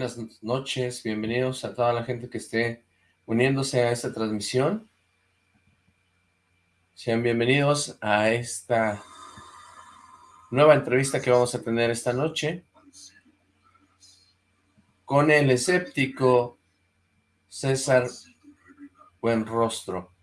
Buenas noches, bienvenidos a toda la gente que esté uniéndose a esta transmisión. Sean bienvenidos a esta nueva entrevista que vamos a tener esta noche con el escéptico César Buenrostro.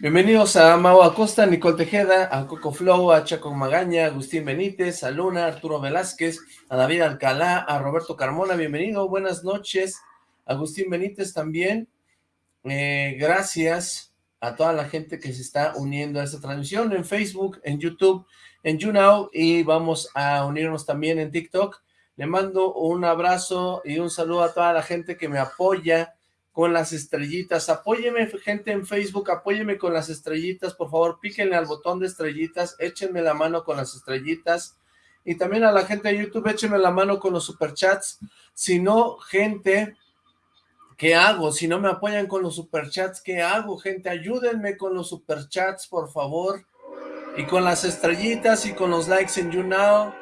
Bienvenidos a Mau Acosta, Nicole Tejeda, a Coco Flow, a Chaco Magaña, Agustín Benítez, a Luna, Arturo Velázquez, a David Alcalá, a Roberto Carmona, bienvenido, buenas noches, Agustín Benítez también, eh, gracias a toda la gente que se está uniendo a esta transmisión en Facebook, en YouTube, en YouNow y vamos a unirnos también en TikTok. Le mando un abrazo y un saludo a toda la gente que me apoya con las estrellitas. Apóyeme, gente en Facebook, apóyeme con las estrellitas, por favor, píquenle al botón de estrellitas, échenme la mano con las estrellitas. Y también a la gente de YouTube, échenme la mano con los superchats. Si no, gente, ¿qué hago? Si no me apoyan con los superchats, ¿qué hago, gente? Ayúdenme con los superchats, por favor. Y con las estrellitas y con los likes en YouNow.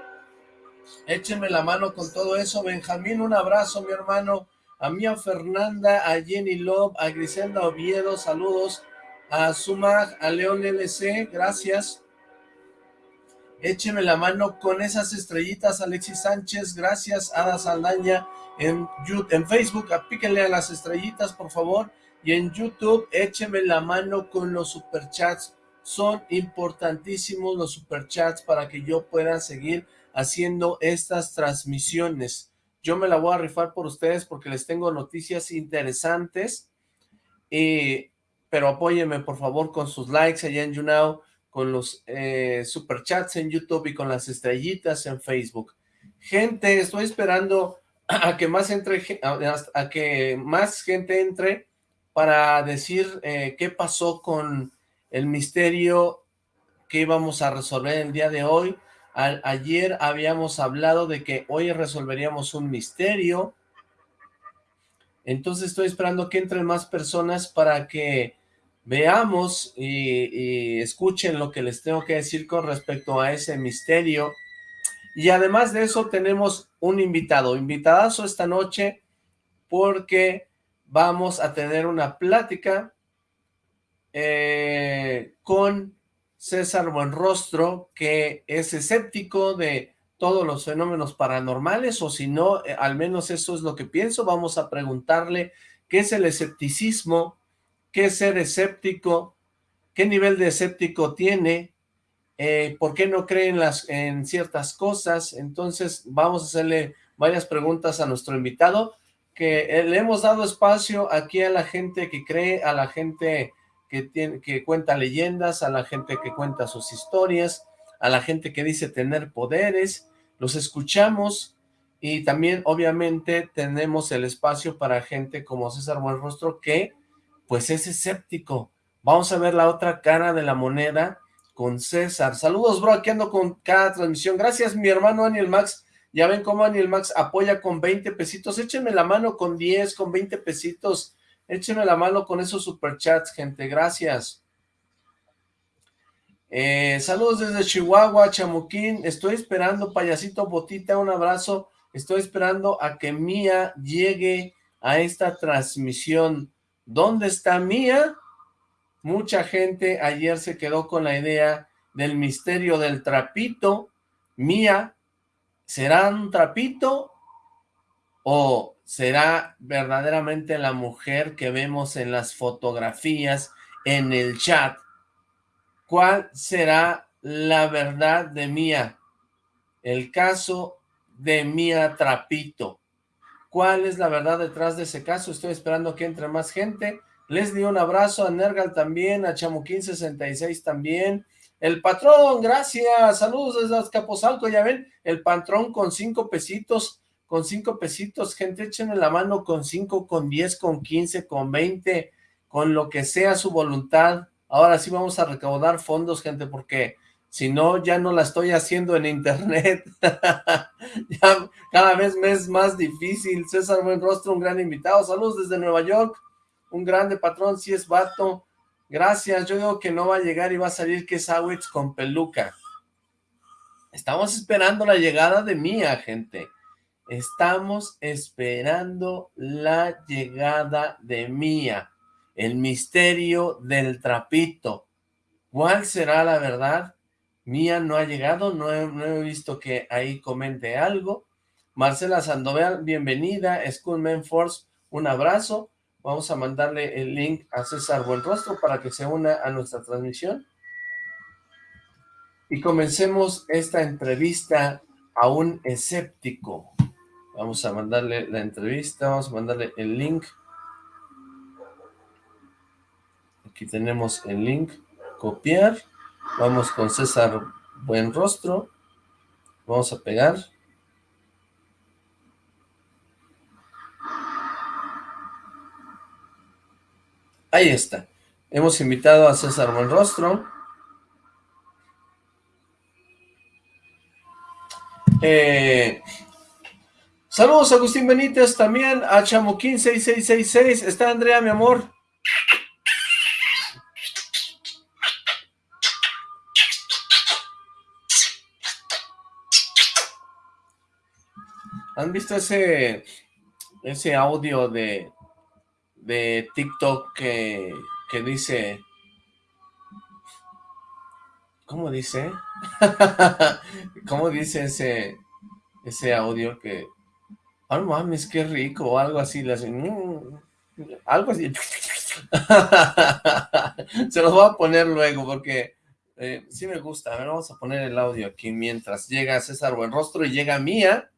Échenme la mano con todo eso. Benjamín, un abrazo, mi hermano a Mía Fernanda, a Jenny Love, a Griselda Oviedo, saludos, a Sumag, a León LC, gracias. Écheme la mano con esas estrellitas, Alexis Sánchez, gracias, Ada Saldaña, en, en Facebook, apíquenle a las estrellitas, por favor, y en YouTube, écheme la mano con los superchats, son importantísimos los superchats para que yo pueda seguir haciendo estas transmisiones. Yo me la voy a rifar por ustedes porque les tengo noticias interesantes. Y, pero apóyenme por favor con sus likes allá en YouNow, con los eh, superchats en YouTube y con las estrellitas en Facebook. Gente, estoy esperando a que más entre, a, que más gente entre para decir eh, qué pasó con el misterio que íbamos a resolver el día de hoy ayer habíamos hablado de que hoy resolveríamos un misterio. Entonces estoy esperando que entren más personas para que veamos y, escuchen lo que les tengo que decir con respecto a ese misterio. Y además de eso tenemos un invitado, invitadazo esta noche, porque vamos a tener una plática eh, con César Buenrostro, que es escéptico de todos los fenómenos paranormales, o si no, eh, al menos eso es lo que pienso, vamos a preguntarle qué es el escepticismo, qué es ser escéptico, qué nivel de escéptico tiene, eh, por qué no cree en, las, en ciertas cosas, entonces vamos a hacerle varias preguntas a nuestro invitado, que eh, le hemos dado espacio aquí a la gente que cree, a la gente que, tiene, que cuenta leyendas, a la gente que cuenta sus historias, a la gente que dice tener poderes, los escuchamos y también obviamente tenemos el espacio para gente como César Buenrostro que pues es escéptico. Vamos a ver la otra cara de la moneda con César. Saludos bro, aquí ando con cada transmisión. Gracias mi hermano Daniel Max. Ya ven cómo Daniel Max apoya con 20 pesitos. Échenme la mano con 10, con 20 pesitos. Échenme la mano con esos superchats, gente. Gracias. Eh, saludos desde Chihuahua, Chamuquín. Estoy esperando, payasito Botita, un abrazo. Estoy esperando a que Mía llegue a esta transmisión. ¿Dónde está Mía? Mucha gente ayer se quedó con la idea del misterio del trapito. Mía, ¿será un trapito o será verdaderamente la mujer que vemos en las fotografías, en el chat. ¿Cuál será la verdad de Mía? El caso de Mía Trapito. ¿Cuál es la verdad detrás de ese caso? Estoy esperando que entre más gente. Les di un abrazo a Nergal también, a Chamuquín66 también. El patrón, gracias. Saludos desde Azcapotzalco, ya ven, el patrón con cinco pesitos con cinco pesitos, gente, échenme la mano con cinco, con diez, con quince, con veinte, con lo que sea su voluntad. Ahora sí vamos a recaudar fondos, gente, porque si no, ya no la estoy haciendo en internet. cada vez me es más difícil. César Buenrostro, un gran invitado. Saludos desde Nueva York. Un grande patrón, si es vato. Gracias. Yo digo que no va a llegar y va a salir que es con peluca. Estamos esperando la llegada de Mía, gente. Estamos esperando la llegada de Mía. El misterio del trapito. ¿Cuál será la verdad? Mía no ha llegado, no he, visto que ahí comente algo. Marcela Sandoval, bienvenida. Schoolman Force, un abrazo. Vamos a mandarle el link a César Buenrostro para que se una a nuestra transmisión. Y comencemos esta entrevista a un escéptico. Vamos a mandarle la entrevista, vamos a mandarle el link. Aquí tenemos el link, copiar. Vamos con César Buenrostro. Vamos a pegar. Ahí está. Hemos invitado a César Buenrostro. Eh, saludos Agustín Benítez, también a Chamoquín 6666. Está Andrea, mi amor. ¿Han visto ese ese audio de de TikTok que, que dice ¿cómo dice? ¿Cómo dice ese, ese audio que, oh mames, qué rico, o algo así, le hacen, mm", algo así, se los voy a poner luego porque eh, sí me gusta, a ver, vamos a poner el audio aquí mientras llega César Buenrostro y llega Mía,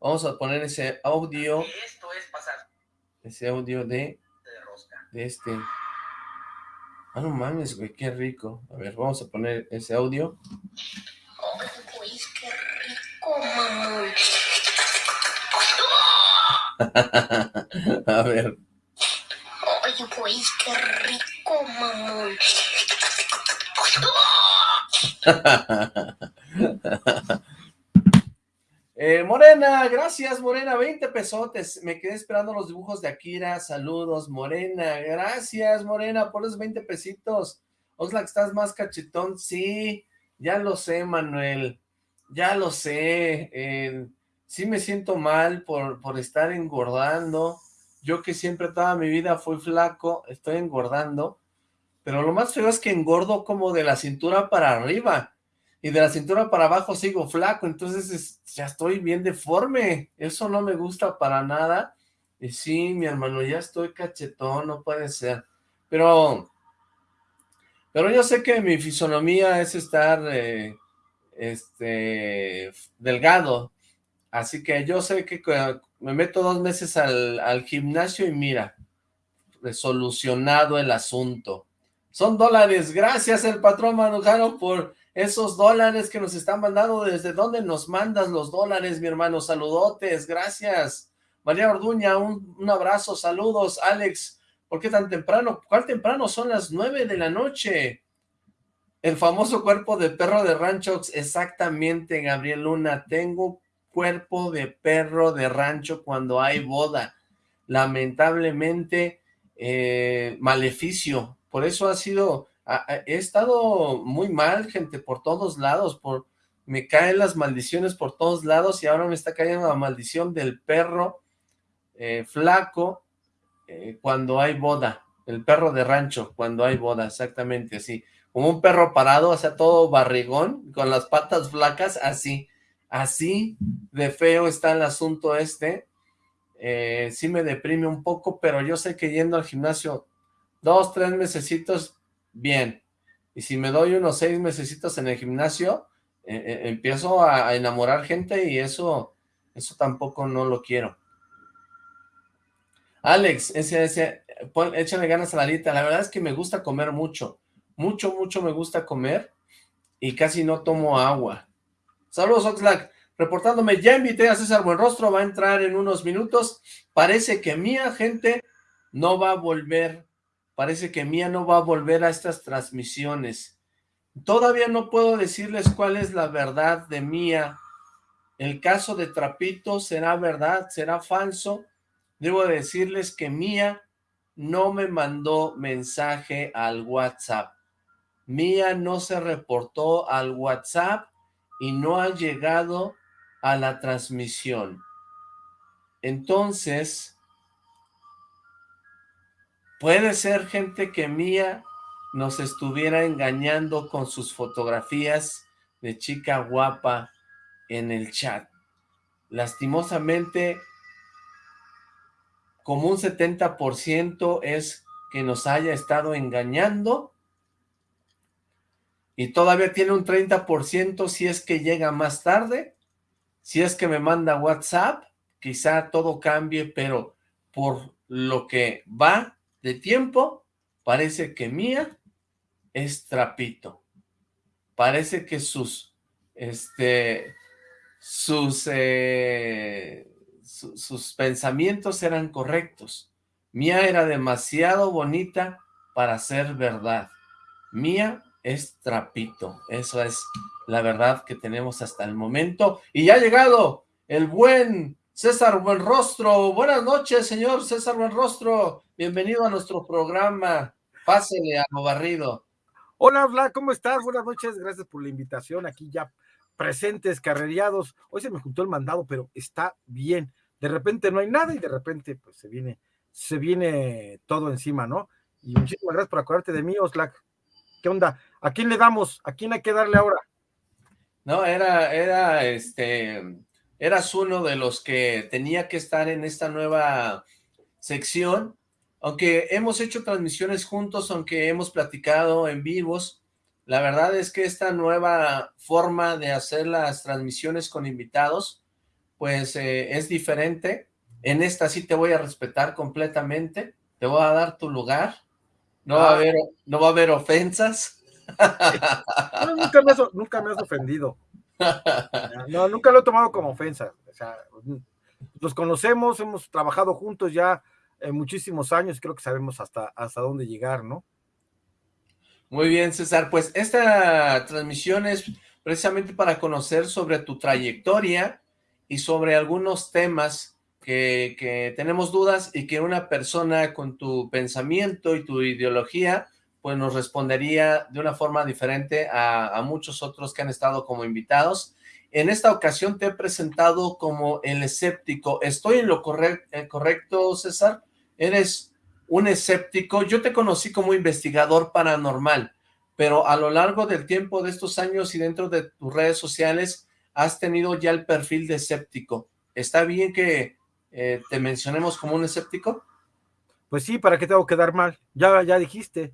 vamos a poner ese audio, ese audio de, de este... Ah, no mames, güey, qué rico. A ver, vamos a poner ese audio. Güey, qué rico. a ver. Ay, güey, qué rico, mamón. Eh, Morena, gracias Morena, 20 pesotes, me quedé esperando los dibujos de Akira, saludos Morena, gracias Morena por los 20 pesitos, Oxlack, ¿estás más cachetón? Sí, ya lo sé Manuel, ya lo sé, sí me siento mal por, por estar engordando, yo que siempre toda mi vida fui flaco, estoy engordando, pero lo más feo es que engordo como de la cintura para arriba, y de la cintura para abajo sigo flaco, entonces ya estoy bien deforme, eso no me gusta para nada, y sí, mi hermano, ya estoy cachetón, no puede ser, pero, pero yo sé que mi fisonomía es estar, eh, este, delgado, así que yo sé que me meto dos meses al, al gimnasio y mira, solucionado el asunto. Son dólares, gracias el patrón Manujano por esos dólares que nos están mandando, ¿desde dónde nos mandas los dólares, mi hermano? Saludotes, gracias. María Orduña, un, abrazo, saludos. Alex, ¿por qué tan temprano? ¿Cuál temprano? Son las nueve de la noche. El famoso cuerpo de perro de rancho, exactamente, Gabriel Luna. Tengo cuerpo de perro de rancho cuando hay boda. Lamentablemente, eh, maleficio. Por eso ha sido he estado muy mal, gente, por todos lados, por me caen las maldiciones por todos lados y ahora me está cayendo la maldición del perro eh, flaco eh, cuando hay boda, el perro de rancho cuando hay boda, exactamente así, como un perro parado, o sea, todo barrigón, con las patas flacas, así, así de feo está el asunto este, eh, sí me deprime un poco, pero yo sé que yendo al gimnasio dos, tres mesecitos bien. Y si me doy unos seis mesecitos en el gimnasio, eh, eh, empiezo a, enamorar gente y eso, eso tampoco no lo quiero. Alex, ese, ese, échale ganas a la dieta. La verdad es que me gusta comer mucho. Mucho, mucho me gusta comer y casi no tomo agua. Saludos, Oxlack. Reportándome, ya invité a César Buenrostro, va a entrar en unos minutos. Parece que mi gente no va a volver Parece que Mía no va a volver a estas transmisiones. Todavía no puedo decirles cuál es la verdad de Mía. El caso de Trapito será verdad, será falso. Debo decirles que Mía no me mandó mensaje al WhatsApp. Mía no se reportó al WhatsApp y no ha llegado a la transmisión. Entonces, puede ser gente que Mía nos estuviera engañando con sus fotografías de chica guapa en el chat. Lastimosamente, como un 70% es que nos haya estado engañando y todavía tiene un 30% si es que llega más tarde, si es que me manda WhatsApp, quizá todo cambie, pero por lo que va de tiempo, parece que Mía es trapito. Parece que sus, este, sus, eh, sus pensamientos eran correctos. Mía era demasiado bonita para ser verdad. Mía es trapito. Eso es la verdad que tenemos hasta el momento. Y ya ha llegado el buen César Buenrostro. Buenas noches, señor César Buenrostro. Bienvenido a nuestro programa. Pásele a lo barrido. Hola, Vlad, ¿cómo estás? Buenas noches, gracias por la invitación. Aquí ya presentes, carreriados. Hoy se me juntó el mandado, pero está bien. De repente no hay nada y de repente pues se viene, se viene todo encima, ¿no? Y muchísimas gracias por acordarte de mí, Oslac. ¿Qué onda? ¿A quién le damos? ¿A quién hay que darle ahora? No, era, era, este, eras uno de los que tenía que estar en esta nueva sección, aunque hemos hecho transmisiones juntos, aunque hemos platicado en vivos, la verdad es que esta nueva forma de hacer las transmisiones con invitados, pues eh, es diferente. En esta sí te voy a respetar completamente, te voy a dar tu lugar, no va a ah. haber, no va a haber ofensas. nunca, me has, nunca me has ofendido. No, nunca lo he tomado como ofensa. O nos conocemos, hemos trabajado juntos ya muchísimos años, creo que sabemos hasta, hasta dónde llegar, ¿no? Muy bien, César. Pues esta transmisión es precisamente para conocer sobre tu trayectoria y sobre algunos temas que, tenemos dudas y que una persona con tu pensamiento y tu ideología pues nos respondería de una forma diferente a, muchos otros que han estado como invitados. En esta ocasión te he presentado como el escéptico. ¿Estoy en lo eh, correcto, César? ¿Eres un escéptico? Yo te conocí como investigador paranormal, pero a lo largo del tiempo de estos años y dentro de tus redes sociales has tenido ya el perfil de escéptico. ¿Está bien que eh, te mencionemos como un escéptico? Pues sí, ¿para qué tengo que dar mal? Ya, ya dijiste.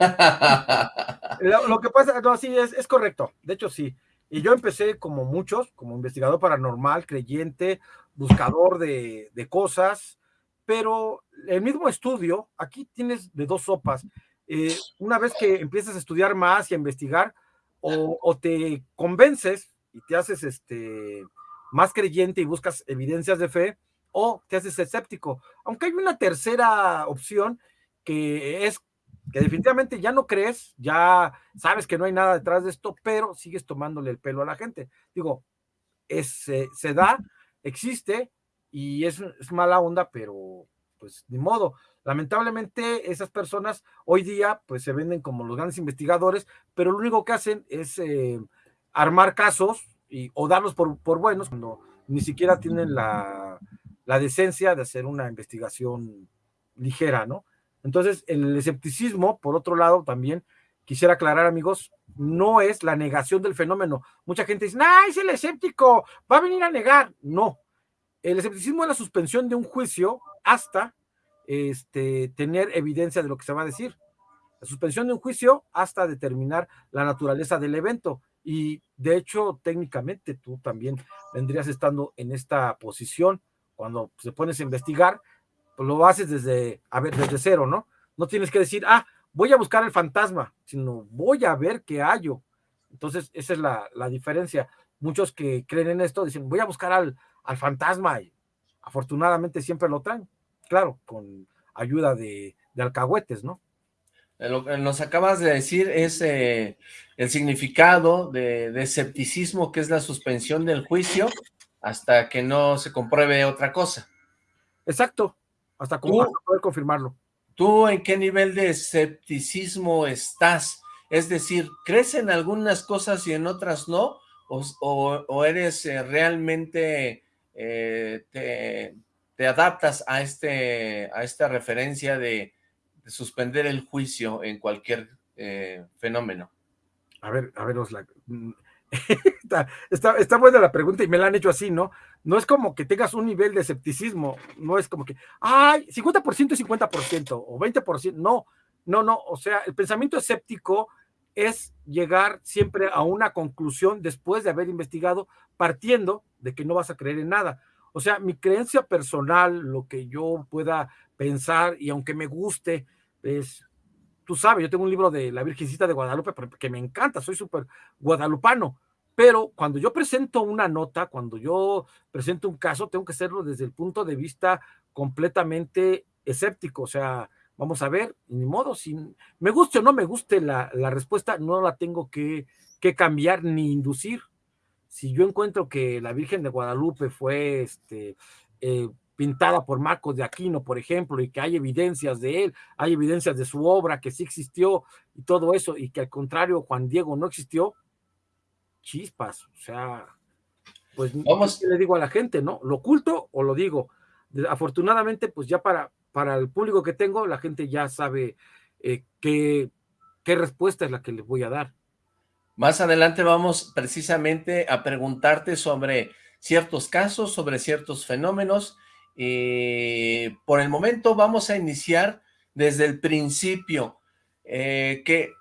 lo, que pasa, no, sí, es, es correcto. De hecho, sí. Y yo empecé como muchos, como investigador paranormal, creyente, buscador de, cosas, pero el mismo estudio, aquí tienes de dos sopas. Eh, una vez que empiezas a estudiar más y a investigar, o, o, te convences y te haces este más creyente y buscas evidencias de fe, o te haces escéptico. Aunque hay una tercera opción que es que definitivamente ya no crees, ya sabes que no hay nada detrás de esto, pero sigues tomándole el pelo a la gente. Digo, es, se da, existe y es, mala onda, pero pues ni modo. Lamentablemente esas personas hoy día pues se venden como los grandes investigadores, pero lo único que hacen es eh, armar casos y, o darlos por, por buenos cuando ni siquiera tienen la, la decencia de hacer una investigación ligera, ¿no? Entonces, el escepticismo, por otro lado, también quisiera aclarar, amigos, no es la negación del fenómeno. Mucha gente dice, ¡ay, es el escéptico! Va a venir a negar. No. El escepticismo es la suspensión de un juicio hasta este, tener evidencia de lo que se va a decir. La suspensión de un juicio hasta determinar la naturaleza del evento. Y de hecho, técnicamente tú también vendrías estando en esta posición cuando se pones a investigar, pues lo haces desde, a ver, desde cero, ¿no? No tienes que decir, ah, voy a buscar el fantasma, sino voy a ver qué hallo. Entonces, esa es la, diferencia. Muchos que creen en esto dicen, voy a buscar al, al fantasma y afortunadamente siempre lo traen, claro, con ayuda de, alcahuetes, ¿no? Lo que nos acabas de decir es eh, el significado de, de, escepticismo, que es la suspensión del juicio, hasta que no se compruebe otra cosa. Exacto, hasta, poder confirmarlo. ¿Tú en qué nivel de escepticismo estás? Es decir, ¿crees en algunas cosas y en otras no? ¿O, eres eh, realmente, eh, te, adaptas a, este, a esta referencia de, suspender el juicio en cualquier eh, fenómeno? A ver, a ver, Osla, está, está, buena la pregunta y me la han hecho así, ¿no? No es como que tengas un nivel de escepticismo, no es como que, ay, 50% y 50% o 20%, no, no, no, o sea, el pensamiento escéptico es llegar siempre a una conclusión después de haber investigado, partiendo de que no vas a creer en nada. O sea, mi creencia personal, lo que yo pueda pensar, y aunque me guste, es, tú sabes, yo tengo un libro de la Virgencita de Guadalupe que me encanta, soy súper guadalupano, pero cuando yo presento una nota, cuando yo presento un caso, tengo que hacerlo desde el punto de vista completamente escéptico, o sea, vamos a ver, ni modo, si me guste o no me guste la, respuesta, no la tengo que, cambiar ni inducir. Si yo encuentro que la Virgen de Guadalupe fue este, eh, pintada por Marcos de Aquino, por ejemplo, y que hay evidencias de él, hay evidencias de su obra, que sí existió y todo eso, y que al contrario Juan Diego no existió, chispas, o sea, pues Vamos. le digo a la gente, ¿no? ¿Lo oculto o lo digo? Afortunadamente, pues ya para, para el público que tengo, la gente ya sabe eh, qué, qué respuesta es la que les voy a dar. Más adelante vamos precisamente a preguntarte sobre ciertos casos, sobre ciertos fenómenos. y por el momento vamos a iniciar desde el principio, eh, que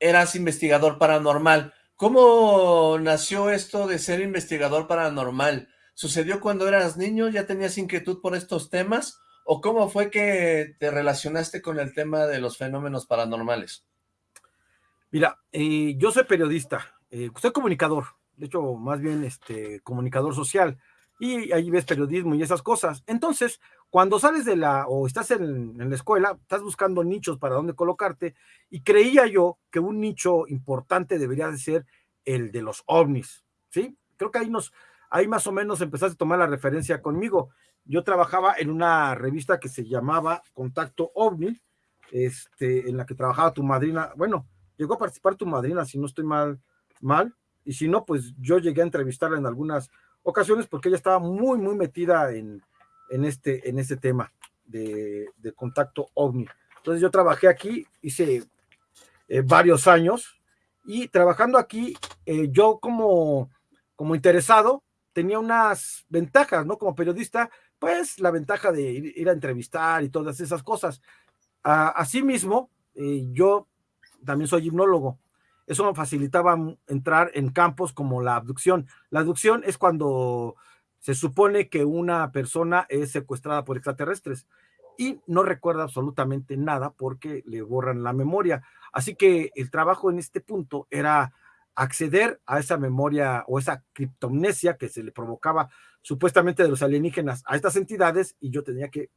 eras investigador paranormal. ¿Cómo nació esto de ser investigador paranormal? ¿Sucedió cuando eras niño? ¿Ya tenías inquietud por estos temas? ¿O cómo fue que te relacionaste con el tema de los fenómenos paranormales? Mira, eh, yo soy periodista, eh, soy comunicador, de hecho, más bien este, comunicador social, y ahí ves periodismo y esas cosas. Entonces, cuando sales de la, o estás en, la escuela, estás buscando nichos para dónde colocarte, y creía yo que un nicho importante debería de ser el de los ovnis, ¿sí? Creo que ahí nos, ahí más o menos empezaste a tomar la referencia conmigo yo trabajaba en una revista que se llamaba Contacto OVNI, este, en la que trabajaba tu madrina, bueno, llegó a participar tu madrina, si no estoy mal, mal, y si no, pues yo llegué a entrevistarla en algunas ocasiones porque ella estaba muy, muy metida en, en, este, en este tema de, contacto OVNI. Entonces yo trabajé aquí, hice eh, varios años, y trabajando aquí, eh, yo como, como interesado, tenía unas ventajas, ¿no? Como periodista, pues la ventaja de ir, a entrevistar y todas esas cosas. asimismo, eh, yo también soy hipnólogo. Eso me facilitaba entrar en campos como la abducción. La abducción es cuando se supone que una persona es secuestrada por extraterrestres y no recuerda absolutamente nada porque le borran la memoria. Así que el trabajo en este punto era acceder a esa memoria o esa criptomnesia que se le provocaba supuestamente de los alienígenas a estas entidades y yo tenía que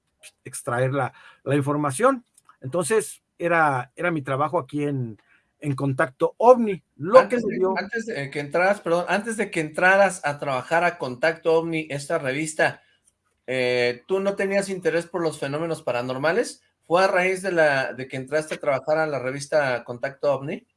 extraer la, información. Entonces, era, era mi trabajo aquí en, en Contacto OVNI. Lo antes, que de, antes de que entraras, perdón, antes de que entraras a trabajar a Contacto OVNI, esta revista, eh, ¿tú no tenías interés por los fenómenos paranormales? ¿Fue a raíz de, la, de que entraste a trabajar a la revista Contacto OVNI?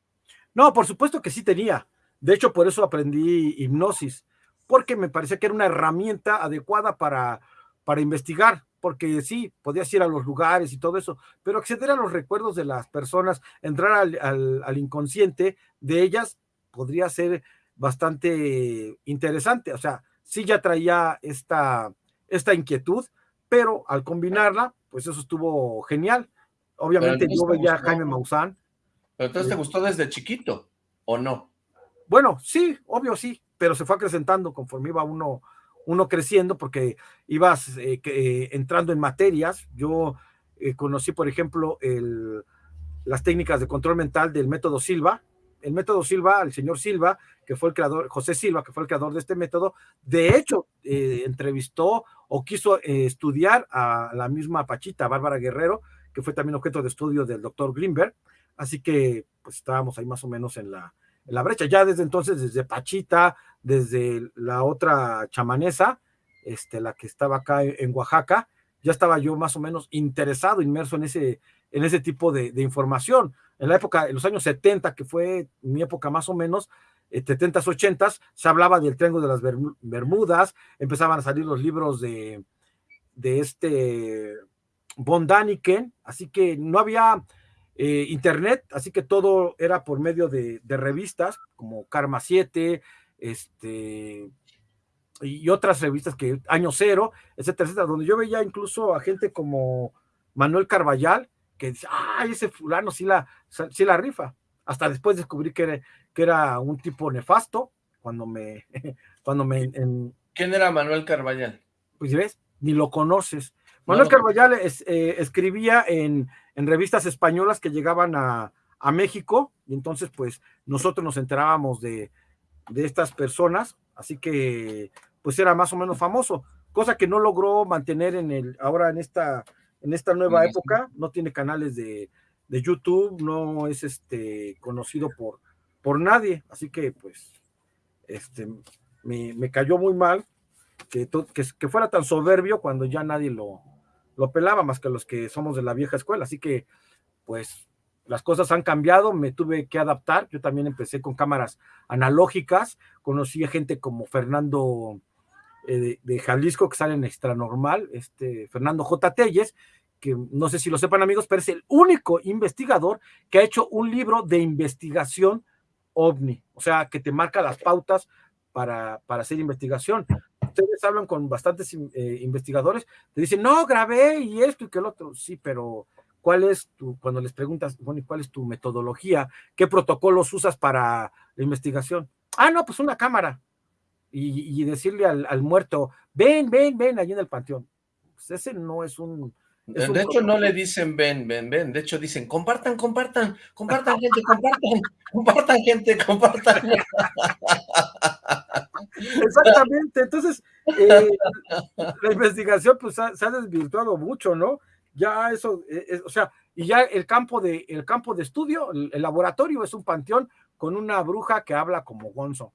No, por supuesto que sí tenía. De hecho, por eso aprendí hipnosis, porque me parecía que era una herramienta adecuada para, para investigar, porque sí, podías ir a los lugares y todo eso, pero acceder a los recuerdos de las personas, entrar al, al, inconsciente de ellas, podría ser bastante interesante. O sea, sí ya traía esta, esta inquietud, pero al combinarla, pues eso estuvo genial. Obviamente yo veía a Jaime Maussan, pero entonces te gustó desde chiquito, ¿o no? Bueno, sí, obvio sí, pero se fue acrecentando conforme iba uno, uno creciendo, porque ibas eh, eh, entrando en materias. Yo eh, conocí, por ejemplo, el, las técnicas de control mental del método Silva. El método Silva, el señor Silva, que fue el creador, José Silva, que fue el creador de este método, de hecho, entrevistó o quiso estudiar a la misma Pachita, Bárbara Guerrero, que fue también objeto de estudio del doctor Greenberg Así que pues estábamos ahí más o menos en la, la brecha. Ya desde entonces, desde Pachita, desde la otra chamanesa, este, la que estaba acá en Oaxaca, ya estaba yo más o menos interesado, inmerso en ese, en ese tipo de, información. En la época, en los años 70, que fue mi época más o menos, 70s, eh, 80s, se hablaba del Triángulo de las Bermudas, empezaban a salir los libros de, de este Von Daniken, así que no había eh, internet, así que todo era por medio de, de, revistas como Karma 7, este, y otras revistas que Año Cero, etcétera, etcétera, donde yo veía incluso a gente como Manuel Carballal, que dice, ay, ese fulano sí la, sí la rifa. Hasta después descubrí que era, que era un tipo nefasto, cuando me... Cuando me ¿Quién era Manuel Carballal? Pues ves, ni lo conoces. Manuel Carballal eh, escribía en, en, revistas españolas que llegaban a, a, México, y entonces pues nosotros nos enterábamos de, de estas personas, así que pues era más o menos famoso, cosa que no logró mantener en el, ahora en esta, en esta nueva época, no tiene canales de, de YouTube, no es este conocido por, por nadie, así que pues este me, me cayó muy mal que, que, que, fuera tan soberbio cuando ya nadie lo, lo pelaba más que los que somos de la vieja escuela, así que pues las cosas han cambiado, me tuve que adaptar, yo también empecé con cámaras analógicas, conocí a gente como Fernando eh, de, Jalisco que sale en Extra Normal, este Fernando J. Telles, que no sé si lo sepan amigos, pero es el único investigador que ha hecho un libro de investigación ovni, o sea, que te marca las pautas para, para hacer investigación. Ustedes hablan con bastantes eh, investigadores, te dicen, no, grabé y esto y que el otro, sí, pero cuál es tu, cuando les preguntas, bueno, ¿cuál es tu metodología? ¿Qué protocolos usas para la investigación? Ah, no, pues una cámara. Y, decirle al, muerto, ven, ven, ven, allí en el panteón. Pues ese no es un... de hecho, no le dicen ven, ven, ven. De hecho, dicen compartan, compartan, compartan, gente, compartan, compartan, gente, compartan. Exactamente. Entonces, eh, la investigación pues se ha desvirtuado mucho, ¿no? ya eso, eh, o sea, y ya el campo de, el campo de estudio, el, laboratorio es un panteón con una bruja que habla como Gonzo,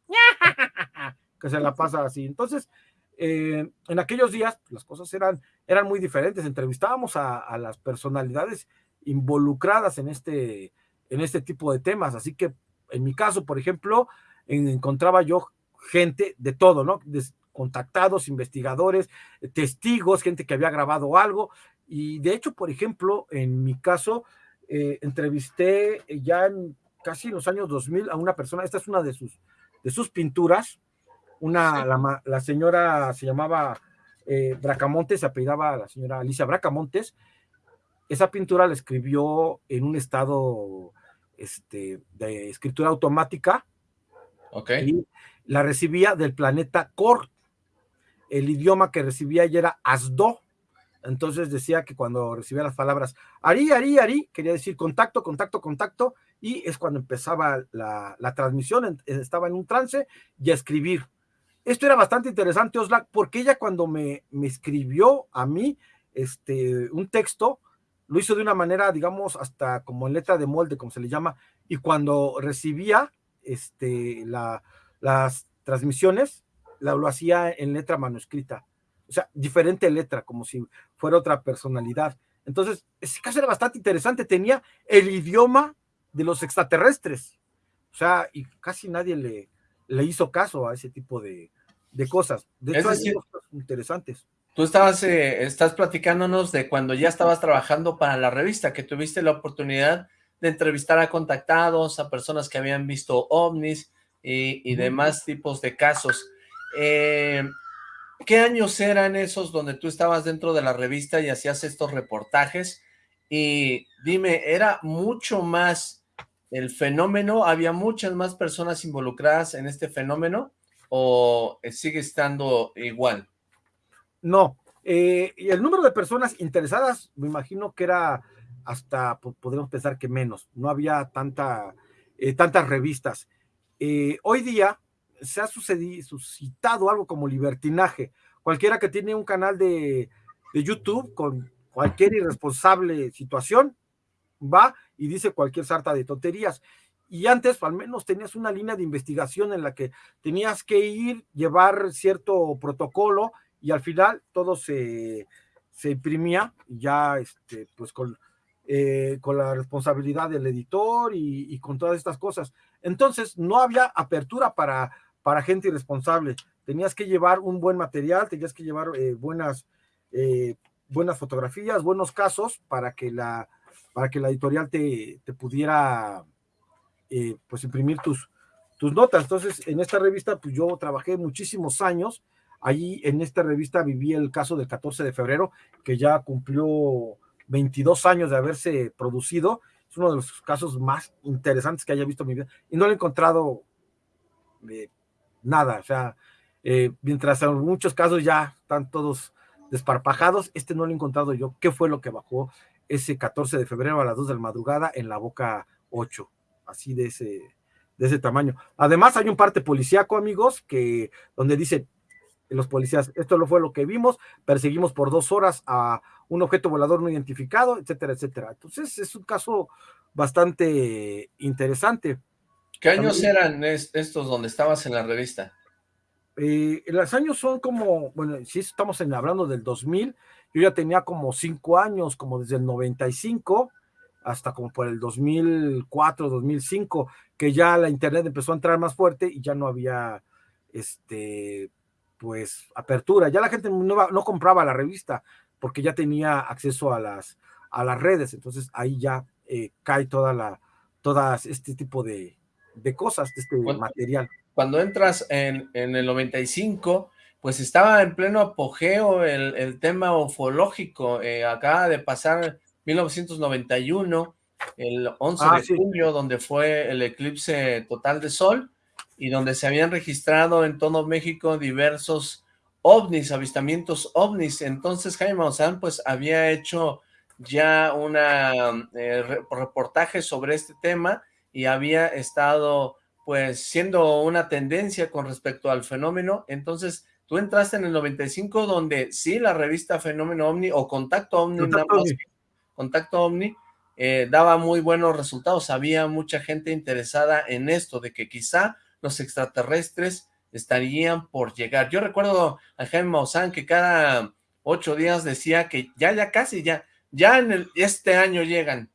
que se la pasa así. Entonces, eh, en aquellos días las cosas eran, eran muy diferentes, entrevistábamos a, las personalidades involucradas en este, en este tipo de temas, así que en mi caso, por ejemplo, encontraba yo gente de todo, ¿no? contactados, investigadores, testigos, gente que había grabado algo, y de hecho, por ejemplo, en mi caso, eh, entrevisté ya en casi en los años 2000 a una persona, esta es una de sus, de sus pinturas, una, la, señora se llamaba eh, Bracamontes, se apellidaba la señora Alicia Bracamontes, esa pintura la escribió en un estado este, de escritura automática, okay. y la recibía del planeta Cor. El idioma que recibía ella era Asdo, entonces decía que cuando recibía las palabras Ari, Ari, Ari, quería decir contacto, contacto, contacto, y es cuando empezaba la, transmisión, estaba en un trance y a escribir. Esto era bastante interesante, Oslac, porque ella cuando me, me escribió a mí este, un texto, lo hizo de una manera, digamos, hasta como en letra de molde, como se le llama, y cuando recibía este, la, las transmisiones, lo hacía en letra manuscrita o sea, diferente letra, como si fuera otra personalidad. Entonces, ese caso era bastante interesante, tenía el idioma de los extraterrestres, o sea, y casi nadie le, le hizo caso a ese tipo de, cosas. De hecho, hay cosas interesantes. Tú estabas, eh, estás platicándonos de cuando ya estabas trabajando para la revista, que tuviste la oportunidad de entrevistar a contactados, a personas que habían visto ovnis y, y demás tipos de casos. Eh, ¿Qué años eran esos donde tú estabas dentro de la revista y hacías estos reportajes? Y dime, ¿era mucho más el fenómeno? ¿Había muchas más personas involucradas en este fenómeno? ¿O sigue estando igual? No, eh, el número de personas interesadas, me imagino que era hasta, podemos pensar que menos, no había tanta, eh, tantas revistas. Eh, hoy día, se ha sucedido, suscitado algo como libertinaje. Cualquiera que tiene un canal de, de YouTube con cualquier irresponsable situación, va y dice cualquier sarta de tonterías. Y antes, al menos, tenías una línea de investigación en la que tenías que ir, llevar cierto protocolo y al final todo se, se imprimía ya, este, pues con eh, con la responsabilidad del editor y, con todas estas cosas. Entonces, no había apertura para, para gente irresponsable. Tenías que llevar un buen material, tenías que llevar eh, buenas, eh, buenas fotografías, buenos casos para que la, para que la editorial te, te pudiera pues imprimir tus, tus notas. Entonces, en esta revista, pues yo trabajé muchísimos años. Allí en esta revista viví el caso del 14 de febrero, que ya cumplió 22 años de haberse producido. Es uno de los casos más interesantes que haya visto mi vida. Y no le he encontrado eh, nada. O sea, eh, mientras en muchos casos ya están todos desparpajados, este no lo he encontrado yo. ¿Qué fue lo que bajó ese 14 de febrero a las 2 de la madrugada en la boca 8? Así de ese, de ese tamaño. Además, hay un parte policíaco, amigos, que donde dice los policías, esto lo fue lo que vimos, perseguimos por dos horas a un objeto volador no identificado, etcétera, etcétera. Entonces es un caso bastante interesante. ¿Qué años eran estos donde estabas en la revista? Eh, los años son como, bueno, si estamos hablando del 2000, yo ya tenía como cinco años, como desde el 95 hasta como por el 2004, 2005, que ya la internet empezó a entrar más fuerte y ya no había, este, pues, apertura. Ya la gente no, no compraba la revista, porque ya tenía acceso a las, a las redes, entonces ahí ya eh, cae toda la, todas este tipo de, de cosas, de este material. Cuando entras en, en, el 95, pues estaba en pleno apogeo el, el tema ufológico, eh, acaba de pasar 1991, el 11 ah, de junio, donde fue el eclipse total de sol, y donde se habían registrado en todo México diversos ovnis, avistamientos ovnis. Entonces Jaime Maussan pues había hecho ya una eh, reportaje sobre este tema y había estado pues siendo una tendencia con respecto al fenómeno. Entonces tú entraste en el 95 donde sí la revista Fenómeno OVNI o Contacto OVNI, Contacto OVNI, eh, daba muy buenos resultados. Había mucha gente interesada en esto, de que quizá los extraterrestres estarían por llegar. Yo recuerdo a Jaime Maussan que cada ocho días decía que ya, ya casi, ya, ya en el, este año llegan,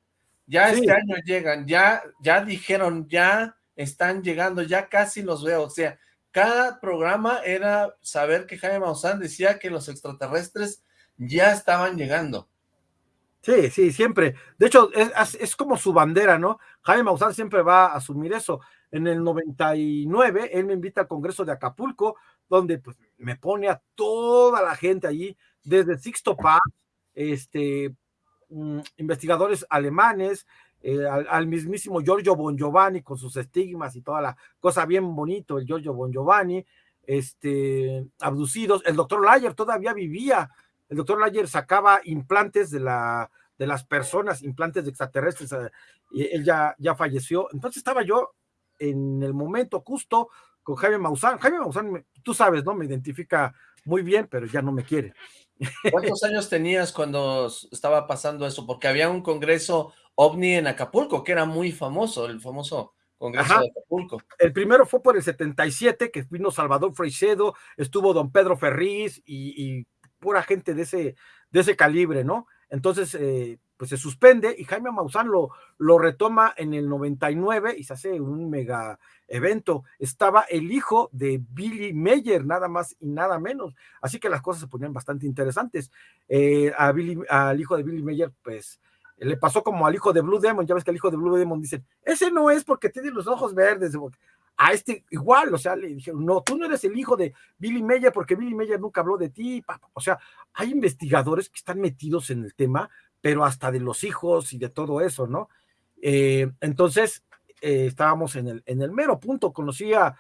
ya este año llegan, ya, ya dijeron, ya están llegando, ya casi los veo, o sea, cada programa era saber que Jaime Maussan decía que los extraterrestres ya estaban llegando. Sí, sí, siempre. De hecho, es, como su bandera, ¿no? Jaime Maussan siempre va a asumir eso. En el 99, él me invita al Congreso de Acapulco, donde pues, me pone a toda la gente allí, desde Sixto Paz, este, mm, investigadores alemanes, eh, al, mismísimo Giorgio Bon Giovanni con sus estigmas y toda la cosa bien bonito, el Giorgio Bon Giovanni, este, abducidos, el doctor Layer todavía vivía el doctor Layer sacaba implantes de, la, de las personas, implantes de extraterrestres, eh, y él ya, ya falleció. Entonces estaba yo en el momento justo con Jaime Maussan. Jaime Maussan, tú sabes, ¿no? Me identifica muy bien, pero ya no me quiere. ¿Cuántos años tenías cuando estaba pasando eso? Porque había un congreso ovni en Acapulco, que era muy famoso, el famoso congreso de Acapulco. El primero fue por el 77, que vino Salvador Freixedo, estuvo don Pedro Ferriz y pura gente de ese, de ese calibre, ¿no? Entonces, eh, pues se suspende y Jaime Maussan lo, lo retoma en el 99 y se hace un mega evento. Estaba el hijo de Billy Meyer, nada más y nada menos. Así que las cosas se ponían bastante interesantes. Eh, a Billy, al hijo de Billy Meyer, pues le pasó como al hijo de Blue Demon. Ya ves que al hijo de Blue Demon dicen, ese no es porque tiene los ojos verdes a este igual, o sea, le dijeron, no, tú no eres el hijo de Billy Meyer porque Billy Meyer nunca habló de ti, o sea, hay investigadores que están metidos en el tema, pero hasta de los hijos y de todo eso, ¿no? Eh, entonces, eh, estábamos en el, en el mero punto, conocí a,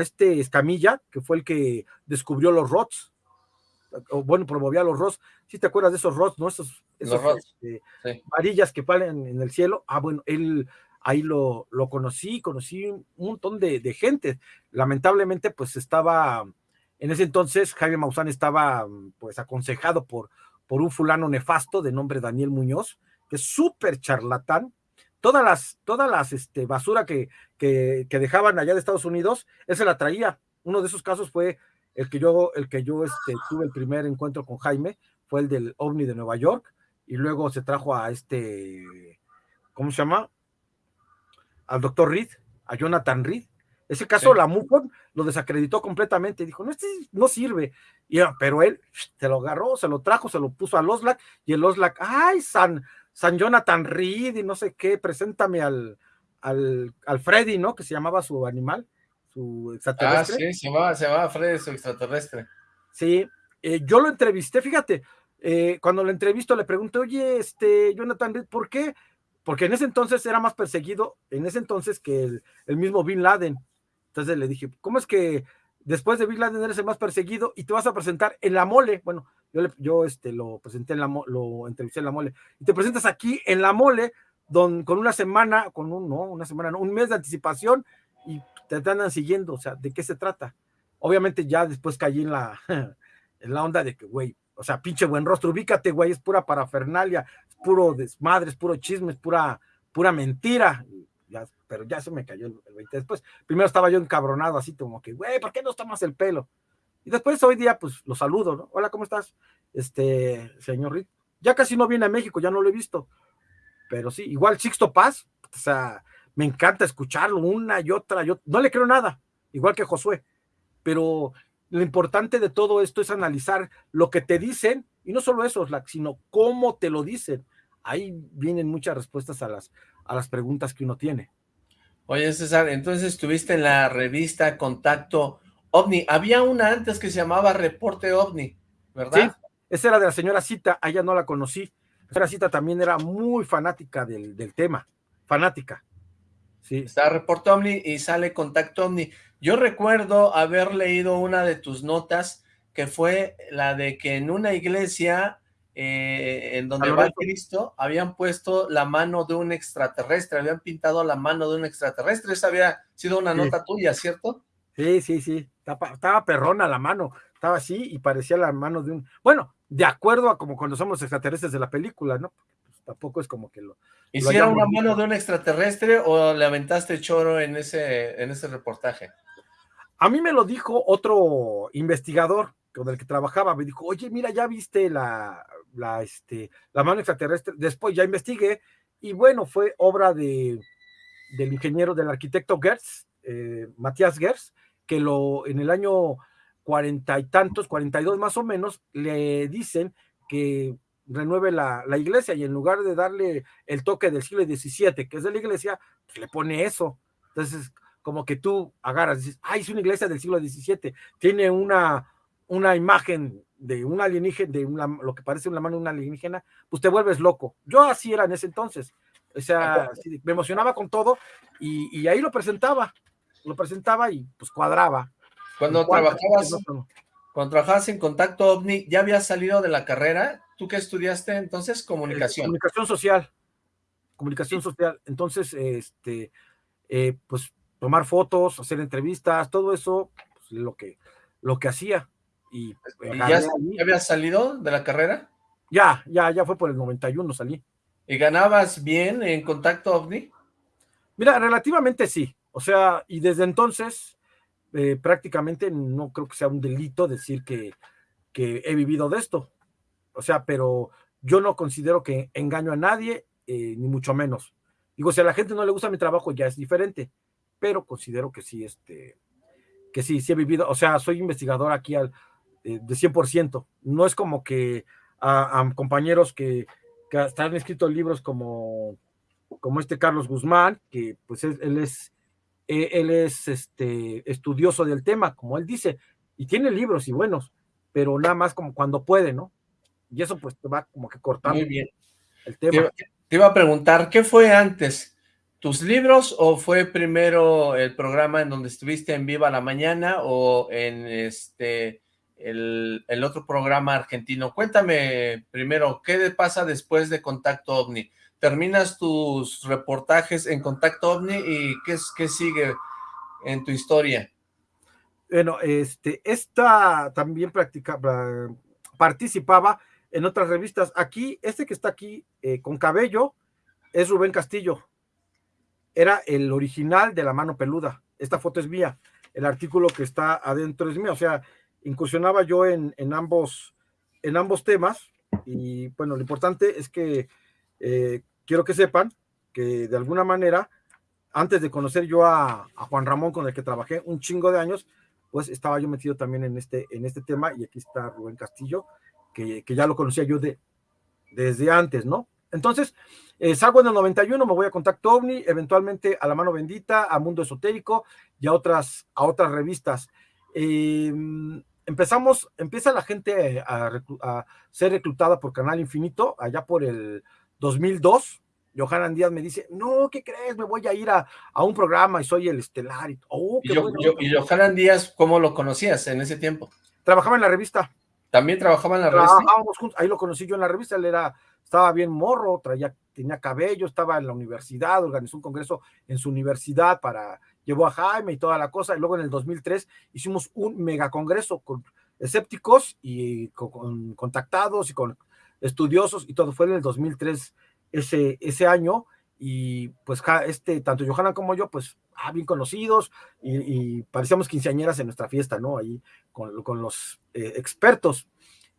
este Escamilla, que fue el que descubrió los ROTS, o bueno, promovía los ROTS, si te acuerdas de esos ROTS, ¿no? Esos, este, varillas que palen en el cielo, ah, bueno, él ahí lo, lo conocí, conocí un montón de, gente. Lamentablemente, pues estaba, en ese entonces Jaime Maussan estaba pues aconsejado por, por un fulano nefasto de nombre Daniel Muñoz, que es súper charlatán. Todas las, todas las este, basura que, que, dejaban allá de Estados Unidos, él se la traía. Uno de esos casos fue el que yo, el que yo este, tuve el primer encuentro con Jaime, fue el del OVNI de Nueva York, y luego se trajo a este, ¿cómo se llama? Al doctor Reed, a Jonathan Reed. Ese caso, la MUFON lo desacreditó completamente. Dijo, no, este no sirve. Y, pero él se lo agarró, se lo trajo, se lo puso al Oslac y el Oslac, ay, San, San Jonathan Reed y no sé qué, preséntame al, al, al Freddy, ¿no? Que se llamaba su animal, su extraterrestre. Ah, sí, se llamaba, se llamaba Freddy, su extraterrestre. Sí, eh, yo lo entrevisté, fíjate, eh, cuando lo entrevisto le pregunté, oye, este, Jonathan Reed, ¿por qué? Porque en ese entonces era más perseguido, en ese entonces que el, mismo Bin Laden. Entonces le dije, ¿cómo es que después de Bin Laden eres el más perseguido y te vas a presentar en la mole? Bueno, yo, yo este, lo presenté en la lo entrevisté en la mole, y te presentas aquí en la mole, don, con una semana, con un, no, una semana, no, un mes de anticipación, y te andan siguiendo, o sea, ¿de qué se trata? Obviamente ya después caí en la, en la onda de que, güey, o sea, pinche buen rostro, ubícate, güey, es pura parafernalia, es puro desmadre, es puro chisme, es pura, pura mentira. Ya, pero ya se me cayó el, 20 después. Primero estaba yo encabronado, así como que, güey, ¿por qué no tomas el pelo? Y después hoy día, pues lo saludo, ¿no? Hola, ¿cómo estás? Este, señor Rick. Ya casi no viene a México, ya no lo he visto. Pero sí, igual Sixto Paz, o sea, me encanta escucharlo una y otra, yo no le creo nada, igual que Josué, pero lo importante de todo esto es analizar lo que te dicen, y no solo eso, sino cómo te lo dicen. Ahí vienen muchas respuestas a las, a las preguntas que uno tiene. Oye, César, entonces estuviste en la revista Contacto OVNI. Había una antes que se llamaba Reporte OVNI, ¿verdad? Sí, esa era de la señora Cita, allá no la conocí. La señora Cita también era muy fanática del, del tema, fanática. Sí. Está Reporte OVNI y sale Contacto OVNI. Yo recuerdo haber leído una de tus notas que fue la de que en una iglesia eh, en donde va Cristo habían puesto la mano de un extraterrestre, habían pintado la mano de un extraterrestre. Esa había sido una nota tuya, ¿cierto? Sí, sí, sí. Estaba, perrona la mano, estaba así y parecía la mano de un... Bueno, de acuerdo a como cuando somos extraterrestres de la película, ¿no? Tampoco es como que lo... ¿Hicieron una mano de un extraterrestre o le aventaste choro en ese, en ese reportaje? A mí me lo dijo otro investigador con el que trabajaba, me dijo, oye, mira, ya viste la, la, este, la mano extraterrestre, después ya investigué, y bueno, fue obra de, del ingeniero, del arquitecto Gertz, eh, Matías Gertz, que lo, en el año cuarenta y tantos, cuarenta y dos más o menos, le dicen que renueve la, la, iglesia y en lugar de darle el toque del siglo XVII, que es de la iglesia, pues le pone eso. Entonces, como que tú agarras dices, ay, es una iglesia del siglo XVII, tiene una, una imagen de un alienígena, de una, lo que parece una mano de un alienígena, pues te vuelves loco. Yo así era en ese entonces. O sea, me emocionaba con todo y, y ahí lo presentaba, lo presentaba y pues cuadraba. Cuando trabajabas, cuando trabajabas en Contacto OVNI, ¿ya habías salido de la carrera? ¿Tú qué estudiaste entonces? Comunicación. comunicación social. Comunicación social. Entonces, este, eh, pues tomar fotos, hacer entrevistas, todo eso, pues, lo que, lo que hacía. ¿Y, ya, habías salido de la carrera? Ya, ya, ya fue por el 91 salí. ¿Y ganabas bien en Contacto OVNI? Mira, relativamente sí. O sea, y desde entonces eh, prácticamente no creo que sea un delito decir que, que, he vivido de esto. O sea, pero yo no considero que engaño a nadie, eh, ni mucho menos. Digo, si a la gente no le gusta mi trabajo, ya es diferente pero considero que sí, este, que sí, sí he vivido, o sea, soy investigador aquí al, eh, de 100%, no es como que a, compañeros que, que hasta han escrito libros como, como este Carlos Guzmán, que pues él, es, e, él es este, estudioso del tema, como él dice, y tiene libros y buenos, pero nada más como cuando puede, ¿no? Y eso pues te va como que cortando Muy bien. el tema. te iba a preguntar, ¿qué fue antes? tus libros o fue primero el programa en donde estuviste en Viva la Mañana o en este el, otro programa argentino? Cuéntame primero, ¿qué pasa después de Contacto OVNI? ¿Terminas tus reportajes en Contacto OVNI y qué, qué sigue en tu historia? Bueno, este, esta también practicaba, participaba en otras revistas. Aquí, este que está aquí eh, con cabello es Rubén Castillo era el original de la mano peluda. Esta foto es mía. El artículo que está adentro es mío. O sea, incursionaba yo en, ambos, en ambos temas Y bueno, lo importante es que eh, quiero que sepan que de alguna manera, antes de conocer yo a, Juan Ramón, con el que trabajé un chingo de años, pues estaba yo metido también en este, en este tema y aquí está Rubén Castillo, que, que ya lo conocía yo de, desde antes, ¿no? Entonces, eh, salgo en el 91, me voy a Contacto OVNI, eventualmente a La Mano Bendita, a Mundo Esotérico y a otras, a otras revistas. Eh, empezamos, empieza la gente a, ser reclutada por Canal Infinito, allá por el 2002. Johanan Díaz me dice, no, ¿qué crees? Me voy a ir a, un programa y soy el estelar. Y, oh, ¿Y, Johanan Díaz, ¿cómo lo conocías en ese tiempo? Trabajaba en la revista. ¿También trabajaba en la revista? juntos, ahí lo conocí yo en la revista, él era, estaba bien morro, traía, tenía cabello, estaba en la universidad, organizó un congreso en su universidad para llevó a Jaime y toda la cosa, y luego en el 2003 hicimos un mega congreso con escépticos y con, contactados y con estudiosos y todo, fue en el 2003 ese, ese año, y pues este, tanto Johanna como yo, pues ah, bien conocidos, y, parecíamos quinceañeras en nuestra fiesta, ¿no? Ahí con, con los eh, expertos.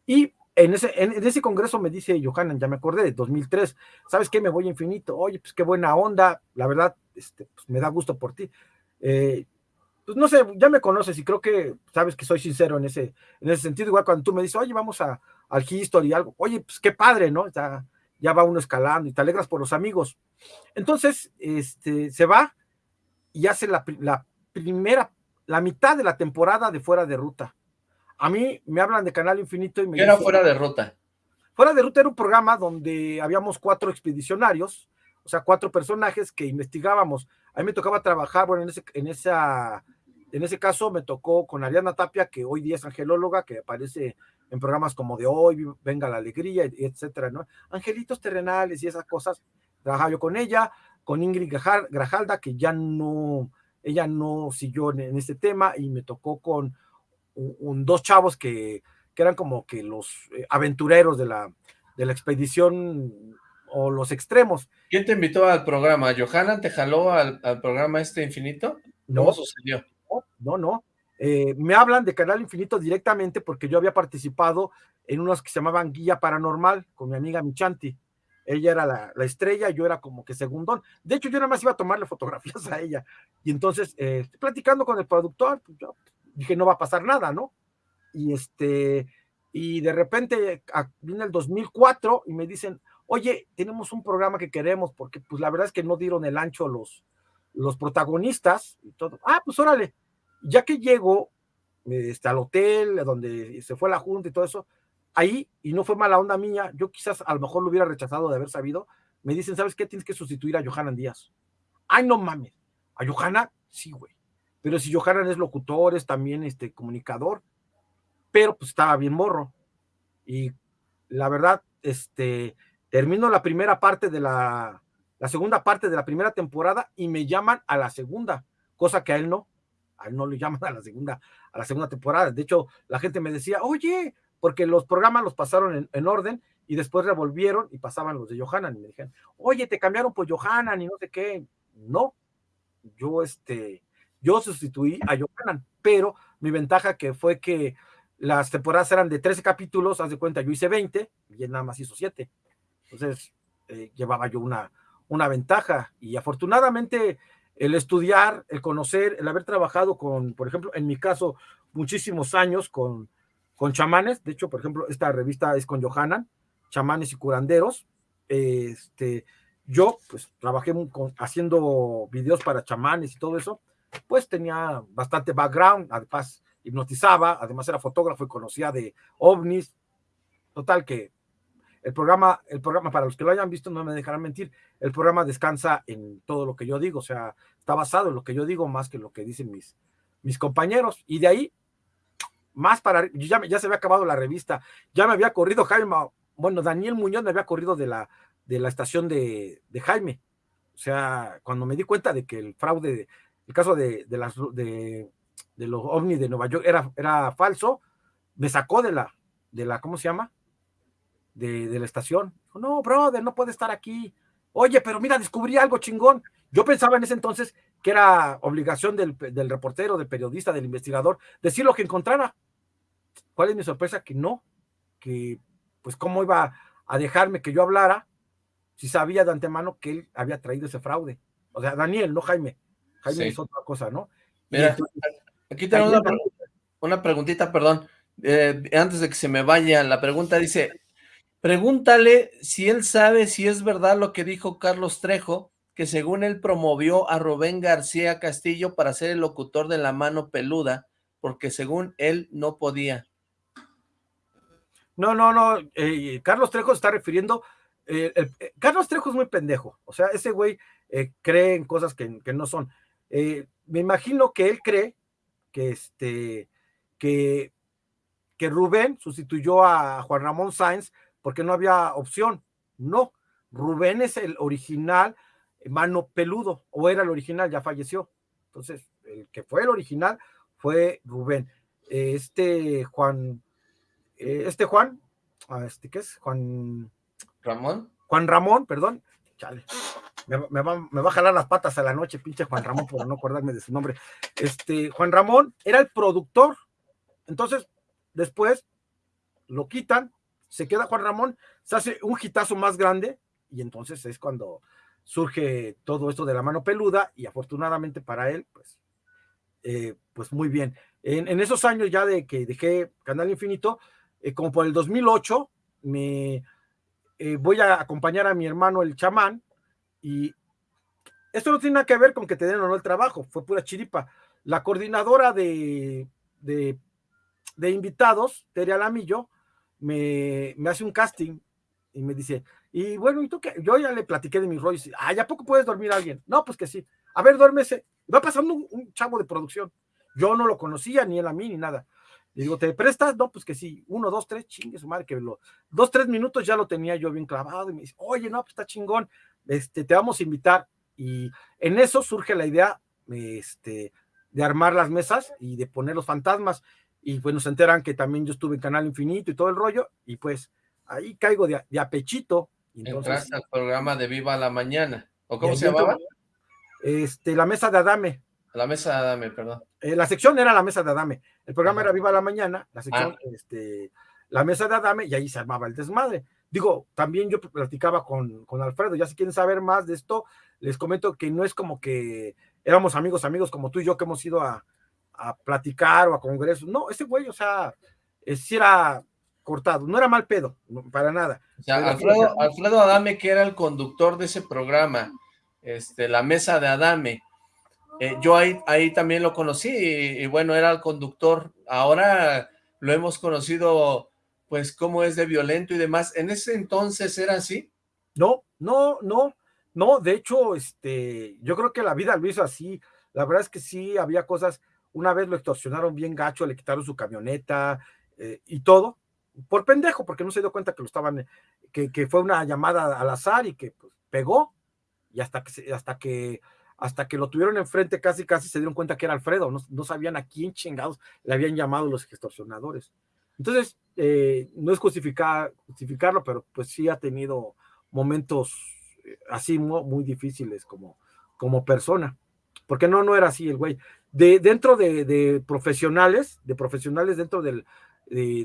Y en ese, en, ese congreso me dice Johanna, ya me acordé, de 2003, ¿sabes qué? Me voy infinito, oye, pues qué buena onda, la verdad, este, pues, me da gusto por ti. Eh, pues no sé, ya me conoces y creo que sabes que soy sincero en ese, en ese sentido, igual cuando tú me dices, oye, vamos a, al History y algo, oye, pues qué padre, ¿no? Ya, ya va uno escalando y te alegras por los amigos. Entonces, este, se va y hace la, la primera, la mitad de la temporada de Fuera de Ruta. A mí me hablan de Canal Infinito y me ¿Qué era Fuera de Ruta? Fuera de Ruta era un programa donde habíamos cuatro expedicionarios, o sea, cuatro personajes que investigábamos a mí me tocaba trabajar, bueno, en ese, en esa, en ese caso me tocó con Ariana Tapia, que hoy día es angelóloga, que aparece en programas como de hoy, Venga la Alegría, etcétera, ¿no? Angelitos terrenales y esas cosas. Trabajaba yo con ella, con Ingrid Grajalda, que ya no, ella no siguió en, este tema, y me tocó con un, dos chavos que, que, eran como que los eh, aventureros de la, de la expedición o los extremos. ¿Quién te invitó al programa? ¿Johanna te jaló al, programa este infinito? No, sucedió? No, no. Eh, me hablan de Canal Infinito directamente porque yo había participado en unos que se llamaban Guía Paranormal con mi amiga Michanti. Ella era la, estrella, yo era como que segundón. De hecho, yo nada más iba a tomarle fotografías a ella. Y entonces, eh, platicando con el productor, pues, yo dije, no va a pasar nada, ¿no? Y este, y de repente viene el 2004 y me dicen, oye, tenemos un programa que queremos, porque pues la verdad es que no dieron el ancho los, los protagonistas y todo. Ah, pues órale, ya que llego este, al hotel donde se fue la junta y todo eso, ahí, y no fue mala onda mía, yo quizás a lo mejor lo hubiera rechazado de haber sabido, me dicen, ¿sabes qué? Tienes que sustituir a Johanan Díaz. Ay, no mames. ¿A Johanna? Sí, güey. Pero si Johanan es locutor, es también este, comunicador, pero pues estaba bien morro. Y la verdad, este, Termino la primera parte de la, la segunda parte de la primera temporada y me llaman a la segunda, cosa que a él no, no le llaman a la segunda, a la segunda temporada. De hecho, la gente me decía, oye, porque los programas los pasaron en, orden y después revolvieron y pasaban los de Johanan y me dijeron, oye, te cambiaron por Johanan y no sé qué. No, yo este, yo sustituí a Johanan, pero mi ventaja que fue que las temporadas eran de 13 capítulos, haz de cuenta, yo hice 20 y él nada más hizo 7. Entonces, eh, llevaba yo una, una ventaja y afortunadamente el estudiar, el conocer, el haber trabajado con, por ejemplo, en mi caso, muchísimos años con, con chamanes, de hecho, por ejemplo, esta revista es con Johanan, chamanes y curanderos, este, yo pues trabajé haciendo videos para chamanes y todo eso, pues tenía bastante background, además hipnotizaba, además era fotógrafo y conocía de ovnis, total que el programa, el programa, para los que lo hayan visto, no me dejarán mentir, el programa descansa en todo lo que yo digo, o sea, está basado en lo que yo digo más que lo que dicen mis, mis compañeros. Y de ahí, más para, ya, ya se había acabado la revista, ya me había corrido Jaime, bueno, Daniel Muñoz me había corrido de la, de la estación de, Jaime. O sea, cuando me di cuenta de que el fraude, el caso de, de las, de, de los ovnis de Nueva York era, era falso, me sacó de la, de la, ¿cómo se llama? De, la estación. no, brother, no puede estar aquí. Oye, pero mira, descubrí algo chingón. Yo pensaba en ese entonces que era obligación del, del, reportero, del periodista, del investigador, decir lo que encontrara. ¿Cuál es mi sorpresa? Que no, que pues cómo iba a dejarme que yo hablara si sabía de antemano que él había traído ese fraude. O sea, Daniel, no Jaime. Jaime es otra cosa, ¿no? Mira, aquí tenemos una, preguntita, perdón, eh, antes de que se me vaya, la pregunta dice, pregúntale si él sabe si es verdad lo que dijo Carlos Trejo, que según él promovió a Rubén García Castillo para ser el locutor de La Mano Peluda, porque según él no podía. No, no, no, eh, Carlos Trejo está refiriendo eh, eh, Carlos Trejo es muy pendejo, o sea, ese güey cree en cosas que, no son. me imagino que él cree que este que, que Rubén sustituyó a Juan Ramón Sáenz porque no había opción. No, Rubén es el original mano peludo, o era el original, ya falleció. Entonces, el que fue el original fue Rubén. Este Juan, este Juan, ah, este qué es, Juan Ramón. Juan Ramón, perdón. Chale. Me, va, a jalar las patas a la noche, pinche Juan Ramón, por no acordarme de su nombre. Este, Juan Ramón era el productor. Entonces, después lo quitan, se queda Juan Ramón, se hace un hitazo más grande, y entonces es cuando surge todo esto de la mano peluda, y afortunadamente para él, pues, eh, pues muy bien. En, esos años ya de que dejé Canal Infinito, eh, como por el 2008, me eh, voy a acompañar a mi hermano el chamán y esto no tiene nada que ver con que te den o no el trabajo, fue pura chiripa. La coordinadora de, de, invitados, Tere Alamillo, me, me hace un casting y me dice, y bueno, ¿y tú qué? Yo ya le platiqué de mis rollos. Ah, ¿ya poco puedes dormir a alguien? No, pues que sí. A ver, duérmese. Va pasando un, chavo de producción. Yo no lo conocía, ni él a mí, ni nada. Y digo, ¿te prestas? No, pues que sí, uno, dos, tres, chingue su madre, que lo, dos, tres minutos ya lo tenía yo bien clavado y me dice, oye, no, pues está chingón, este, te vamos a invitar. Y en eso surge la idea, este, de armar las mesas y de poner los fantasmas. Y pues nos enteran que también yo estuve en Canal Infinito y todo el rollo, y pues ahí caigo de, de apechito. Entraste al programa de Viva la Mañana, ¿o cómo se llamaba? Este, la mesa de Adame. La mesa de Adame, perdón. Eh, la sección era la mesa de Adame. El programa era Viva la Mañana, la sección, ah. este, la mesa de Adame, y ahí se armaba el desmadre. Digo, también yo platicaba con, con Alfredo, ya si quieren saber más de esto, les comento que no es como que éramos amigos, amigos como tú y yo que hemos ido a, a platicar o a congresos. No, ese güey, o sea, si era cortado, no era mal pedo, para nada. O sea, Alfredo, Alfredo Adame, que era el conductor de ese programa, este, la mesa de Adame, eh, yo ahí, ahí también lo conocí y, bueno, era el conductor. Ahora lo hemos conocido, pues, cómo es de violento y demás. ¿En ese entonces era así? No, no, no, no. De hecho, este, yo creo que la vida lo hizo así. La verdad es que sí, había cosas. Una vez lo extorsionaron bien gacho, le quitaron su camioneta eh, y todo. Por pendejo, porque no se dio cuenta que lo estaban, que, que fue una llamada al azar y que pues, pegó. Y hasta que, hasta que hasta que lo tuvieron enfrente casi casi se dieron cuenta que era Alfredo, no, sabían a quién chingados le habían llamado los extorsionadores. Entonces, eh, no es justificar, justificarlo, pero pues sí ha tenido momentos eh, así muy, difíciles como, como persona, porque no, no era así el güey. De, dentro de, profesionales, de profesionales dentro de,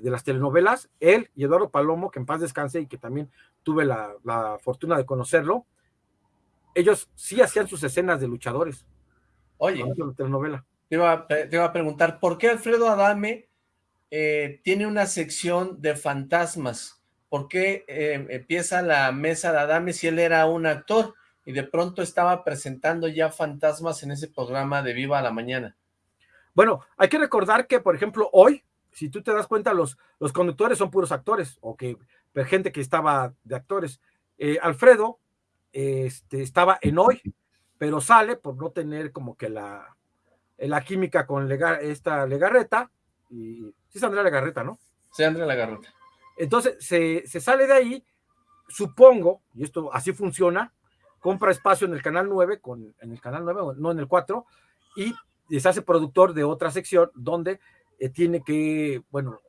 las telenovelas, él y Eduardo Palomo, que en paz descanse y que también tuve la fortuna de conocerlo, ellos sí hacían sus escenas de luchadores. Oye, telenovela. Te, iba, te a preguntar, ¿por qué Alfredo Adame eh, tiene una sección de fantasmas? ¿Por qué eh, empieza la mesa de Adame si él era un actor y de pronto estaba presentando ya fantasmas en ese programa de Viva la Mañana? Bueno, hay que recordar que, por ejemplo, hoy, si tú te das cuenta, los, los conductores son puros actores, o que gente que estaba de actores. Eh, Alfredo este, estaba en hoy, pero sale por no tener como que la, la química con esta Legarreta, y sí es Andrea Legarreta, ¿no? Sí, Andrea Legarreta. Entonces se, sale de ahí, supongo, y esto así funciona, compra espacio en el canal 9, con, en el canal 9, no en el 4, y se hace productor de otra sección donde eh, tiene que, bueno,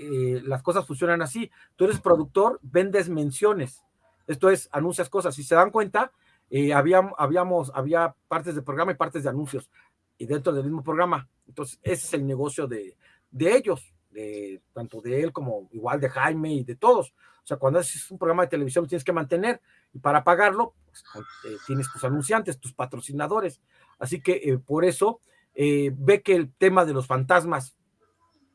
eh, las cosas funcionan así. Tú eres productor, vendes menciones. Esto es, anuncias cosas. Si se dan cuenta, eh, había, habíamos, había partes del programa y partes de anuncios y dentro del mismo programa. Entonces, ese es el negocio de, ellos, tanto de él como igual de Jaime y de todos. O sea, cuando haces un programa de televisión tienes que mantener y para pagarlo pues, eh, tienes tus anunciantes, tus patrocinadores. Así que eh, por eso eh, ve que el tema de los fantasmas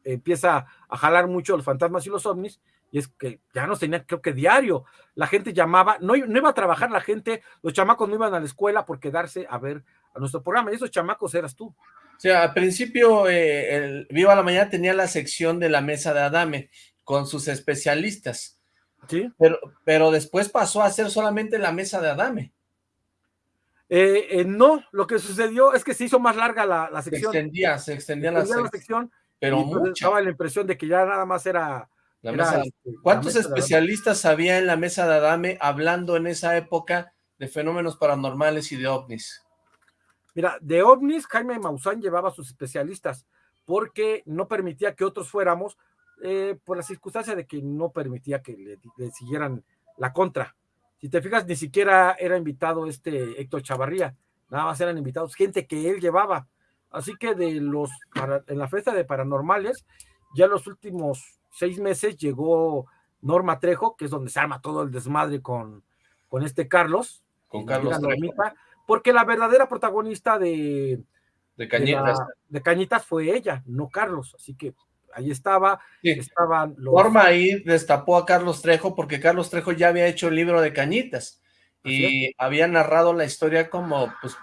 empieza a jalar mucho los fantasmas y los ovnis y es que ya nos tenía, creo que diario, la gente llamaba, no, no iba a trabajar la gente, los chamacos no iban a la escuela por quedarse a ver a nuestro programa, y esos chamacos eras tú. O sea, al principio, eh, el Viva la Mañana tenía la sección de la mesa de Adame, con sus especialistas. Sí. Pero, pero después pasó a ser solamente la mesa de Adame. Eh, eh, no, lo que sucedió es que se hizo más larga la, sección. Se extendía, se extendía, la, sección. Pero mucho. Daba la impresión de que ya nada más era este, ¿Cuántos especialistas había en la mesa de Adame hablando en esa época de fenómenos paranormales y de ovnis? Mira, de ovnis, Jaime Maussan llevaba a sus especialistas porque no permitía que otros fuéramos eh, por la circunstancia de que no permitía que le, siguieran la contra. Si te fijas, ni siquiera era invitado este Héctor Chavarría, nada más eran invitados gente que él llevaba. Así que de los, en la fiesta de paranormales, ya los últimos seis meses llegó Norma Trejo, que es donde se arma todo el desmadre con, con este Carlos. Con Carlos Normita, porque la verdadera protagonista de, de Cañitas. De, Cañitas fue ella, no Carlos. Así que ahí estaba, estaban los... Norma ahí destapó a Carlos Trejo porque Carlos Trejo ya había hecho el libro de Cañitas y había narrado la historia como pues,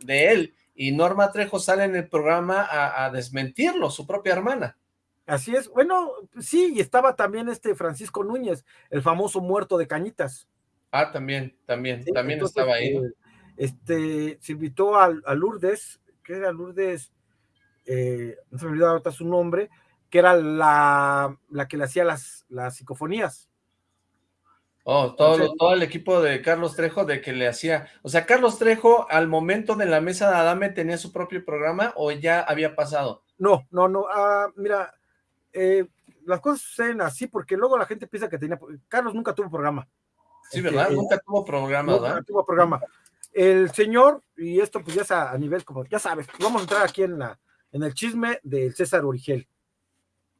de él y Norma Trejo sale en el programa a desmentirlo, su propia hermana. Así es. Bueno, sí, y estaba también este Francisco Núñez, el famoso muerto de Cañitas. Ah, también, también, también estaba ahí. Eh, este, se invitó a, Lourdes, que era Lourdes, eh, no se me olvidó ahorita su nombre, que era la, la que le hacía las, las psicofonías. Oh, todo, todo el equipo de Carlos Trejo de que le hacía, o sea, Carlos Trejo al momento de la mesa de Adame tenía su propio programa o ya había pasado? No, no, no, ah, mira, eh, las cosas suceden así porque luego la gente piensa que tenía. Carlos nunca tuvo programa. Sí, ¿verdad? Este, nunca tuvo programa, Nunca tuvo programa. El señor, y esto pues ya es a, nivel como, ya sabes, vamos a entrar aquí en, la, en el chisme del César Origel.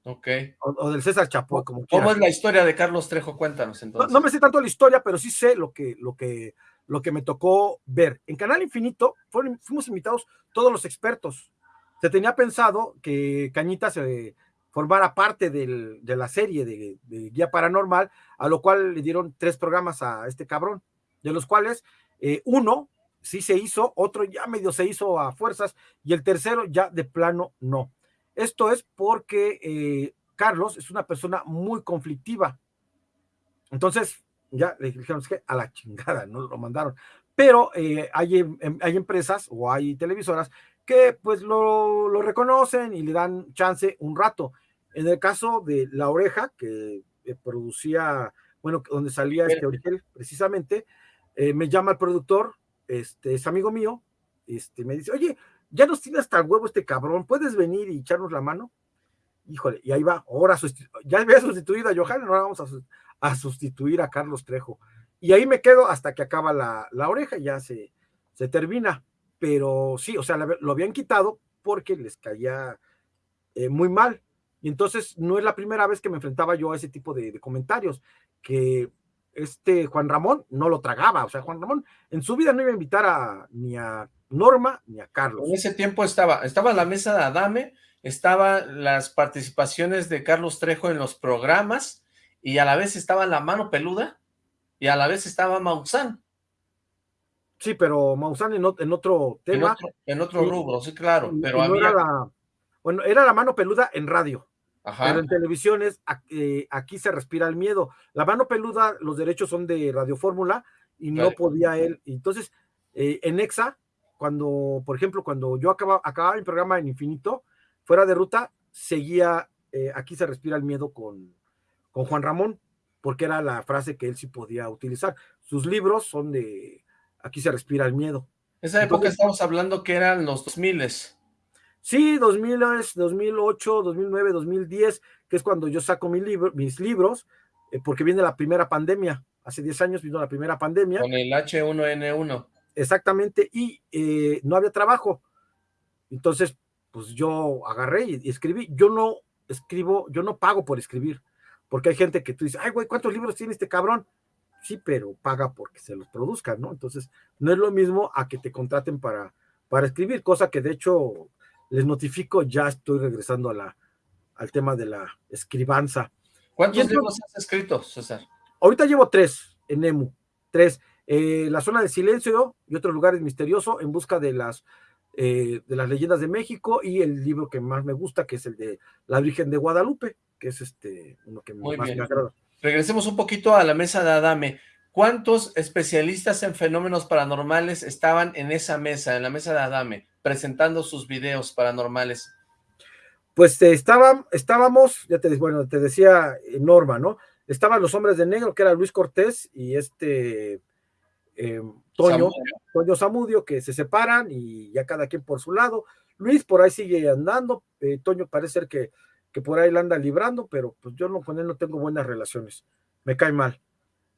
Ok. O, del César Chapo, como ¿Cómo es la historia de Carlos Trejo? Cuéntanos entonces. No, me sé tanto la historia, pero sí sé lo que, lo que, lo que me tocó ver. En Canal Infinito fuimos invitados todos los expertos. Se tenía pensado que Cañita se formara parte de la serie de, Guía Paranormal, a lo cual le dieron tres programas a este cabrón, de los cuales eh, uno sí se hizo, otro ya medio se hizo a fuerzas, y el tercero ya de plano no. Esto es porque eh, Carlos es una persona muy conflictiva. Entonces, ya le dijeron que a la chingada, no lo mandaron. Pero eh, hay, em, hay empresas o hay televisoras que pues lo, lo, reconocen y le dan chance un rato. En el caso de La Oreja, que producía, bueno, donde salía este origen precisamente, eh, me llama el productor, este es amigo mío, este me dice, oye, ya nos tiene hasta el huevo este cabrón, ¿puedes venir y echarnos la mano? Híjole, y ahí va, ahora ya había sustituido a Johan, ahora vamos a, sustituir a Carlos Trejo. Y ahí me quedo hasta que acaba la, la oreja, ya se, se termina. Pero sí, o sea, lo habían quitado porque les caía eh, muy mal. Y entonces no es la primera vez que me enfrentaba yo a ese tipo de, comentarios, que este Juan Ramón no lo tragaba, o sea, Juan Ramón en su vida no iba a invitar a, ni a Norma ni a Carlos. En ese tiempo estaba, estaba la mesa de Adame, estaban las participaciones de Carlos Trejo en los programas, y a la vez estaba La Mano Peluda, y a la vez estaba Maussan. Sí, pero Maussan en, otro tema. En otro, rubro, sí, claro, pero había... bueno, era La Mano Peluda en radio. Pero en televisión es eh, aquí se respira el miedo. La mano peluda, los derechos son de Radio Fórmula y no podía él. Entonces, eh, en EXA, cuando, por ejemplo, cuando yo acababa, acababa mi programa en Infinito, fuera de ruta, seguía eh, aquí se respira el miedo con, con Juan Ramón, porque era la frase que él sí podía utilizar. Sus libros son de aquí se respira el miedo. Esa época estamos hablando que eran los 2000 Sí, 2000, 2008, 2009, 2010, que es cuando yo saco mi libro, mis libros, eh, porque viene la primera pandemia. Hace 10 años vino la primera pandemia. Con el H1N1. Exactamente, y eh, no había trabajo. Entonces, pues yo agarré y, escribí. Yo no escribo, yo no pago por escribir, porque hay gente que tú dices, ay, güey, ¿cuántos libros tiene este cabrón? Sí, pero paga porque se los produzcan, ¿no? Entonces, no es lo mismo a que te contraten para, para escribir, cosa que de hecho les notifico, ya estoy regresando a la, al tema de la escribanza. ¿Cuántos libros has escrito, César? Ahorita llevo tres en EMU, tres. Eh, la zona de silencio y otros lugares misteriosos en busca de las eh, de las leyendas de México y el libro que más me gusta, que es el de la Virgen de Guadalupe, que es este uno que más me agrada. Regresemos un poquito a la mesa de Adame. ¿Cuántos especialistas en fenómenos paranormales estaban en esa mesa, en la mesa de Adame, presentando sus videos paranormales? Pues eh, estábamos, ya te, bueno, te decía Norma, ¿no? Estaban los hombres de negro, que era Luis Cortés y este eh, Toño, Toño Zamudio, que se separan y ya cada quien por su lado. Luis por ahí sigue andando, eh, Toño parece ser que, que por ahí la anda librando, pero pues yo no, con él no tengo buenas relaciones, me cae mal.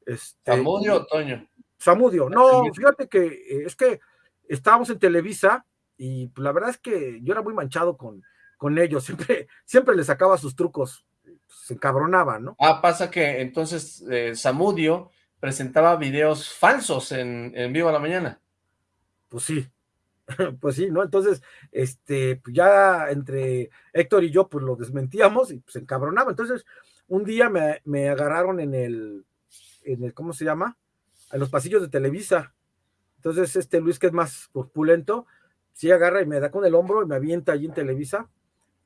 Este, ¿Zamudio o Toño? Zamudio, no, fíjate que eh, es que estábamos en Televisa y pues, la verdad es que yo era muy manchado con, con ellos, siempre, siempre les sacaba sus trucos, se encabronaba, ¿no? Ah, pasa que entonces Zamudio presentaba videos falsos en, en Vivo a la Mañana. Pues sí, pues sí, ¿no? Entonces, este, pues ya entre Héctor y yo, pues lo desmentíamos y pues encabronaba. Entonces, un día me, me, agarraron en el, en el, ¿cómo se llama? En los pasillos de Televisa. Entonces, este Luis, que es más corpulento, sí agarra y me da con el hombro y me avienta allí en Televisa.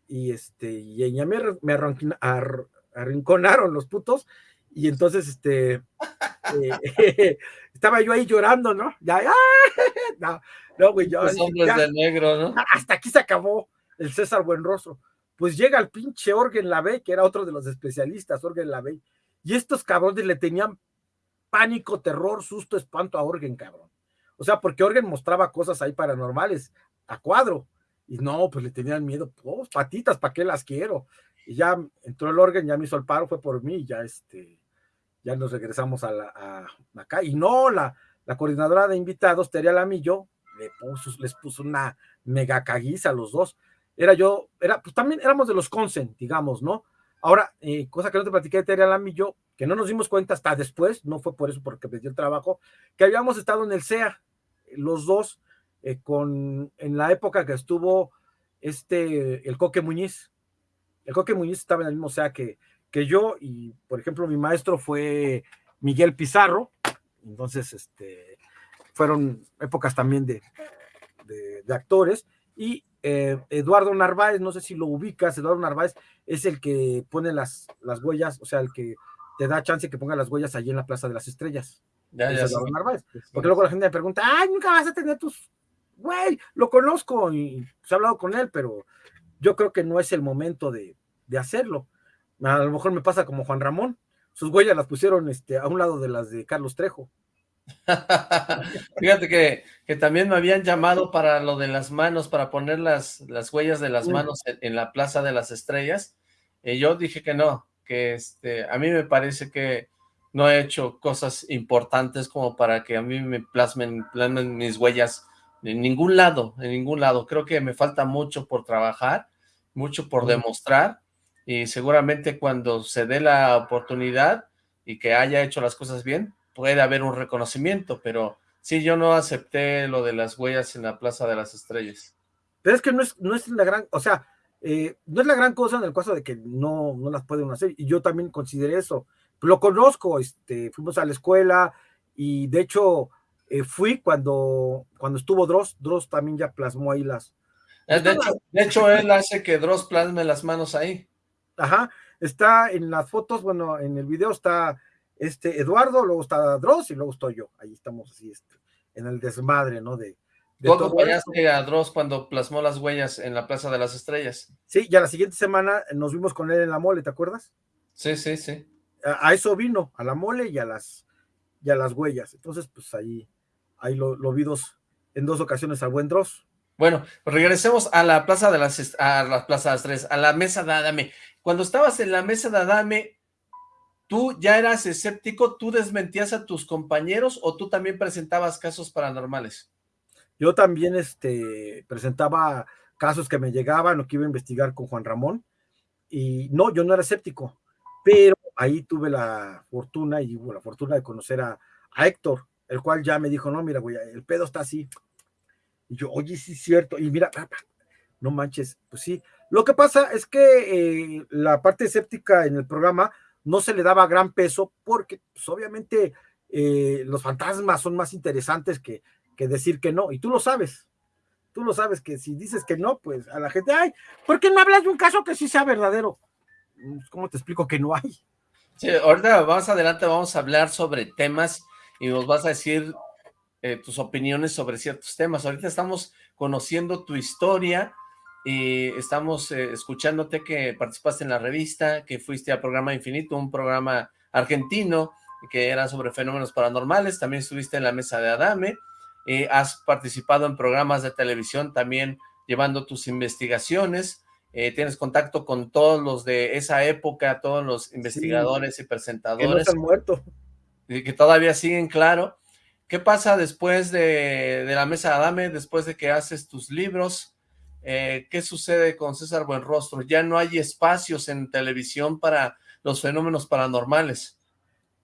Y este, y ya me, me arrinconaron los putos. Y entonces, este, eh, estaba yo ahí llorando, ¿no? Ya, no, no, güey, yo. de negro, ¿no? Hasta aquí se acabó el César Buenrostro. Pues llega el pinche Orgen Lavey, que era otro de los especialistas, Orgen Lavey, y estos cabrones le tenían pánico, terror, susto, espanto a Orgen, cabrón. O sea, porque Orgen mostraba cosas ahí paranormales a cuadro. Y no, pues le tenían miedo, pues patitas, ¿para qué las quiero? Y ya entró el Orgen, ya me hizo el paro, fue por mí, ya este, ya nos regresamos a, la, acá. Y no, la, la coordinadora de invitados, Teria Lamillo, le puso, les puso una mega caguiza a los dos. Era yo, era, pues también éramos de los Consen, digamos, ¿no? Ahora, eh, cosa que no te platiqué de Teria Lamillo, que no nos dimos cuenta hasta después, no fue por eso porque me dio el trabajo, que habíamos estado en el CEA, los dos, eh, con, en la época que estuvo este, el Coque Muñiz. El Coque Muñiz estaba en el mismo CEA que, que yo, y por ejemplo, mi maestro fue Miguel Pizarro, entonces este, fueron épocas también de, de, actores, y eh, Eduardo Narváez, no sé si lo ubicas, Eduardo Narváez es el que pone las, las huellas, o sea, el que te da chance que ponga las huellas allí en la Plaza de las Estrellas. Ya, ya Eduardo Narváez. Porque luego la gente me pregunta, ay, nunca vas a tener tus, güey, lo conozco y se ha hablado con él, pero yo creo que no es el momento de, de hacerlo. A lo mejor me pasa como Juan Ramón. Sus huellas las pusieron este, a un lado de las de Carlos Trejo. Fíjate que, que, también me habían llamado para lo de las manos, para poner las, las huellas de las manos en, la Plaza de las Estrellas. Y yo dije que no, que este, a mí me parece que no he hecho cosas importantes como para que a mí me plasmen, plasmen mis huellas en ningún lado, en ningún lado. Creo que me falta mucho por trabajar, mucho por demostrar y seguramente cuando se dé la oportunidad y que haya hecho las cosas bien, puede haber un reconocimiento, pero sí, yo no acepté lo de las huellas en la Plaza de las Estrellas. Pero es que no es, no es la gran, o sea, eh, no es la gran cosa en el caso de que no, no las pueden hacer, y yo también consideré eso. Lo conozco, este, fuimos a la escuela, y de hecho eh, fui cuando, cuando estuvo Dross, Dross también ya plasmó ahí las... Eh, de hecho, de hecho él hace que Dross plasme las manos ahí. Ajá, está en las fotos, bueno, en el video está este Eduardo, luego está Dross y luego estoy yo. Ahí estamos así, este, en el desmadre, ¿no? De, de ¿Tú acompañaste a Dross cuando plasmó las huellas en la Plaza de las Estrellas? Sí, ya la siguiente semana nos vimos con él en la mole, ¿te acuerdas? Sí, sí, sí. A, eso vino, a la mole y a las, y a las huellas. Entonces, pues ahí, ahí lo, lo vi dos, en dos ocasiones al buen Dross. Bueno, pues regresemos a la Plaza de las, a la Plaza de las Tres, a la mesa de Adame. Cuando estabas en la mesa de Adame, ¿tú ya eras escéptico? ¿Tú desmentías a tus compañeros o tú también presentabas casos paranormales? Yo también este, presentaba casos que me llegaban o que iba a investigar con Juan Ramón Y no, yo no era escéptico, pero ahí tuve la fortuna y la fortuna de conocer a, Héctor, el cual ya me dijo, no, mira, güey, el pedo está así. Y yo, oye, sí es cierto. Y mira, no manches, pues sí. Lo que pasa es que eh, la parte escéptica en el programa no se le daba gran peso porque, pues, obviamente, eh, los fantasmas son más interesantes que, que decir que no. Y tú lo sabes. Tú lo sabes que si dices que no, pues a la gente, ay, ¿por qué no hablas de un caso que sí sea verdadero? Pues, ¿Cómo te explico que no hay? Sí, ahorita más adelante vamos a hablar sobre temas y nos vas a decir eh, tus opiniones sobre ciertos temas. Ahorita estamos conociendo tu historia y estamos eh, escuchándote que participaste en la revista, que fuiste a Programa Infinito, un programa argentino que era sobre fenómenos paranormales, también estuviste en la mesa de Adame, eh, has participado en programas de televisión también llevando tus investigaciones, eh, tienes contacto con todos los de esa época, todos los investigadores y presentadores. Que no están muertos. Y que todavía siguen, claro. ¿Qué pasa después de, la mesa de Adame, después de que haces tus libros? Eh, ¿Qué sucede con César Buenrostro? Ya no hay espacios en televisión para los fenómenos paranormales.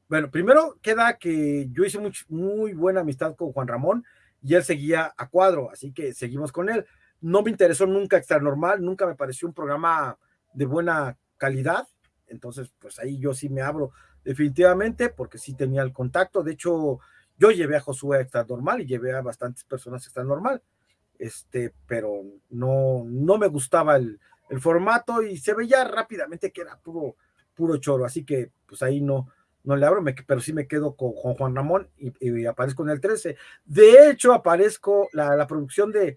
Bueno, primero queda que yo hice muy, muy buena amistad con Juan Ramón y él seguía a cuadro, así que seguimos con él. No me interesó nunca Extra Normal, nunca me pareció un programa de buena calidad, entonces pues ahí yo sí me abro definitivamente porque sí tenía el contacto. De hecho, yo llevé a Josué a Extra Normal y llevé a bastantes personas a Extra Normal, este, pero no, no me gustaba el, el formato y se veía rápidamente que era puro, puro choro, así que pues ahí no, no le abro, pero sí me quedo con, Juan Ramón y, aparezco en el 13. De hecho, aparezco la, producción de,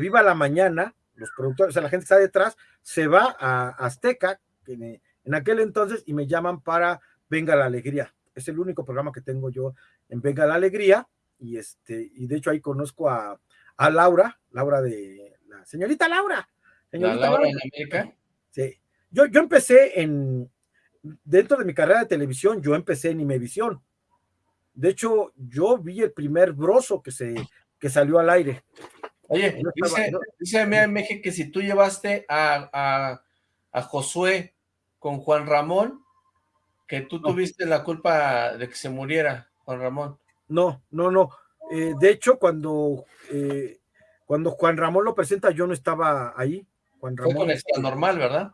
Viva la Mañana, los productores, o sea, la gente está detrás, se va a Azteca en, en aquel entonces y me llaman para Venga la Alegría. Es el único programa que tengo yo en Venga la Alegría y este y de hecho ahí conozco a, Laura, Laura de la señorita Laura. Señorita Laura, en América. Sí. Yo, yo empecé en, dentro de mi carrera de televisión, yo empecé en Imevisión. De hecho, yo vi el primer broso que, se, que salió al aire. Oye, dice, que si tú llevaste a, a, Josué con Juan Ramón, que tú tuviste la culpa de que se muriera Juan Ramón. No, no, no. Eh, de hecho, cuando, eh, cuando Juan Ramón lo presenta, yo no estaba ahí. Juan Ramón, Fue con normal, ¿verdad?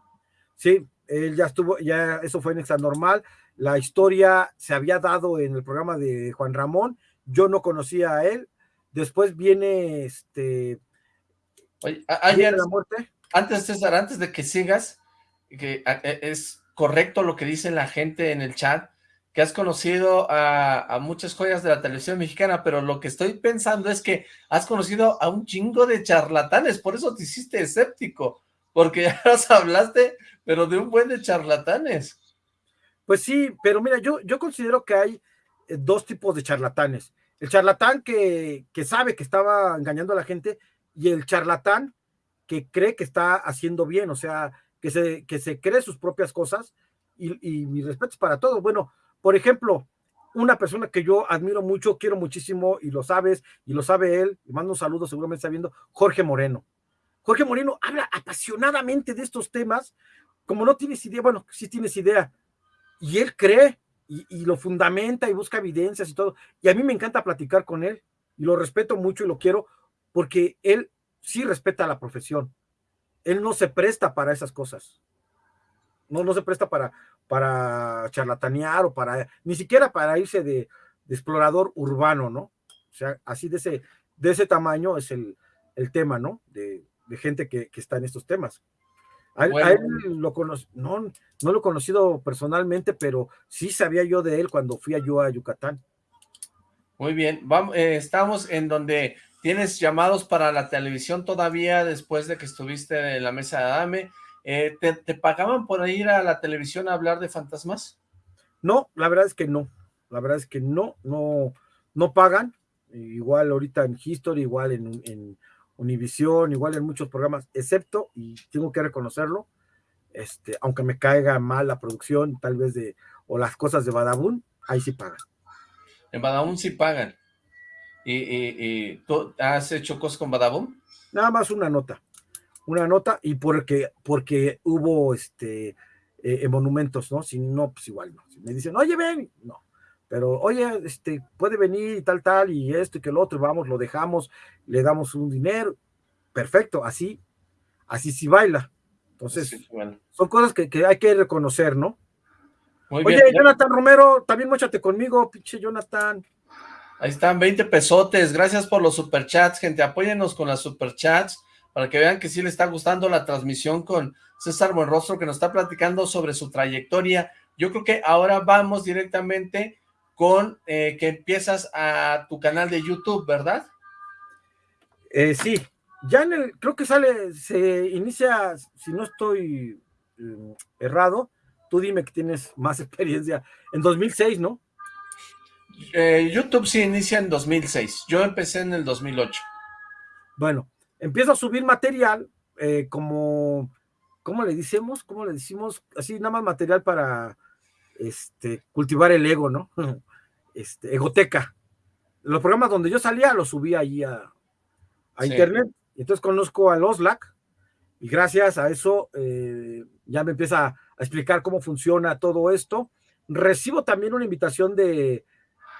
Sí, él ya estuvo, ya eso fue en Extra Normal, la historia se había dado en el programa de Juan Ramón, yo no conocía a él, después viene este... Oye, ayer, la muerte. Antes, César, antes de que sigas, que e, es correcto lo que dice la gente en el chat, que has conocido a, a, muchas joyas de la televisión mexicana, pero lo que estoy pensando es que has conocido a un chingo de charlatanes, por eso te hiciste escéptico, porque ya nos hablaste pero de un buen de charlatanes. Pues sí, pero mira, yo, yo considero que hay eh, dos tipos de charlatanes. El charlatán que, que sabe que estaba engañando a la gente y el charlatán que cree que está haciendo bien, o sea, que se, que se cree sus propias cosas y, y mis respetos para todos. Bueno, por ejemplo, una persona que yo admiro mucho, quiero muchísimo y lo sabes y lo sabe él, y mando un saludo, seguramente está viendo, Jorge Moreno. Jorge Moreno habla apasionadamente de estos temas como no tienes idea, bueno, sí tienes idea, y él cree y, lo fundamenta y busca evidencias y todo, y a mí me encanta platicar con él, y lo respeto mucho y lo quiero, porque él sí respeta la profesión, él no se presta para esas cosas, no, no se presta para, para charlatanear o para, ni siquiera para irse de, explorador urbano, ¿no? O sea, así de ese, de ese tamaño es el, tema, ¿no? De, gente que, que, está en estos temas. A él, lo no, no lo he conocido personalmente, pero sí sabía yo de él cuando fui a yo a Yucatán. Muy bien, vamos, eh, estamos en donde tienes llamados para la televisión todavía después de que estuviste en la mesa de Adame. Eh, ¿te, pagaban por ir a la televisión a hablar de fantasmas? No, la verdad es que no. La verdad es que no, no, no pagan. Igual ahorita en History, igual en, en Univisión, igual en muchos programas, excepto, y tengo que reconocerlo, este, aunque me caiga mal la producción, tal vez de, o las cosas de Badabun, ahí sí pagan. En Badabun sí pagan. ¿Y, tú has hecho cosas con Badabun? Nada más una nota. una nota y porque, porque hubo este, eh, monumentos, ¿no? Si no, pues igual no. Si me dicen, oye, ven, no. Pero, oye, este, puede venir y tal, tal, y esto y que el otro, vamos, lo dejamos, le damos un dinero, perfecto, así, así sí baila. Entonces, son cosas que, hay que reconocer, ¿no? Oye, Jonathan Romero, también muéchate conmigo, pinche Jonathan. Ahí están, 20 pesotes, gracias por los superchats, gente, apóyennos con las superchats, para que vean que sí le está gustando la transmisión con César Buenrostro, que nos está platicando sobre su trayectoria. Yo creo que ahora vamos directamente con eh, que empiezas a tu canal de YouTube, ¿verdad? Eh, sí, ya en el, creo que sale, se inicia, si no estoy mm, errado, tú dime que tienes más experiencia, en 2006, ¿no? Eh, YouTube sí inicia en 2006, yo empecé en el 2008. Bueno, empiezo a subir material como, ¿cómo le decimos? ¿Cómo le decimos? Así, nada más material para este, cultivar el ego, ¿no? este, Egoteca. Los programas donde yo salía los subía ahí a, internet. Entonces conozco al Oslac y gracias a eso eh, ya me empieza a explicar cómo funciona todo esto. Recibo también una invitación de,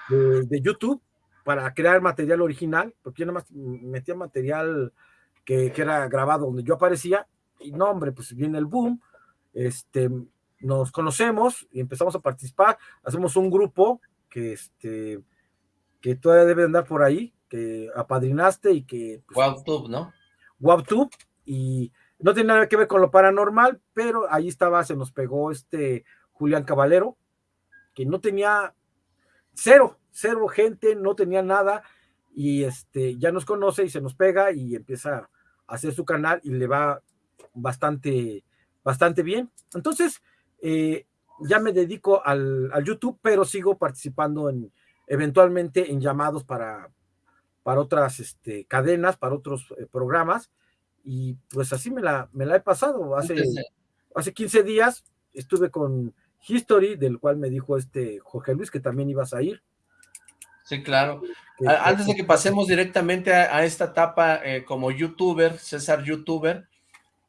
de, YouTube para crear material original, porque yo nada más metía material que, que, era grabado donde yo aparecía, y no, hombre, pues viene el boom, este, nos conocemos y empezamos a participar, hacemos un grupo que este que todavía debe andar por ahí, que apadrinaste y que... Pues, ¿no? WebTube, y no tiene nada que ver con lo paranormal, pero ahí estaba, se nos pegó este Julián Caballero, que no tenía cero, cero gente, no tenía nada, y este ya nos conoce y se nos pega y empieza a hacer su canal y le va bastante, bastante bien. Entonces, eh, ya me dedico al, YouTube, pero sigo participando en eventualmente en llamados para, para otras este, cadenas, para otros eh, programas, y pues así me la, me la he pasado. Hace, hace 15 días estuve con History, del cual me dijo este Jorge Luis que también ibas a ir. Sí, claro. Antes de que pasemos directamente a, esta etapa eh, como youtuber, César youtuber,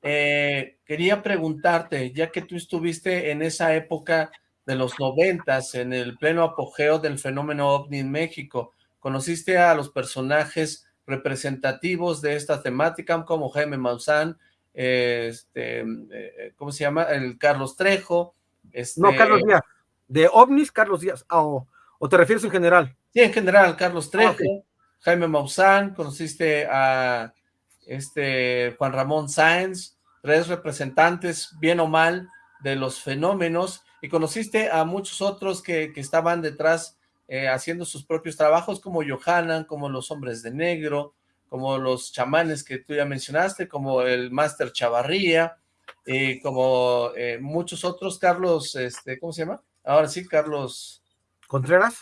eh, quería preguntarte, ya que tú estuviste en esa época de los noventas, en el pleno apogeo del fenómeno OVNI en México, conociste a los personajes representativos de esta temática, como Jaime Maussan, este, eh, ¿cómo se llama? El Carlos Trejo. Este... No, Carlos Díaz. De OVNIs, Carlos Díaz. Ah, o, te refieres en general? Sí, en general, Carlos ah, Trejo, Jaime Maussan, conociste a este Juan Ramón Sáenz, tres representantes, bien o mal, de los fenómenos, y conociste a muchos otros que, estaban detrás eh, haciendo sus propios trabajos, como Johanan, como los hombres de negro, como los chamanes que tú ya mencionaste, como el Máster Chavarría, y como eh, muchos otros, Carlos, este, ¿cómo se llama? Ahora sí, Carlos... ¿Contreras?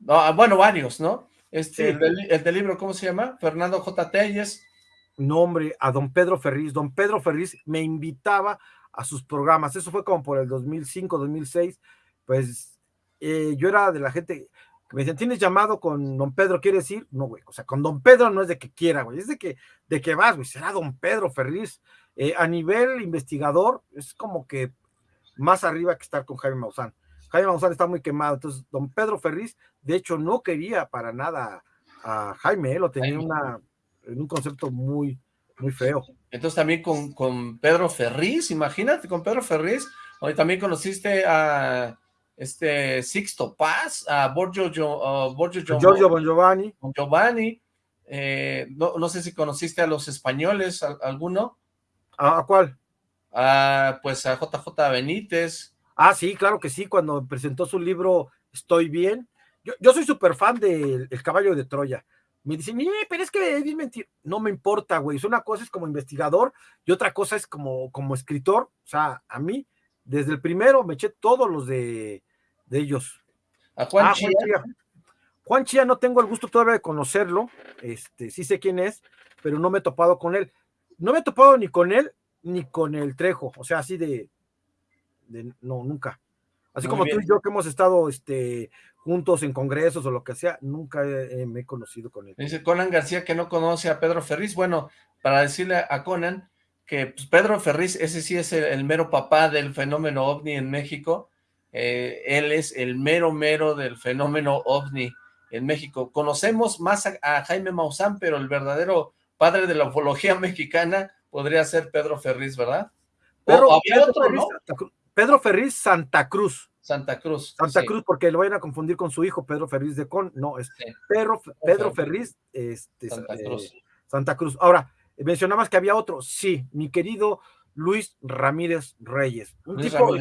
No, ah, bueno, varios, ¿no? Este, el, del, libro, ¿cómo se llama? Fernando J. Telles. Nombre a don Pedro Ferriz. Don Pedro Ferriz me invitaba a sus programas. Eso fue como por el 2005, 2006. Pues eh, yo era de la gente que me decían, ¿tienes llamado con don Pedro? ¿Quieres decir? No, güey. O sea, con don Pedro no es de que quiera, güey. Es de que, de que vas, güey. Será don Pedro Ferriz. Eh, a nivel investigador, es como que más arriba que estar con Jaime Maussan. Jaime Maussan está muy quemado. Entonces, don Pedro Ferriz, de hecho, no quería para nada a Jaime, ¿eh? lo tenía una, en un concepto muy, muy feo. Entonces también con, con Pedro Ferriz, imagínate, con Pedro Ferriz, hoy también conociste a este Sixto Paz, a Borgio, Giorgio Bon Giovanni. Bon Giovanni. Eh, no, no, sé si conociste a los españoles, alguno. ¿A, cuál? pues a JJ Benítez. Ah, sí, claro que sí, cuando presentó su libro Estoy Bien. Yo, soy súper fan del El Caballo de Troya. Me dicen, pero es que es mentir. No me importa, güey. Una cosa es como investigador y otra cosa es como, como escritor. O sea, a mí, desde el primero me eché todos los de, de ellos. ¿A Juan, ah, Chía? Juan Chía? no tengo el gusto todavía de conocerlo. Este, sí sé quién es, pero no me he topado con él. No me he topado ni con él ni con el Trejo. O sea, así de, no, nunca. Así como tú y yo que hemos estado este, juntos en congresos o lo que sea, nunca me he conocido con él. Dice Conan García que no conoce a Pedro Ferriz. Bueno, para decirle a Conan que pues, Pedro Ferriz, ese sí es el, mero papá del fenómeno ovni en México, eh, él es el mero mero del fenómeno ovni en México. Conocemos más a, Jaime Maussan, pero el verdadero padre de la ufología mexicana podría ser Pedro Ferriz, ¿verdad? Pedro, Pedro Ferriz Santa Cruz. Santa Cruz. Santa Cruz, porque lo vayan a confundir con su hijo, Pedro Ferriz de Con. No, es Pedro, Pedro Ferriz este, Santa, eh, Cruz. Santa Cruz. Ahora, mencionabas que había otro. Sí, mi querido Luis Ramírez Reyes. Un tipo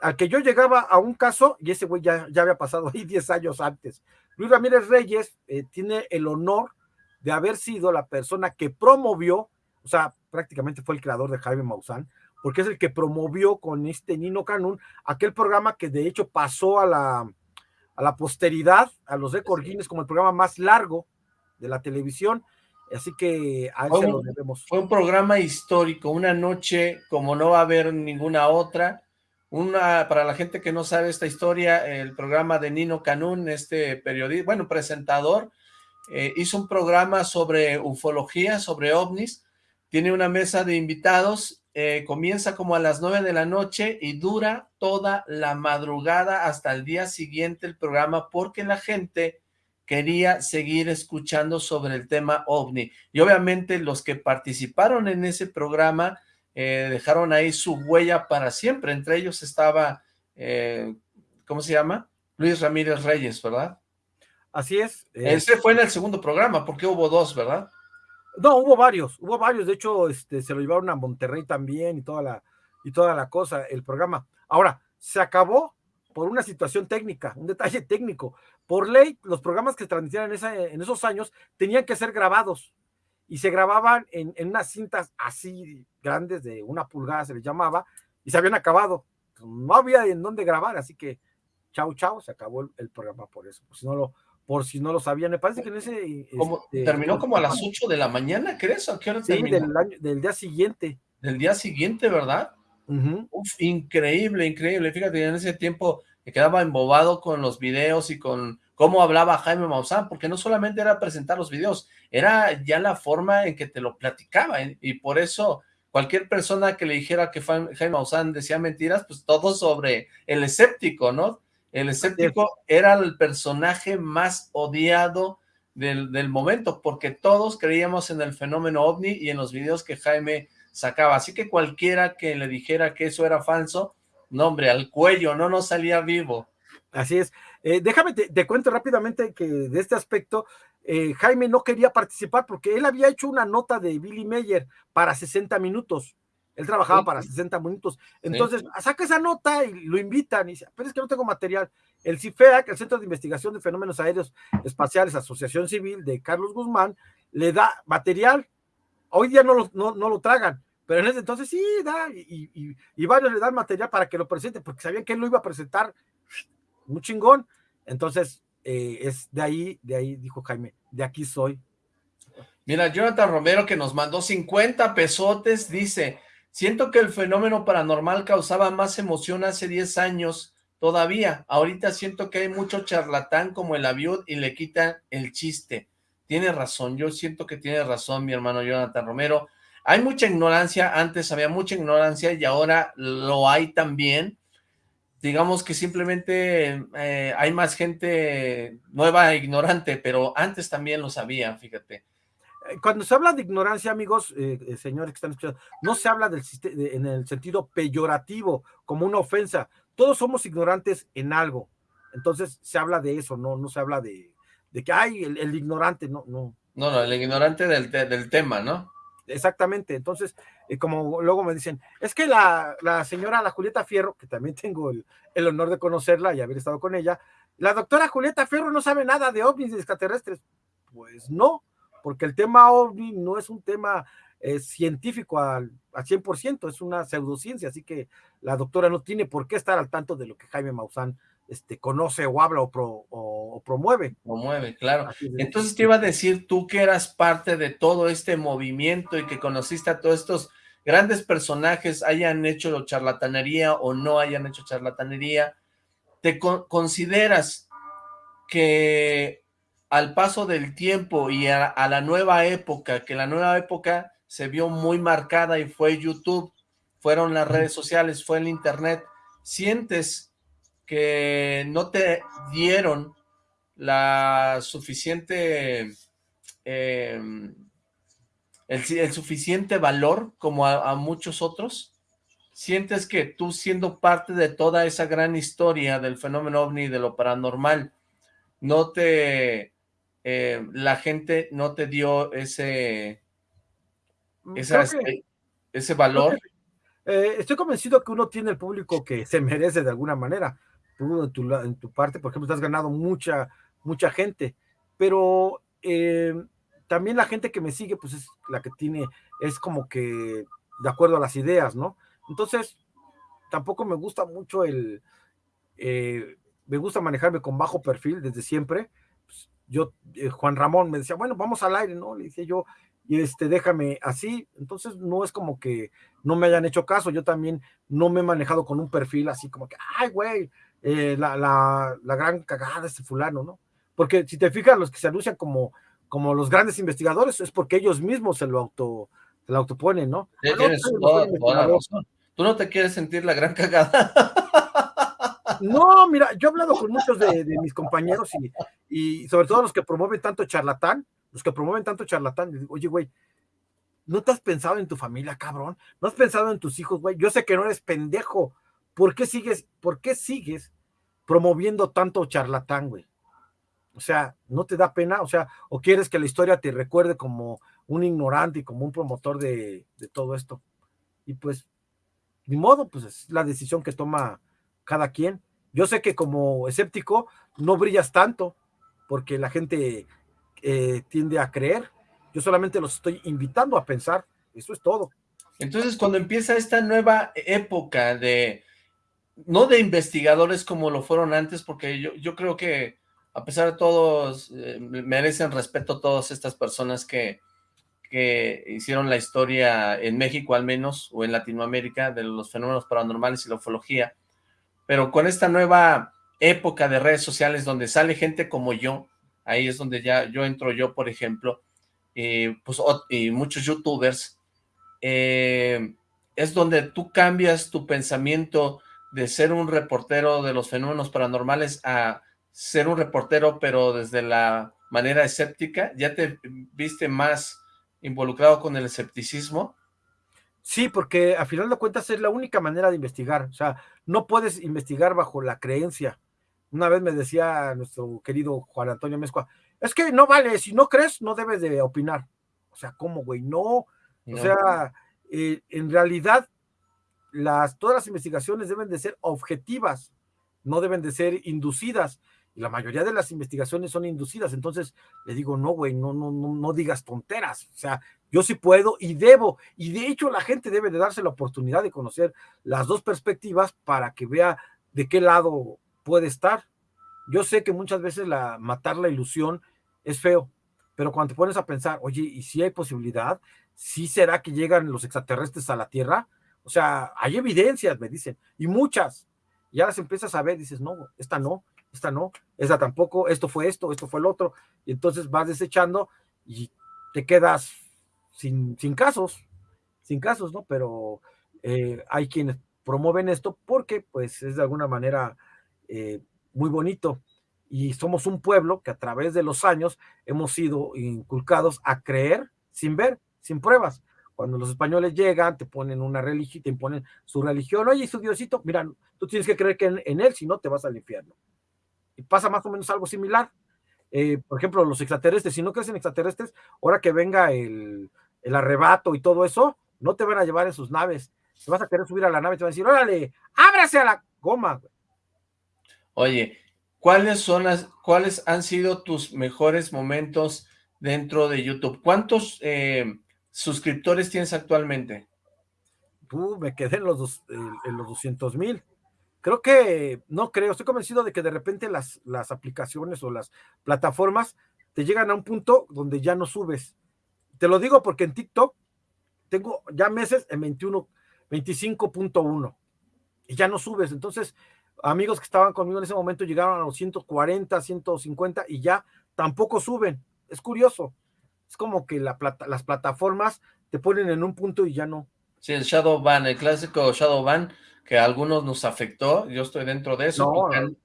al que yo llegaba a un caso, y ese güey ya, ya había pasado ahí 10 años antes. Luis Ramírez Reyes eh, tiene el honor de haber sido la persona que promovió, o sea, prácticamente fue el creador de Jaime Maussan, porque es el que promovió con este Nino Canún aquel programa que de hecho pasó a la, a la posteridad, a los récord Guinness como el programa más largo de la televisión. Así que a él lo debemos. Fue un programa histórico, una noche como no va a haber ninguna otra. Una, para la gente que no sabe esta historia, el programa de Nino Canún, este periodista, bueno, presentador, eh, hizo un programa sobre ufología, sobre ovnis, tiene una mesa de invitados eh, comienza como a las nueve de la noche y dura toda la madrugada hasta el día siguiente el programa porque la gente quería seguir escuchando sobre el tema OVNI. Y obviamente los que participaron en ese programa eh, dejaron ahí su huella para siempre. Entre ellos estaba, eh, ¿cómo se llama? Luis Ramírez Reyes, ¿verdad? Así es. Ese fue en el segundo programa, porque hubo dos, ¿verdad? No, hubo varios, hubo varios, de hecho, este, se lo llevaron a Monterrey también y toda la, y toda la cosa, el programa. Ahora, se acabó por una situación técnica, un detalle técnico. Por ley, los programas que se transmitían en, en esos años tenían que ser grabados y se grababan en, unas cintas así grandes, de una pulgada se les llamaba, y se habían acabado. No había en dónde grabar, así que chao, chao, se acabó el, programa por eso. Si no lo, por si no lo sabían. Me parece que en ese... Este, terminó como a las 8 de la mañana, ¿crees? ¿A qué hora sí, Del, del día siguiente. Del día siguiente, ¿verdad? Uf, increíble, increíble. Fíjate, en ese tiempo me quedaba embobado con los videos y con cómo hablaba Jaime Maussan, porque no solamente era presentar los videos, era ya la forma en que te lo platicaba, ¿eh? y por eso cualquier persona que le dijera que Jaime Maussan decía mentiras, pues todo sobre el escéptico, ¿no? El escéptico era el personaje más odiado del, momento, porque todos creíamos en el fenómeno OVNI y en los videos que Jaime sacaba. Así que cualquiera que le dijera que eso era falso, no hombre, al cuello, no nos salía vivo. Así es. Eh, déjame, te, cuento rápidamente que de este aspecto, eh, Jaime no quería participar porque él había hecho una nota de Billy Meyer para 60 minutos. Él trabajaba para 60 minutos. Entonces, saca esa nota y lo invitan y dice, pero es que no tengo material. El CIFEAC, el Centro de Investigación de Fenómenos Aéreos Espaciales, Asociación Civil de Carlos Guzmán, le da material. Hoy día no lo, no, lo tragan, pero en ese entonces sí, da, y, y, varios le dan material para que lo presente, porque sabían que él lo iba a presentar muy chingón. Entonces, eh, es de ahí, de ahí dijo Jaime, de aquí soy. Mira, Jonathan Romero que nos mandó 50 pesotes, dice, Siento que el fenómeno paranormal causaba más emoción hace 10 años todavía. Ahorita siento que hay mucho charlatán como el avión y le quita el chiste. Tiene razón, yo siento que tiene razón mi hermano Jonathan Romero. Hay mucha ignorancia, antes había mucha ignorancia y ahora lo hay también. Digamos que simplemente eh, hay más gente nueva e ignorante, pero antes también lo sabía, fíjate cuando se habla de ignorancia, amigos, eh, eh, señores que están escuchando, no se habla del en el sentido peyorativo, como una ofensa. Todos somos ignorantes en algo. Entonces se habla de eso, no, no se habla de, de que hay el, ignorante, no, no. No, no, el ignorante del, del tema, ¿no? Exactamente, entonces, eh, como luego me dicen, es que la, la, señora, la Julieta Fierro, que también tengo el, el, honor de conocerla y haber estado con ella, la doctora Julieta Fierro no sabe nada de ovnis extraterrestres. Pues no, porque el tema OVNI no es un tema eh, científico al, al 100%, es una pseudociencia, así que la doctora no tiene por qué estar al tanto de lo que Jaime Maussan este, conoce o habla o, o, promueve. Promueve, claro. Entonces te iba a decir tú que eras parte de todo este movimiento y que conociste a todos estos grandes personajes, hayan hecho charlatanería o no hayan hecho charlatanería, ¿te consideras que al paso del tiempo y a, la nueva época, que la nueva época se vio muy marcada y fue YouTube, fueron las redes sociales, fue el internet, sientes que no te dieron la suficiente, em, el, suficiente valor como a, muchos otros? ¿Sientes que tú siendo parte de toda esa gran historia del fenómeno ovni de lo paranormal, no te, eh, la gente no te dio ese, mm, ese valor? Eh, estoy convencido que uno tiene el público que se merece de alguna manera. Tú en tu, en tu parte, por ejemplo, has ganado mucha, mucha gente, pero eh, también la gente que me sigue, pues es la que tiene, es como que de acuerdo a las ideas, ¿no? Entonces, tampoco me gusta mucho el, eh, me gusta manejarme con bajo perfil desde siempre. Yo, eh, Juan Ramón me decía, bueno, vamos al aire, ¿no? Le decía yo, y este, déjame así. Entonces, no es como que no me hayan hecho caso. Yo también no me he manejado con un perfil así como que, ay, güey, eh, la, la, la, gran cagada de este fulano, ¿no? Porque si te fijas, los que se anuncian como, como los grandes investigadores es porque ellos mismos se lo auto, se lo autoponen, ¿no? Ah, Tú no te quieres sentir la gran cagada. No, mira, yo he hablado con muchos de, mis compañeros y, sobre todo los que promueven tanto charlatán, los que promueven tanto charlatán, digo, oye, güey, ¿no te has pensado en tu familia, cabrón? ¿No has pensado en tus hijos, güey? Yo sé que no eres pendejo. ¿Por qué sigues, por qué sigues promoviendo tanto charlatán, güey? O sea, ¿no te da pena? O sea, ¿o quieres que la historia te recuerde como un ignorante y como un promotor de, de todo esto? Y pues, ni modo, pues es la decisión que toma cada quien. Yo sé que como escéptico no brillas tanto, porque la gente eh, tiende a creer. Yo solamente los estoy invitando a pensar. Eso es todo. Entonces, cuando empieza esta nueva época de, no de investigadores como lo fueron antes, porque yo, yo creo que a pesar de todos, eh, merecen respeto todas estas personas que, que hicieron la historia en México al menos, o en Latinoamérica, de los fenómenos paranormales y la ufología, pero con esta nueva época de redes sociales donde sale gente como yo, ahí es donde ya yo entro yo, por ejemplo, pues, y muchos youtubers, eh, es donde tú cambias tu pensamiento de ser un reportero de los fenómenos paranormales a ser un reportero, pero desde la manera escéptica? ¿Ya te viste más involucrado con el escepticismo? Sí, porque a final de cuentas es la única manera de investigar. O sea, no puedes investigar bajo la creencia. Una vez me decía nuestro querido Juan Antonio Mezcua, es que no vale, si no crees, no debes de opinar. O sea, ¿cómo, güey? No. O sea, eh, en realidad, las, todas las investigaciones deben de ser objetivas, no deben de ser inducidas la mayoría de las investigaciones son inducidas, entonces le digo, no, güey, no, no, no, no digas tonteras, o sea, yo sí puedo y debo, y de hecho la gente debe de darse la oportunidad de conocer las dos perspectivas para que vea de qué lado puede estar. Yo sé que muchas veces la, matar la ilusión es feo, pero cuando te pones a pensar, oye, ¿y si hay posibilidad? ¿Sí será que llegan los extraterrestres a la Tierra? O sea, hay evidencias, me dicen, y muchas. Ya las empiezas a ver, dices, no, esta no, esta no, esta tampoco, esto fue esto, esto fue el otro, y entonces vas desechando y te quedas sin, sin casos, sin casos, ¿no? Pero eh, hay quienes promueven esto porque pues es de alguna manera eh, muy bonito y somos un pueblo que a través de los años hemos sido inculcados a creer sin ver, sin pruebas. Cuando los españoles llegan, te ponen una religión, te imponen su religión, oye, su Diosito, mira, tú tienes que creer que en, en él, si no, te vas al infierno y pasa más o menos algo similar. Eh, por ejemplo, los extraterrestres, si no crees en extraterrestres, ahora que venga el, arrebato y todo eso, no te van a llevar en sus naves. Te vas a querer subir a la nave y te van a decir, órale, ábrase a la goma. Oye, ¿cuáles son las, cuáles han sido tus mejores momentos dentro de YouTube? ¿Cuántos eh, suscriptores tienes actualmente? Uh, me quedé en los, en los 200 mil creo que, no creo, estoy convencido de que de repente las, las aplicaciones o las plataformas te llegan a un punto donde ya no subes. Te lo digo porque en TikTok tengo ya meses en 21, 25.1 y ya no subes. Entonces, amigos que estaban conmigo en ese momento llegaron a los 140, 150 y ya tampoco suben. Es curioso. Es como que la las plataformas te ponen en un punto y ya no. Sí, el Shadow Ban, el clásico Shadow Ban, que a algunos nos afectó, yo estoy dentro de eso,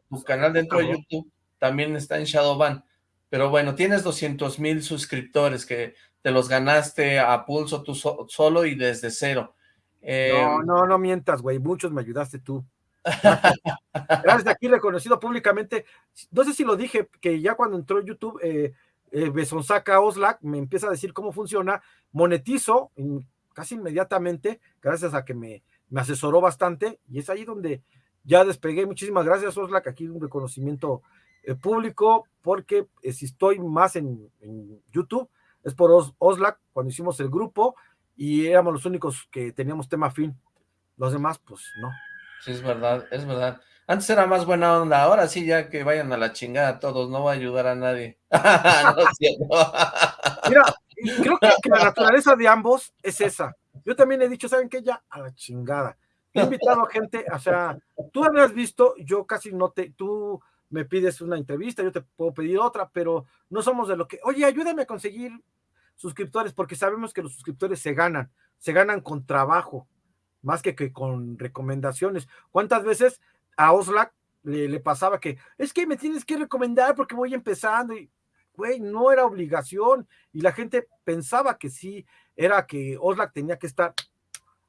tu, canal dentro de YouTube también está en Shadow Ban, pero bueno, tienes 200 mil suscriptores que te los ganaste a pulso tú solo y desde cero. no, em, no, no mientas, güey, muchos me ayudaste tú. Gracias, aquí reconocido públicamente. No sé si lo dije, que ya cuando entró YouTube, eh, eh, Besonsaca Oslac me empieza a decir cómo funciona, monetizo casi inmediatamente, gracias a que me, me, asesoró bastante, y es ahí donde ya despegué. Muchísimas gracias, Oslac, aquí un reconocimiento eh, público, porque si estoy más en, YouTube, es por Oslac, cuando hicimos el grupo, y éramos los únicos que teníamos tema fin. Los demás, pues no. Sí, es verdad, es verdad. Antes era más buena onda, ahora sí ya que vayan a la chingada todos, no va a ayudar a nadie. Mira, creo que, la naturaleza de ambos es esa. Yo también he dicho, ¿saben qué? Ya a la chingada. He invitado a gente, o sea, tú has visto, yo casi no te, tú me pides una entrevista, yo te puedo pedir otra, pero no somos de lo que, oye, ayúdame a conseguir suscriptores, porque sabemos que los suscriptores se ganan, se ganan con trabajo más que, que con recomendaciones. ¿Cuántas veces a Oslac le, pasaba que es que me tienes que recomendar porque voy empezando? Y, güey, no era obligación. Y la gente pensaba que sí, era que Oslac tenía que estar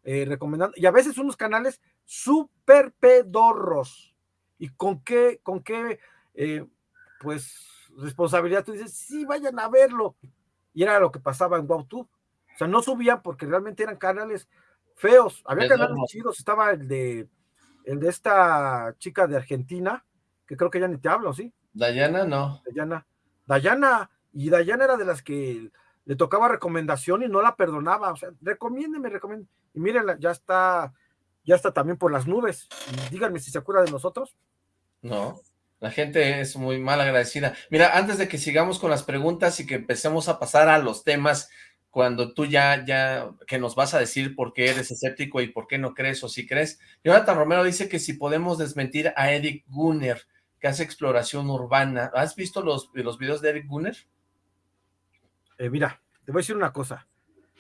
eh, recomendando. Y a veces unos canales súper pedorros. ¿Y con qué, con qué, eh, pues, responsabilidad? Tú dices, sí, vayan a verlo. Y era lo que pasaba en WowTube. O sea, no subían porque realmente eran canales feos. Había canales chidos, estaba el de el de esta chica de Argentina, que creo que ya ni te hablo, ¿sí? Dayana, no. Dayana. Dayana, y Dayana era de las que le tocaba recomendación y no la perdonaba. O sea, recomiéndeme, recomiéndeme. Y miren, ya está, ya está también por las nubes. díganme si se acuerda de nosotros. No, la gente es muy mal agradecida. Mira, antes de que sigamos con las preguntas y que empecemos a pasar a los temas cuando tú ya, ya, que nos vas a decir por qué eres escéptico y por qué no crees o si crees. Jonathan Romero dice que si podemos desmentir a Eric Gunner, que hace exploración urbana. ¿Has visto los, los videos de Eric Gunner? Eh, mira, te voy a decir una cosa.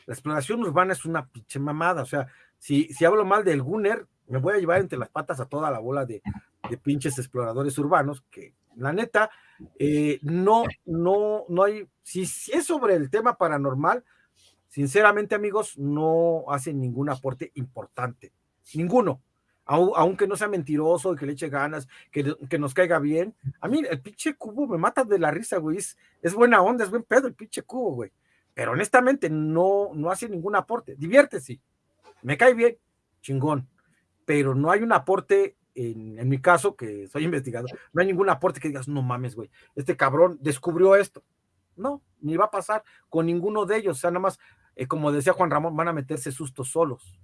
La exploración urbana es una pinche mamada. O sea, si, si hablo mal del Gunner, me voy a llevar entre las patas a toda la bola de, de pinches exploradores urbanos, que la neta, eh, no, no, no hay, si, si, es sobre el tema paranormal, sinceramente amigos, no hacen ningún aporte importante, ninguno, aunque no sea mentiroso y que le eche ganas, que, que, nos caiga bien. A mí el pinche cubo me mata de la risa, güey, es, buena onda, es buen pedo el pinche cubo, güey, pero honestamente no, no hace ningún aporte, diviértese, me cae bien, chingón, pero no hay un aporte en, en, mi caso, que soy investigador, no hay ningún aporte que digas, no mames, güey, este cabrón descubrió esto. No, ni va a pasar con ninguno de ellos. O sea, nada más eh, como decía Juan Ramón, van a meterse sustos solos.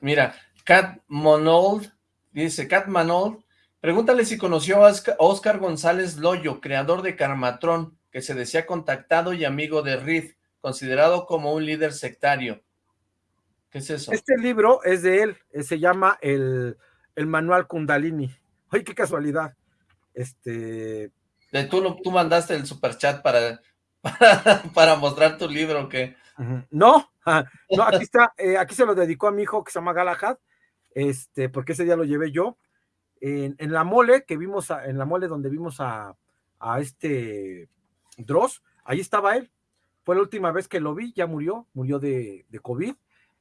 Mira, Cat Monold, dice Cat Manold, pregúntale si conoció a Oscar González Loyo, creador de Carmatrón, que se decía contactado y amigo de Reed, considerado como un líder sectario. ¿Qué es eso? Este libro es de él, eh, se llama el, el Manual Kundalini. Ay, qué casualidad. Este... Tú, tú mandaste el superchat para para, mostrar tu libro que No, no, aquí está, eh, aquí se lo dedicó a mi hijo que se llama Galahad, este, porque ese día lo llevé yo. En, la mole que vimos, en la mole donde vimos a, este Dross, ahí estaba él. Fue la última vez que lo vi, ya murió, murió de, de COVID,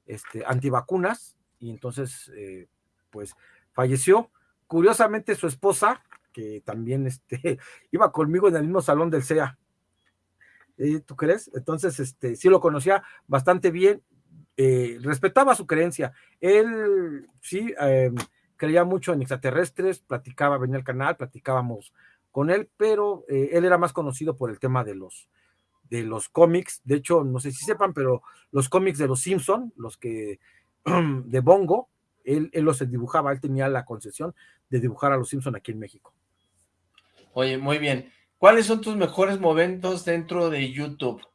este, antivacunas, y entonces, eh, pues, falleció. Curiosamente, su esposa, que también este, iba conmigo en el mismo salón del CEA, ¿Eh? ¿tú crees? Entonces, este, sí lo conocía bastante bien, eh, respetaba su creencia. Él sí em, creía mucho en extraterrestres, platicaba, venía al canal, platicábamos con él, pero eh, él era más conocido por el tema de los de los cómics, de hecho, no sé si sepan, pero los cómics de los Simpson, los que de Bongo, él, él los dibujaba, él tenía la concesión de dibujar a los Simpson aquí en México. Oye, muy bien. ¿Cuáles son tus mejores momentos dentro de YouTube?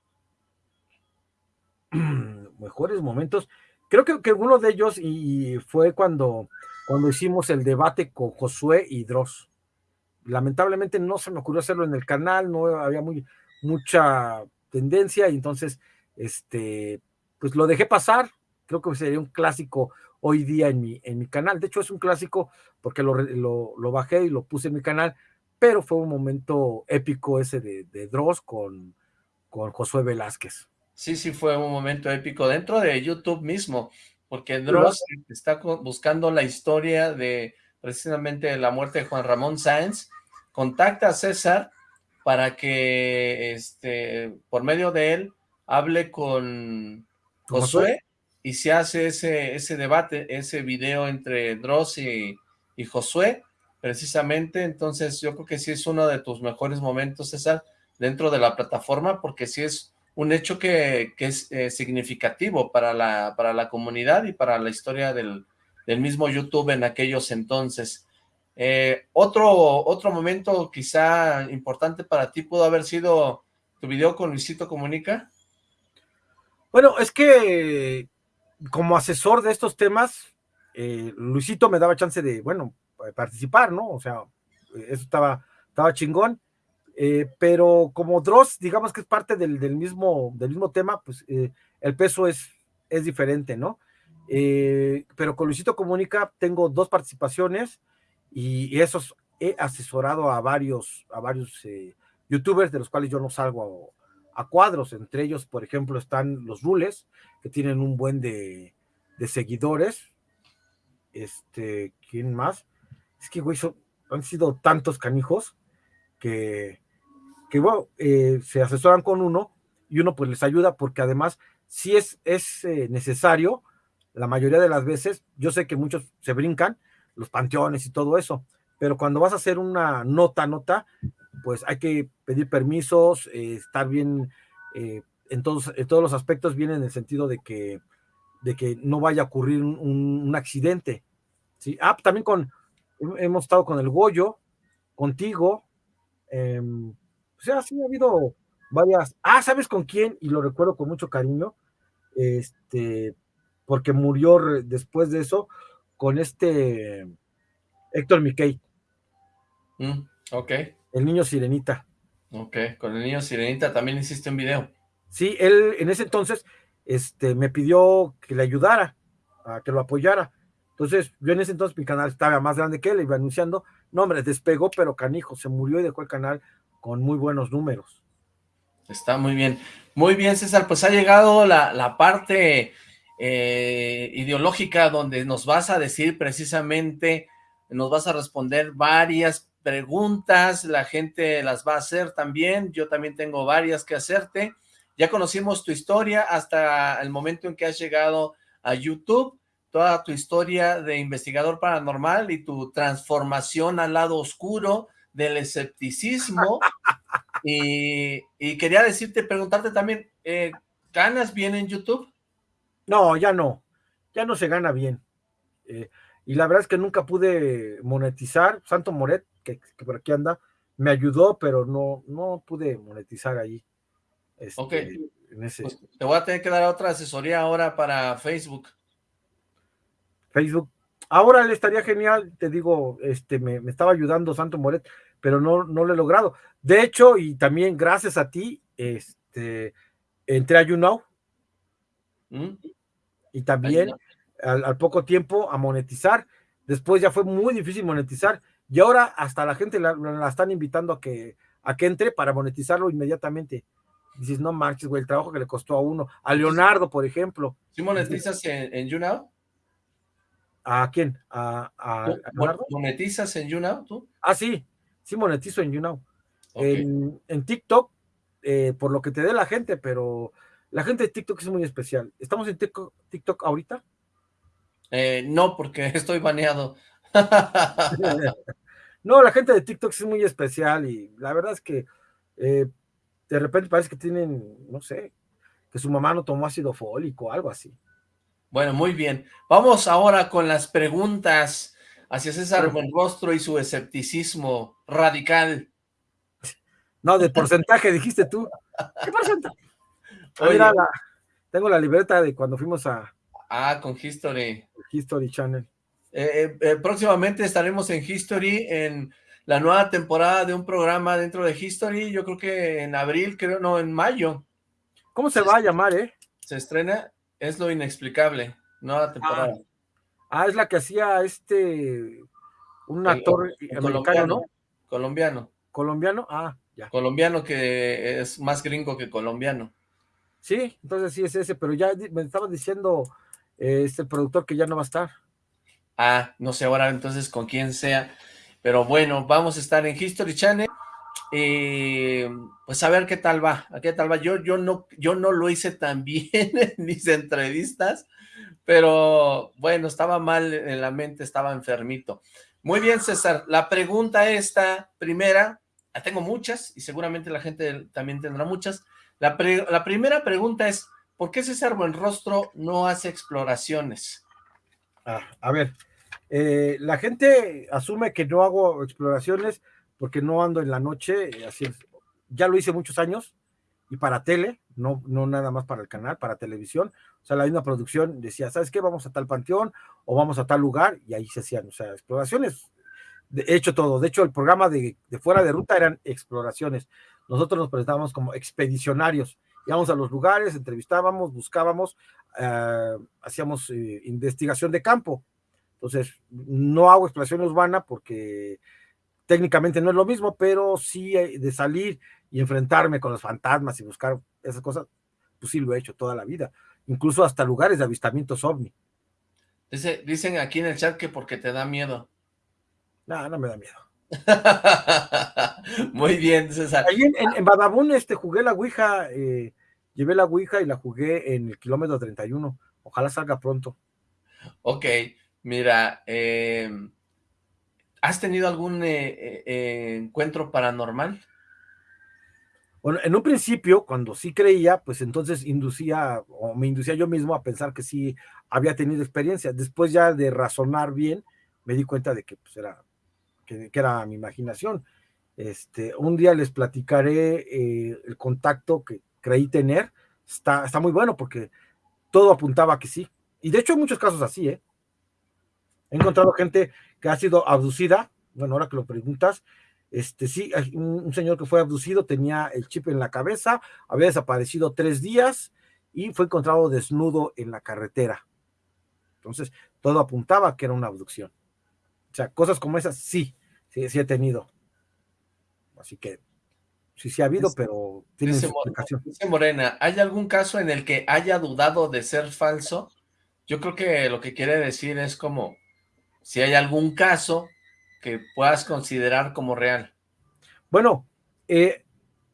mejores momentos. Creo que, uno de ellos y fue cuando, cuando hicimos el debate con Josué y Dross. lamentablemente no se me ocurrió hacerlo en el canal, no había muy, mucha tendencia y entonces, este, pues lo dejé pasar, creo que sería un clásico hoy día en mi, en mi canal, de hecho es un clásico porque lo, lo, bajé y lo puse en mi canal, pero fue un momento épico ese de, de Dross con, con Josué Velázquez. Sí, sí, fue un momento épico dentro de YouTube mismo, porque Dross está buscando la historia de precisamente la muerte de Juan Ramón Sáenz, contacta a César para que este por medio de él hable con Josué y se hace ese, ese debate, ese video entre Dross y, Josué, precisamente, entonces yo creo que sí es uno de tus mejores momentos, César, dentro de la plataforma, porque sí es un hecho que, es eh, significativo para la, para la comunidad y para la historia del, del mismo YouTube en aquellos entonces. Eh, otro, otro momento quizá importante para ti pudo haber sido tu video con Luisito Comunica. Bueno, es que como asesor de estos temas, eh, Luisito me daba chance de, bueno, participar, ¿no? O sea, eso estaba, estaba chingón. Eh, pero como Dross, digamos que es parte del, mismo, del mismo tema, pues el peso es, es diferente, ¿no? pero con Luisito Comunica tengo dos participaciones, y, esos he asesorado a varios, a varios eh, youtubers de los cuales yo no salgo a, cuadros, entre ellos, por ejemplo, están los Rules, que tienen un buen de, seguidores, este, ¿quién más? Es que, güey, han sido tantos canijos que, que bueno, eh, se asesoran con uno y uno pues les ayuda porque además si es, es eh, necesario, la mayoría de las veces, yo sé que muchos se brincan, los panteones y todo eso. Pero cuando vas a hacer una nota, nota, pues hay que pedir permisos, eh, estar bien eh, en, todos, en todos los aspectos, bien en el sentido de que, de que no vaya a ocurrir un, accidente. ¿sí? Ah, también con, hemos estado con el Goyo, contigo, o sea, sí ha habido varias. Ah, ¿sabes con quién? Y lo recuerdo con mucho cariño, este, porque murió después de eso, con este Héctor Miquel. Mm, ok. El niño Sirenita. Ok, con el niño Sirenita también hiciste un video. Sí, él en ese entonces este, me pidió que le ayudara, a que lo apoyara. Entonces, yo en ese entonces mi canal estaba más grande que él, iba anunciando, no hombre, despegó, pero canijo, se murió y dejó el canal con muy buenos números. Está muy bien. Muy bien, César, pues ha llegado la, la parte eh, ideológica donde nos vas a decir precisamente, nos vas a responder varias preguntas, la gente las va a hacer también, yo también tengo varias que hacerte. Ya conocimos tu historia hasta el momento en que has llegado a YouTube, toda tu historia de investigador paranormal y tu transformación al lado oscuro del escepticismo. y, quería decirte, preguntarte también, eh, ¿ganas bien en YouTube? No, ya no, ya no se gana bien. Eh, y la verdad es que nunca pude monetizar. Santo Moret, que, por aquí anda, me ayudó, pero no, no pude monetizar ahí. Este, ok. Pues, te voy a tener que dar otra asesoría ahora para Facebook. Facebook. Ahora le estaría genial, te digo, este, me, estaba ayudando Santo Moret, pero no, no lo he logrado. De hecho, y también gracias a ti, este, entré a YouNow. ¿Mm? y también al, poco tiempo a monetizar. Después ya fue muy difícil monetizar y ahora hasta la gente la, están invitando a que, a que entre para monetizarlo inmediatamente. Dices, no marches, güey, el trabajo que le costó a uno. A Leonardo, por ejemplo. ¿Sí monetizas en, en YouNow? ¿A quién? ¿A, ¿Monetizas en YouNow tú? Ah, sí, sí monetizo en YouNow. En, en, TikTok, eh, por lo que te dé la gente, pero la gente de TikTok es muy especial. ¿Estamos en TikTok, ahorita? Eh, no, porque estoy baneado. no, la gente de TikTok es muy especial y la verdad es que eh, de repente parece que tienen, no sé, que su mamá no tomó ácido fólico, algo así. Bueno, muy bien. Vamos ahora con las preguntas hacia César Buenrostro y su escepticismo radical. No, de porcentaje dijiste tú. ¿Qué porcentaje? Ah, tengo la libreta de cuando fuimos a... Ah, con History. History Channel. Eh, eh, eh, próximamente estaremos en History, en la nueva temporada de un programa dentro de History, yo creo que en abril, creo, no, en mayo. ¿Cómo se, va a llamar, eh? Se estrena, es lo inexplicable, nueva temporada. Ah, ah es la que hacía este, un actor americano, Colombiano. Colombiano, ah, ya. Colombiano que es más gringo que colombiano. Sí, entonces sí es ese, pero ya me estaba diciendo eh, este productor que ya no va a estar. Ah, no sé ahora entonces con quién sea. Pero bueno, vamos a estar en History Channel. Y pues a ver qué tal va, a qué tal va. Yo, yo, no, yo no lo hice tan bien en mis entrevistas, pero bueno, estaba mal en la mente, estaba enfermito. Muy bien, César. La pregunta esta, primera, la tengo muchas y seguramente la gente también tendrá muchas. La, la primera pregunta es, ¿por qué César Buenrostro no hace exploraciones? Ah, a ver, eh, la gente asume que no hago exploraciones porque no ando en la noche, así es. Ya lo hice muchos años y para tele, no, no nada más para el canal, para televisión. O sea, la misma producción decía, ¿sabes qué? Vamos a tal panteón o vamos a tal lugar y ahí se hacían, o sea, exploraciones. De hecho, todo. De hecho, el programa de, fuera de ruta eran exploraciones. Nosotros nos presentábamos como expedicionarios. Íbamos a los lugares, entrevistábamos, buscábamos, eh, hacíamos eh, investigación de campo. Entonces, no hago exploración urbana porque técnicamente no es lo mismo, pero sí de salir y enfrentarme con los fantasmas y buscar esas cosas, pues sí lo he hecho toda la vida, incluso hasta lugares de avistamientos ovni. Dice, dicen aquí en el chat que porque te da miedo. No, no me da miedo. Muy bien, César. Ahí en, en, Badabun este, jugué la Ouija, eh, llevé la Ouija y la jugué en el kilómetro 31. Ojalá salga pronto. Ok, mira, eh, ¿has tenido algún eh, encuentro paranormal? Bueno, en un principio, cuando sí creía, pues entonces inducía, o me inducía yo mismo a pensar que sí había tenido experiencia. Después ya de razonar bien, me di cuenta de que pues era, que era mi imaginación. Este, un día les platicaré eh, el contacto que creí tener. Está, está muy bueno porque todo apuntaba que sí. Y de hecho hay muchos casos así, ¿eh? He encontrado gente que ha sido abducida, bueno, ahora que lo preguntas, este sí, un, señor que fue abducido tenía el chip en la cabeza, había desaparecido tres días y fue encontrado desnudo en la carretera. Entonces, todo apuntaba que era una abducción. O sea, cosas como esas sí, sí, sí he tenido. Así que sí, sí ha habido, pero tiene dice, explicación. Dice Morena, ¿hay algún caso en el que haya dudado de ser falso? Yo creo que lo que quiere decir es como, si hay algún caso que puedas considerar como real. Bueno, eh,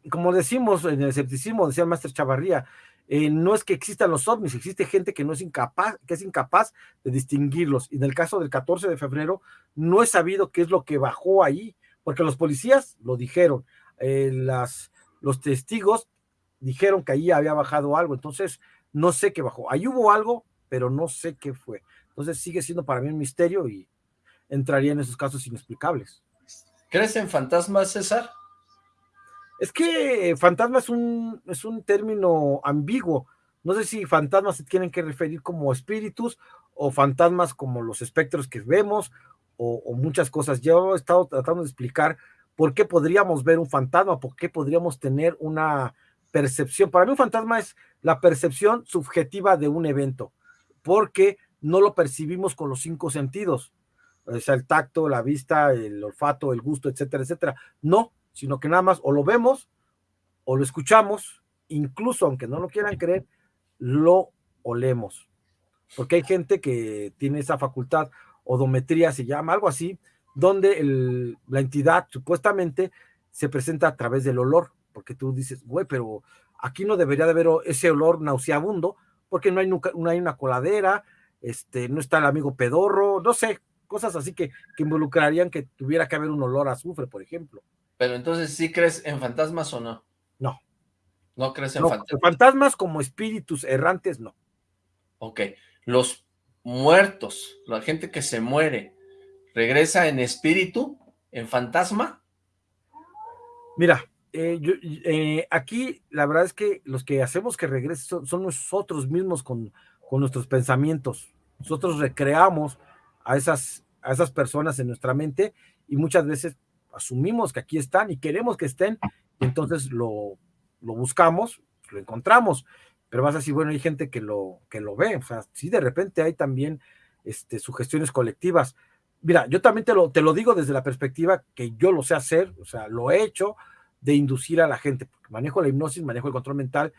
como decimos en el escepticismo, decía el Maestro Chavarría, eh, no es que existan los ovnis, existe gente que no es incapaz, que es incapaz de distinguirlos. Y en el caso del 14 de febrero, no he sabido qué es lo que bajó ahí, porque los policías lo dijeron, eh, las, los testigos dijeron que ahí había bajado algo, entonces no sé qué bajó. Ahí hubo algo, pero no sé qué fue. Entonces sigue siendo para mí un misterio y entraría en esos casos inexplicables. ¿Crees en fantasmas, César? Es que fantasma es un, es un término ambiguo. No sé si fantasmas se tienen que referir como espíritus o fantasmas como los espectros que vemos o, muchas cosas. Yo he estado tratando de explicar por qué podríamos ver un fantasma, por qué podríamos tener una percepción. Para mí un fantasma es la percepción subjetiva de un evento, porque no lo percibimos con los cinco sentidos, o sea, el tacto, la vista, el olfato, el gusto, etcétera, etcétera. No, sino que nada más o lo vemos o lo escuchamos, incluso aunque no lo quieran creer, lo olemos. Porque hay gente que tiene esa facultad odometría se llama, algo así, donde la entidad supuestamente se presenta a través del olor, porque tú dices, güey, pero aquí no debería de haber ese olor nauseabundo, porque no hay, nunca, no hay una coladera, este, no está el amigo pedorro, no sé, cosas así que, que involucrarían que tuviera que haber un olor a azufre, por ejemplo. Pero entonces, ¿sí crees en fantasmas o no? No. ¿No crees en fantasmas? Fantasmas como espíritus errantes, no. Ok. Los muertos, la gente que se muere, ¿regresa en espíritu, en fantasma? Mira, eh, yo, eh, aquí la verdad es que los que hacemos que regrese son, nosotros mismos con, con, nuestros pensamientos. Nosotros recreamos a esas, a esas personas en nuestra mente y muchas veces asumimos que aquí están y queremos que estén, y entonces lo, lo buscamos, lo encontramos, pero vas a decir, bueno, hay gente que lo, que lo ve, o sea, sí, de repente hay también este, sugestiones colectivas. Mira, yo también te lo, te lo digo desde la perspectiva que yo lo sé hacer, o sea, lo he hecho de inducir a la gente, manejo la hipnosis, manejo el control mental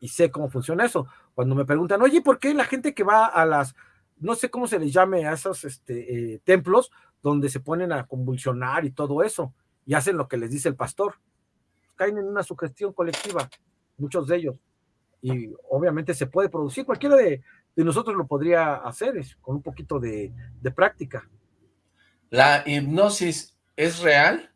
y sé cómo funciona eso. Cuando me preguntan, oye, ¿por qué la gente que va a las, no sé cómo se les llame a esos este, eh, templos donde se ponen a convulsionar y todo eso, y hacen lo que les dice el pastor? Caen en una sugestión colectiva, muchos de ellos. Y obviamente se puede producir, cualquiera de, nosotros lo podría hacer con un poquito de, de práctica. ¿La hipnosis es real?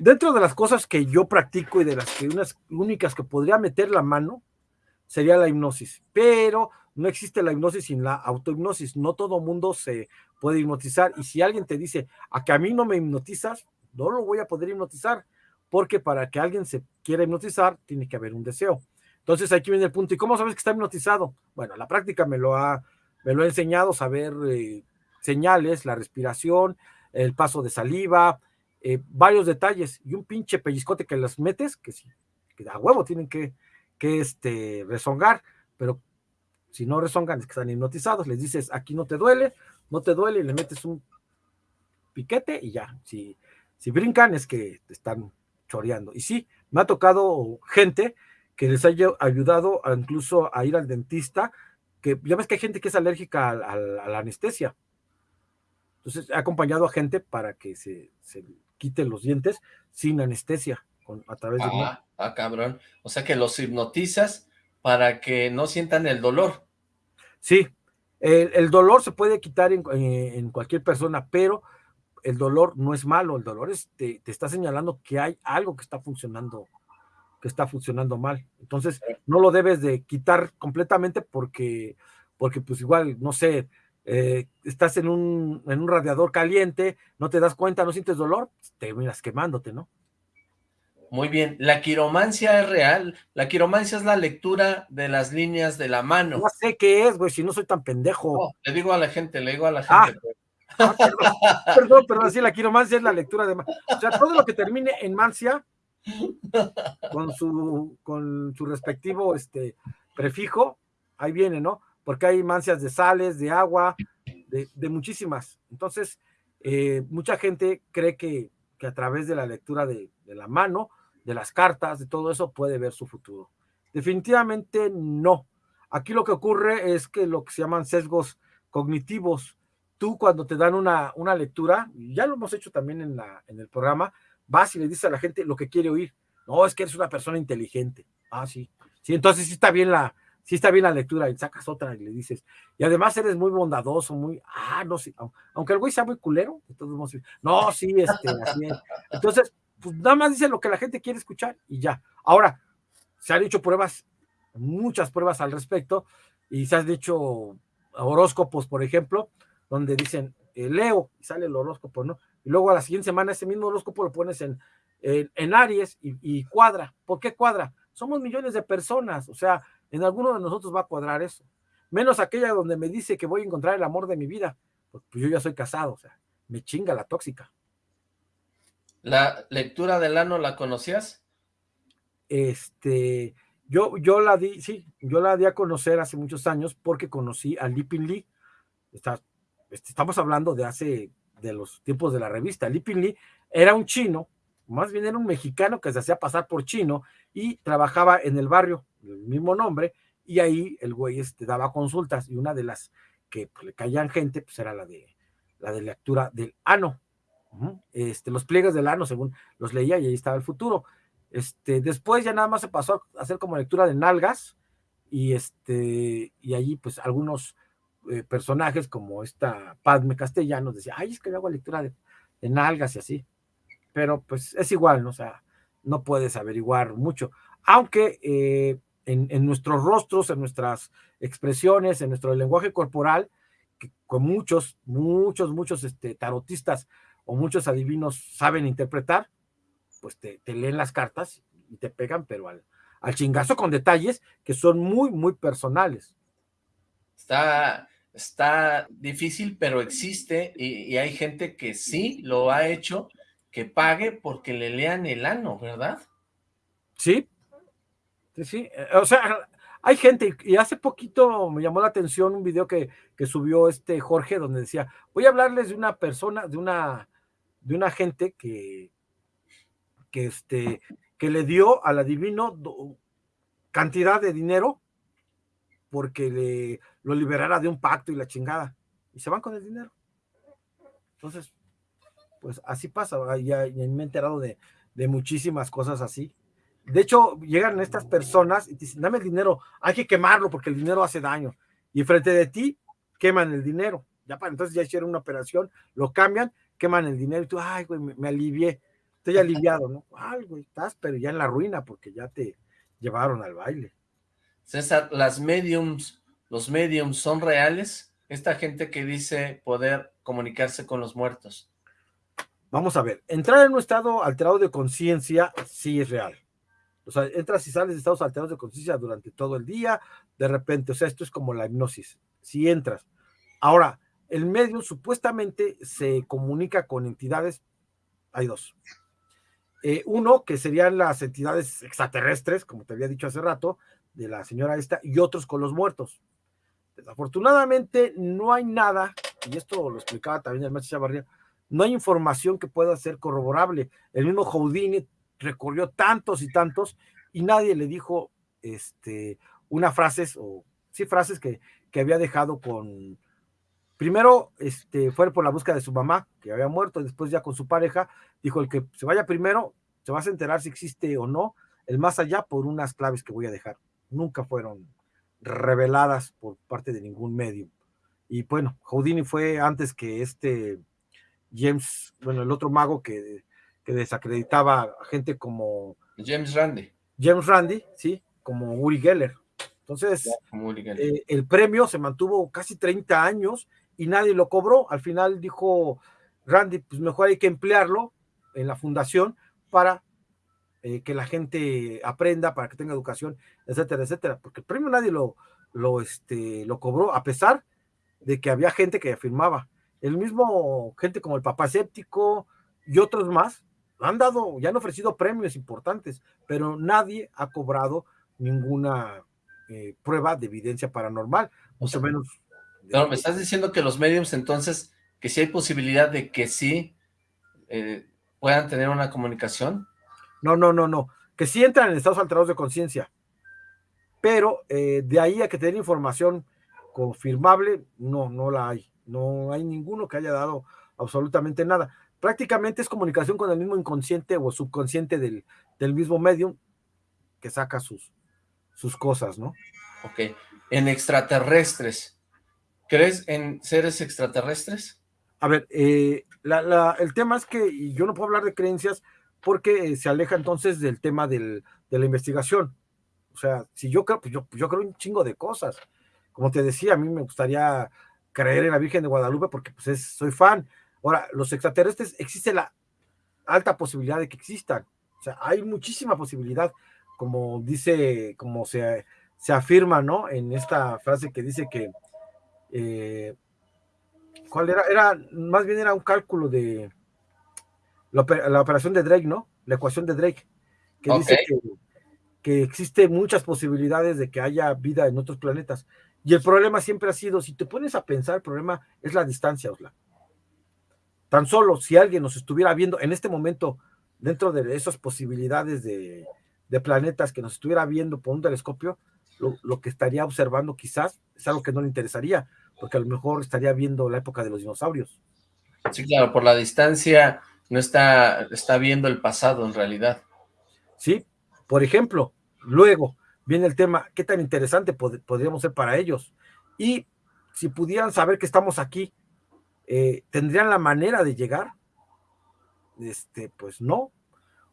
Dentro de las cosas que yo practico y de las que unas únicas que podría meter la mano, sería la hipnosis. Pero no existe la hipnosis sin la autohipnosis. No todo mundo se puede hipnotizar. Y si alguien te dice, a que a mí no me hipnotizas, no lo voy a poder hipnotizar. Porque para que alguien se quiera hipnotizar, tiene que haber un deseo. Entonces aquí viene el punto. ¿Y cómo sabes que está hipnotizado? Bueno, la práctica me lo ha, me lo ha enseñado, saber eh, señales, la respiración, el paso de saliva, eh, varios detalles y un pinche pellizcote que las metes, que sí, que a huevo tienen que, que este, rezongar, pero si no rezongan es que están hipnotizados, les dices, aquí no te duele, no te duele, y le metes un piquete y ya, si, si brincan es que te están choreando. Y sí, me ha tocado gente que les haya ayudado incluso a ir al dentista, que ya ves que hay gente que es alérgica a, la anestesia. Entonces he acompañado a gente para que se quiten los dientes sin anestesia, con, a través de... Ah, ah, cabrón. O sea que los hipnotizas para que no sientan el dolor. Sí, el, dolor se puede quitar en, en, cualquier persona, pero el dolor no es malo, el dolor es, te, te, está señalando que hay algo que está funcionando, que está funcionando mal. Entonces, no lo debes de quitar completamente porque, porque pues igual, no sé, eh, estás en un, en un radiador caliente, no te das cuenta, no sientes dolor, te miras quemándote, ¿no? Muy bien, la quiromancia es real, la quiromancia es la lectura de las líneas de la mano. No sé qué es, güey, si no soy tan pendejo. le digo a la gente, le digo a la ah. gente. Pues. Ah, perdón, perdón, sí, la quiromancia es la lectura de... O sea, todo lo que termine en mancia, con su, con su respectivo este, prefijo, ahí viene, ¿no? Porque hay mancias de sales, de agua, de, muchísimas. Entonces, eh, mucha gente cree que, a través de la lectura de, la mano, de las cartas, de todo eso, puede ver su futuro. Definitivamente no. Aquí lo que ocurre es que lo que se llaman sesgos cognitivos, tú cuando te dan una, una lectura, ya lo hemos hecho también en, la, en el programa, vas y le dices a la gente lo que quiere oír. No, es que eres una persona inteligente. Ah, sí. Sí, entonces sí está bien la, si está bien la lectura y sacas otra y le dices, y además eres muy bondadoso, muy, ah, no sé, aunque el güey sea muy culero, entonces, no, sí, este, así es. Entonces, pues nada más dice lo que la gente quiere escuchar y ya. Ahora, se han hecho pruebas, muchas pruebas al respecto, y se han hecho horóscopos, por ejemplo, donde dicen, eh, leo, y sale el horóscopo, ¿no? Y luego a la siguiente semana ese mismo horóscopo lo pones en, en, Aries y cuadra. ¿Por qué cuadra? Somos millones de personas, o sea, en alguno de nosotros va a cuadrar eso. Menos aquella donde me dice que voy a encontrar el amor de mi vida. Pues, pues, yo ya soy casado, o sea, me chinga la tóxica. ¿La lectura del ano la conocías? Este, yo, yo la di, sí, yo la di a conocer hace muchos años porque conocí a Lipin Lee. Está, este, estamos hablando de hace, de los tiempos de la revista. Lipin Lee era un chino, más bien era un mexicano que se hacía pasar por chino y trabajaba en el barrio el mismo nombre, y ahí el güey este, daba consultas, y una de las que pues, le caían gente, pues era la de la de lectura del ano. Este, los pliegues del ano, según los leía, y ahí estaba el futuro. Este, después ya nada más se pasó a hacer como lectura de nalgas, y este, y allí, pues, algunos eh, personajes, como esta Padme Castellanos, decía, ay, es que hago lectura de, de, nalgas y así. Pero pues es igual, ¿no? O sea, no puedes averiguar mucho. Aunque eh, en, nuestros rostros, en nuestras expresiones, en nuestro lenguaje corporal, que con muchos, muchos, muchos este, tarotistas o muchos adivinos saben interpretar, pues te, leen las cartas y te pegan, pero al, al chingazo con detalles que son muy, muy personales. Está, está difícil, pero existe y, hay gente que sí lo ha hecho, que pague porque le lean el ano, ¿verdad? Sí, sí. Eh, o sea, hay gente, y hace poquito me llamó la atención un video que, que subió este Jorge, donde decía, voy a hablarles de una persona, de una, de una gente que, que, este, que le dio al adivino cantidad de dinero porque le, lo liberara de un pacto y la chingada. Y se van con el dinero. Entonces, pues así pasa. Ya, me he enterado de, de, muchísimas cosas así. De hecho, llegan estas personas y te dicen, dame el dinero, hay que quemarlo porque el dinero hace daño. Y frente de ti, queman el dinero. Ya para entonces ya hicieron una operación, lo cambian, queman el dinero y tú, ay, güey, me, me alivié. Estoy aliviado, ¿no? Ay, güey, estás, pero ya en la ruina porque ya te llevaron al baile. César, las mediums, los mediums son reales, esta gente que dice poder comunicarse con los muertos. Vamos a ver, entrar en un estado alterado de conciencia sí es real. O sea, entras y sales de estados alterados de conciencia durante todo el día, de repente, o sea, esto es como la hipnosis, si entras. Ahora, el medium supuestamente se comunica con entidades, hay dos. Eh, uno, que serían las entidades extraterrestres, como te había dicho hace rato, de la señora esta y otros con los muertos. Desafortunadamente no hay nada, y esto lo explicaba también el maestro Chavarría, no hay información que pueda ser corroborable. El mismo Houdini recorrió tantos y tantos y nadie le dijo este, una frases o sí frases que, que había dejado con primero este, fue por la búsqueda de su mamá, que había muerto, después ya con su pareja, dijo el que se vaya primero, se va a enterar si existe o no el más allá por unas claves que voy a dejar nunca fueron reveladas por parte de ningún medio. Y bueno, Houdini fue antes que este James, bueno, el otro mago que, que desacreditaba a gente como... James Randi. James Randi, sí, como Uri Geller. Entonces, eh, el premio se mantuvo casi 30 años y nadie lo cobró. Al final dijo Randy, pues mejor hay que emplearlo en la fundación para eh, que la gente aprenda, para que tenga educación, etcétera, etcétera, porque el premio nadie lo, lo, este, lo cobró, a pesar de que había gente que afirmaba. El mismo gente como el Papá Séptico y otros más han dado, ya han ofrecido premios importantes, pero nadie ha cobrado ninguna eh, prueba de evidencia paranormal, mucho menos. Me estás diciendo que los mediums entonces, que sí hay posibilidad de que sí eh, puedan tener una comunicación. No, no, no, no. Que sí entran en estados alterados de conciencia. Pero eh, de ahí a que tener información confirmable, no, no la hay. No hay ninguno que haya dado absolutamente nada. Prácticamente es comunicación con el mismo inconsciente o subconsciente del, del mismo medium que saca sus, sus cosas, ¿no? Ok. En extraterrestres, ¿crees en seres extraterrestres? A ver, eh, el tema es que yo no puedo hablar de creencias porque se aleja entonces del tema del, de la investigación. O sea, si yo creo, pues yo, yo creo un chingo de cosas. Como te decía, a mí me gustaría creer en la Virgen de Guadalupe porque pues soy fan. Ahora, los extraterrestres, existe la alta posibilidad de que existan. O sea, hay muchísima posibilidad, como dice, como se, se afirma, ¿no? En esta frase que dice que, eh, ¿cuál era? Era, más bien era un cálculo de, la, operación de Drake, ¿no? La ecuación de Drake, que dice que, que existen muchas posibilidades de que haya vida en otros planetas. Y el problema siempre ha sido, si te pones a pensar, el problema es la distancia, Osla. Tan solo si alguien nos estuviera viendo en este momento, dentro de esas posibilidades de, de planetas que nos estuviera viendo por un telescopio, lo, lo, que estaría observando quizás es algo que no le interesaría, porque a lo mejor estaría viendo la época de los dinosaurios. Sí, claro, por la distancia no está, está viendo el pasado en realidad. Sí, por ejemplo, luego viene el tema, ¿qué tan interesante podríamos ser para ellos? Y si pudieran saber que estamos aquí, eh, ¿tendrían la manera de llegar? Este, pues no.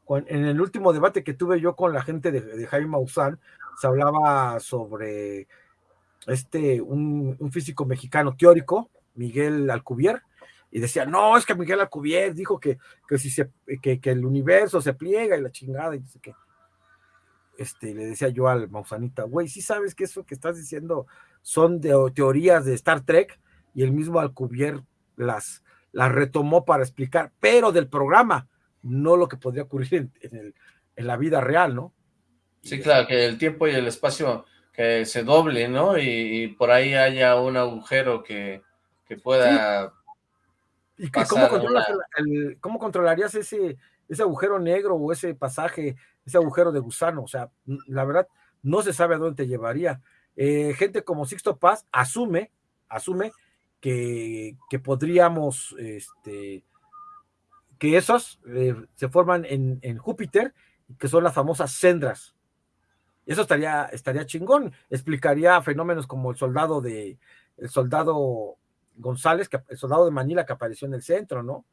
En el último debate que tuve yo con la gente de, Jaime Maussan, se hablaba sobre este, un, físico mexicano teórico, Miguel Alcubierre, y decía, no, es que Miguel Alcubierre dijo que, que, si que, que, el universo se pliega y la chingada, y dice que, este, le decía yo al Mausanita, güey, sí sabes que eso que estás diciendo son de teorías de Star Trek y el mismo Alcubierre las, las retomó para explicar, pero del programa, no lo que podría ocurrir en, la vida real, ¿no? Sí, claro, que el tiempo y el espacio que se doble, ¿no? Y, por ahí haya un agujero que, pueda... ¿Y cómo, controlarías ese, ese agujero negro o ese pasaje, ese agujero de gusano? O sea, la verdad, no se sabe a dónde te llevaría. Eh, gente como Sixto Paz asume, asume que, podríamos, este, que esos eh, se forman en, en, Júpiter, que son las famosas cendras. Eso estaría, estaría chingón, explicaría fenómenos como el soldado de, el soldado González, que, el soldado de Manila que apareció en el centro, ¿no?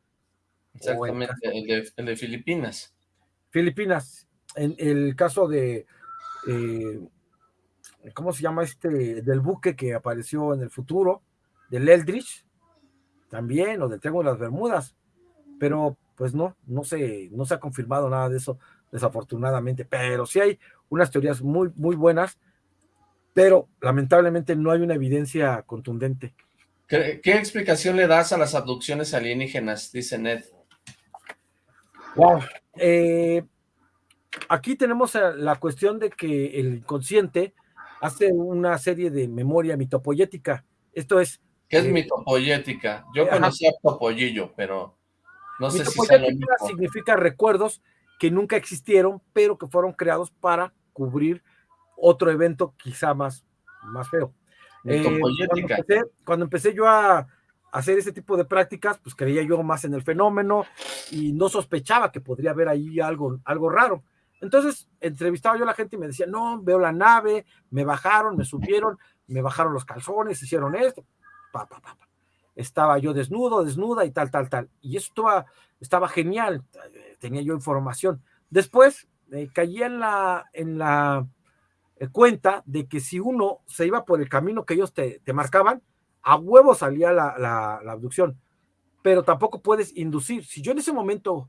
Exactamente, el, de, Filipinas. Filipinas, en el caso de, eh, ¿cómo se llama este? Del buque que apareció en el futuro, del Eldridge, también, o del Triángulo de las Bermudas, pero pues no, no se, no se ha confirmado nada de eso, desafortunadamente, pero sí hay unas teorías muy, muy buenas, pero lamentablemente no hay una evidencia contundente. ¿Qué, explicación le das a las abducciones alienígenas? Dice Ned. Wow. Eh, aquí tenemos la cuestión de que el inconsciente hace una serie de memoria mitopoyética. Esto es... ¿Qué es mitopoyética? Yo conocía topollillo, pero no sé si significa recuerdos que nunca existieron, pero que fueron creados para cubrir otro evento quizá más, más feo. Eh, cuando, empecé, yo a hacer ese tipo de prácticas, pues creía yo más en el fenómeno y no sospechaba que podría haber ahí algo, algo raro. Entonces entrevistaba yo a la gente y me decía, no, veo la nave, me bajaron, me subieron, me bajaron los calzones, hicieron esto. Estaba yo desnudo, desnuda y tal, tal, tal. Y eso estaba, genial, tenía yo información. Después eh, caía en la, en la eh, cuenta de que si uno se iba por el camino que ellos te, marcaban, a huevo salía la, abducción, pero tampoco puedes inducir. Si yo en ese momento,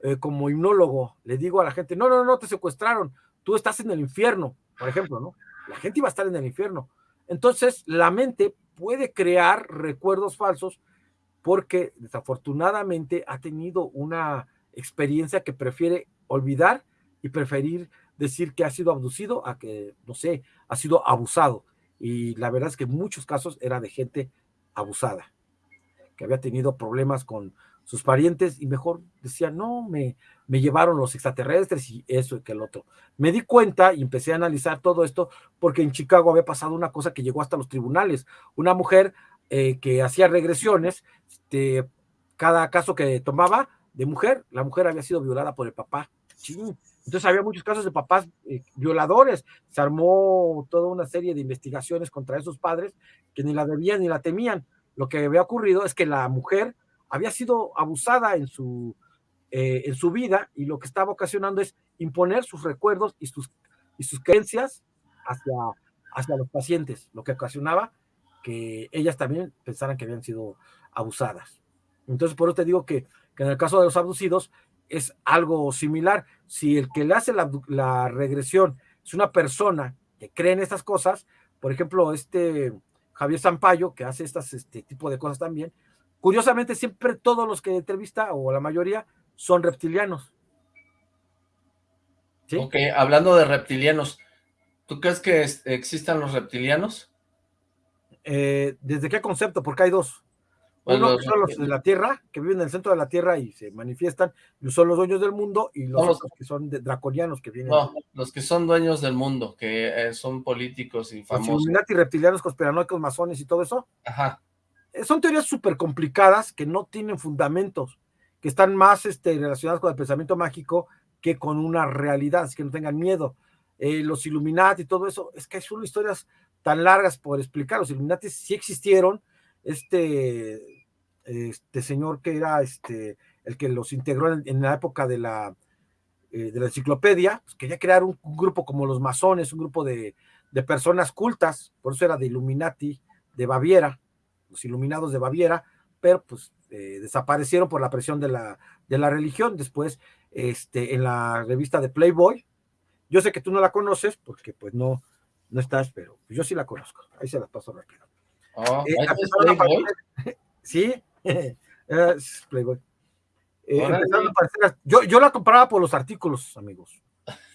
eh, como hipnólogo, le digo a la gente, no, no, no, te secuestraron, tú estás en el infierno, por ejemplo, ¿no? La gente iba a estar en el infierno. Entonces, la mente puede crear recuerdos falsos porque desafortunadamente ha tenido una experiencia que prefiere olvidar y preferir decir que ha sido abducido a que, no sé, ha sido abusado. Y la verdad es que en muchos casos era de gente abusada, que había tenido problemas con sus parientes y mejor decía, no, me, me llevaron los extraterrestres y eso y que el otro. Me di cuenta y empecé a analizar todo esto porque en Chicago había pasado una cosa que llegó hasta los tribunales. Una mujer eh, que hacía regresiones, cada caso que tomaba de mujer, la mujer había sido violada por el papá. Entonces había muchos casos de papás eh, violadores. Se armó toda una serie de investigaciones contra esos padres que ni la debían ni la temían. Lo que había ocurrido es que la mujer había sido abusada en su, eh, en su vida y lo que estaba ocasionando es imponer sus recuerdos y sus, y sus creencias hacia, hacia los pacientes, lo que ocasionaba que ellas también pensaran que habían sido abusadas. Entonces, por eso te digo que, que en el caso de los abducidos, es algo similar. Si el que le hace la, regresión es una persona que cree en estas cosas, por ejemplo, este Javier Zampayo, que hace estas, este tipo de cosas también, curiosamente siempre todos los que entrevista, o la mayoría, son reptilianos. ¿Sí? Ok, hablando de reptilianos, ¿tú crees que existan los reptilianos? Eh, ¿Desde qué concepto? Porque hay dos. Uno son los de la Tierra, que viven en el centro de la Tierra y se manifiestan, son los dueños del mundo, y los, que son draconianos que vienen. No, los que son dueños del mundo, que eh, son políticos y famosos. Los reptilianos, conspiranoicos, masones y todo eso. Ajá. Son teorías súper complicadas que no tienen fundamentos, que están más este, relacionadas con el pensamiento mágico que con una realidad, así que no tengan miedo. Eh, los Illuminati y todo eso, es que son historias tan largas por explicar. Los Illuminati sí existieron, este, este señor que era este, el que los integró en, la época de la, eh, de la enciclopedia, pues quería crear un, grupo como los masones, un grupo de, personas cultas, por eso era de Illuminati de Baviera, los iluminados de Baviera, pero pues eh, desaparecieron por la presión de la, de la religión. Después, este, en la revista de Playboy, yo sé que tú no la conoces porque pues no, no estás, pero yo sí la conozco. Ahí se las paso rápido. Oh, eh, Playboy? sí, es Playboy. Eh, yo, yo la compraba por los artículos, amigos,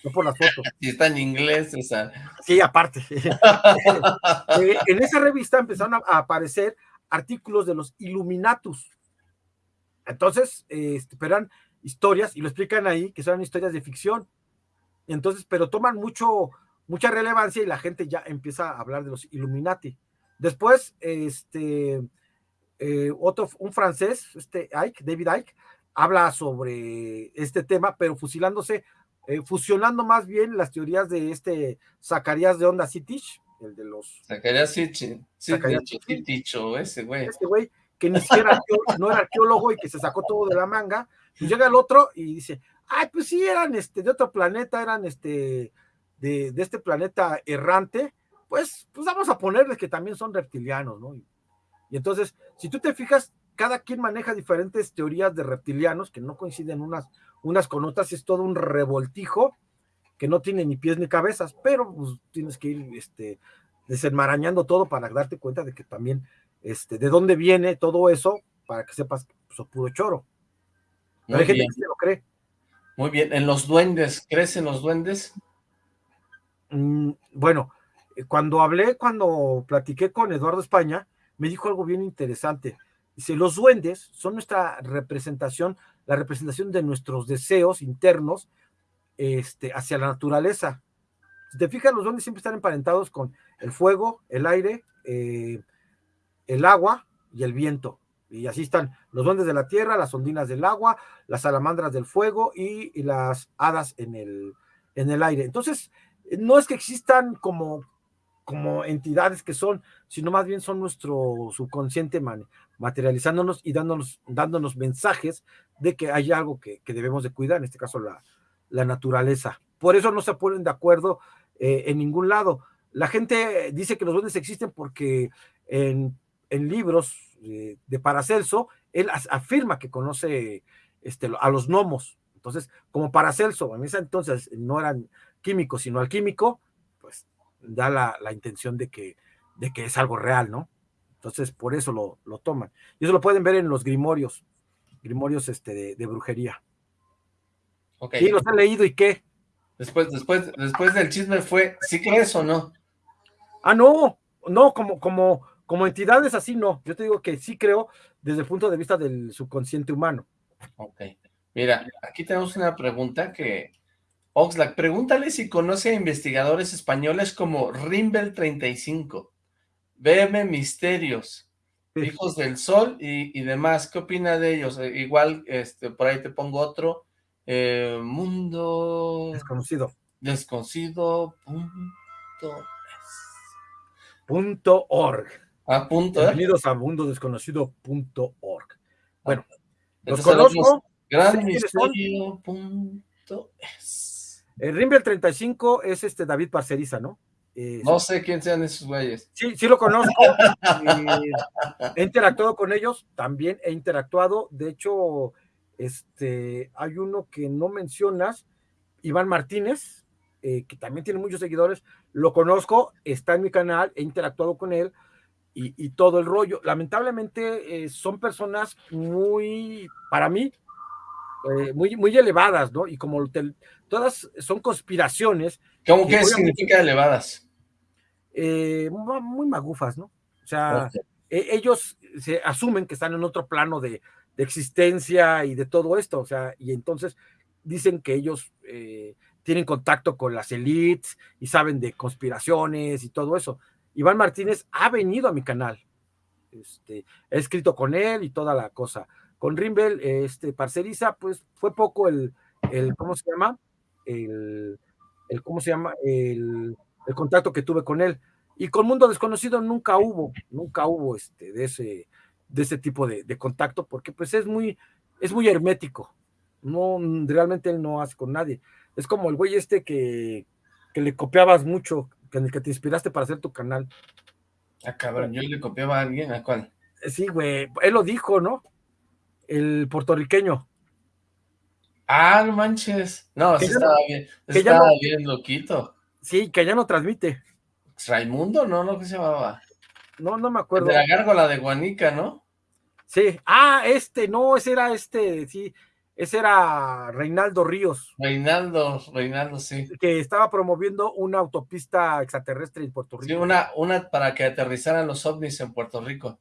no por las fotos. Y está en inglés, esa. Sí, aparte. Eh, en esa revista empezaron a, aparecer artículos de los Illuminatus. Entonces, este, esperan historias, y lo explican ahí, que son historias de ficción. Entonces, pero toman mucho, mucha relevancia y la gente ya empieza a hablar de los Illuminati. Después, este, eh, otro, un francés, este Ike, David Ike, habla sobre este tema, pero fusilándose, eh, fusionando más bien las teorías de este Zacarías de Onda Citich, el de los... Zacarías o ese güey. Ese güey, que ni siquiera no era arqueólogo y que se sacó todo de la manga, y llega el otro y dice, ay, pues sí, eran este, de otro planeta, eran este, de, de este planeta errante, pues, pues vamos a ponerles que también son reptilianos, ¿no? y entonces, si tú te fijas, cada quien maneja diferentes teorías de reptilianos que no coinciden unas, unas con otras, es todo un revoltijo que no tiene ni pies ni cabezas, pero pues, tienes que ir este, desenmarañando todo para darte cuenta de que también, este, de dónde viene todo eso, para que sepas que pues, es puro choro. hay gente que se lo cree. Muy bien, ¿en los duendes? ¿Crees en los duendes? Mm, bueno, eh, cuando hablé, cuando platiqué con Eduardo España, me dijo algo bien interesante. Dice, los duendes son nuestra representación, la representación de nuestros deseos internos este, hacia la naturaleza. Si te fijas, los duendes siempre están emparentados con el fuego, el aire, eh, el agua y el viento. Y así están los duendes de la tierra, las ondinas del agua, las salamandras del fuego y, las hadas en el, en el aire. Entonces, no es que existan como como entidades que son, sino más bien son nuestro subconsciente materializándonos y dándonos, dándonos mensajes de que hay algo que, debemos de cuidar, en este caso la, la, naturaleza. Por eso no se ponen de acuerdo eh, en ningún lado. La gente dice que los duendes existen porque en, en libros eh, de Paracelso, él afirma que conoce este, a los gnomos. Entonces, como Paracelso, en ese entonces no eran químicos, sino alquímico, pues da la, intención de que, de que es algo real, ¿no? Entonces, por eso lo, lo, toman. Y eso lo pueden ver en los grimorios, grimorios este, de, brujería. Okay. Sí, los he leído y qué. Después, después, después del chisme fue, ¿sí crees o no? Ah, no, no, como, como, como entidades así no. Yo te digo que sí creo desde el punto de vista del subconsciente humano. Ok. Mira, aquí tenemos una pregunta que Oxlack, pregúntale si conoce a investigadores españoles como Rimbel 35, BM Misterios, Hijos del Sol y, demás. ¿Qué opina de ellos? Eh, igual, este, por ahí te pongo otro. Eh, mundo... Desconocido. Desconocido. Punto org. Ah, punto. Bienvenidos a mundodesconocido.org. Bueno, los conozco. Gran misterio. Punto es. El Rimbel 35 es este David Parceriza, ¿no? no sé quién sean esos güeyes. Sí, sí lo conozco. he interactuado con ellos, también he interactuado. De hecho, este, hay uno que no mencionas, Iván Martínez, eh, que también tiene muchos seguidores. Lo conozco, está en mi canal, he interactuado con él y, todo el rollo. Lamentablemente eh, son personas muy, para mí, eh, muy, muy elevadas, ¿no? Y como todas son conspiraciones. ¿Cómo que significa elevadas? Muy magufas, ¿no? O sea, e, ellos se asumen que están en otro plano de, existencia y de todo esto, o sea, y entonces dicen que ellos eh, tienen contacto con las elites y saben de conspiraciones y todo eso. Iván Martínez ha venido a mi canal, este, he escrito con él y toda la cosa. Con Rimbel, este, Parceriza, pues fue poco el, el ¿cómo se llama? El, el ¿cómo se llama? El, el, contacto que tuve con él. Y con Mundo Desconocido nunca hubo, nunca hubo este, de ese, de ese tipo de, de contacto, porque pues es muy, es muy hermético. No, realmente él no hace con nadie. Es como el güey este que, que le copiabas mucho, en el que te inspiraste para hacer tu canal. Ah, cabrón, yo le copiaba a alguien, ¿a cuál? Sí, güey, él lo dijo, ¿no? el puertorriqueño. Ah, no manches. No, sí estaba bien, estaba bien loquito. Sí, que ya no transmite. Raimundo, ¿no? ¿No qué se llamaba? No, no me acuerdo. de la gárgola de Guanica, ¿no? Sí. Ah, este, no, ese era este, sí. Ese era Reinaldo Ríos. Reinaldo, Reinaldo, sí. Que estaba promoviendo una autopista extraterrestre en Puerto Rico. Sí, una, una para que aterrizaran los ovnis en Puerto Rico.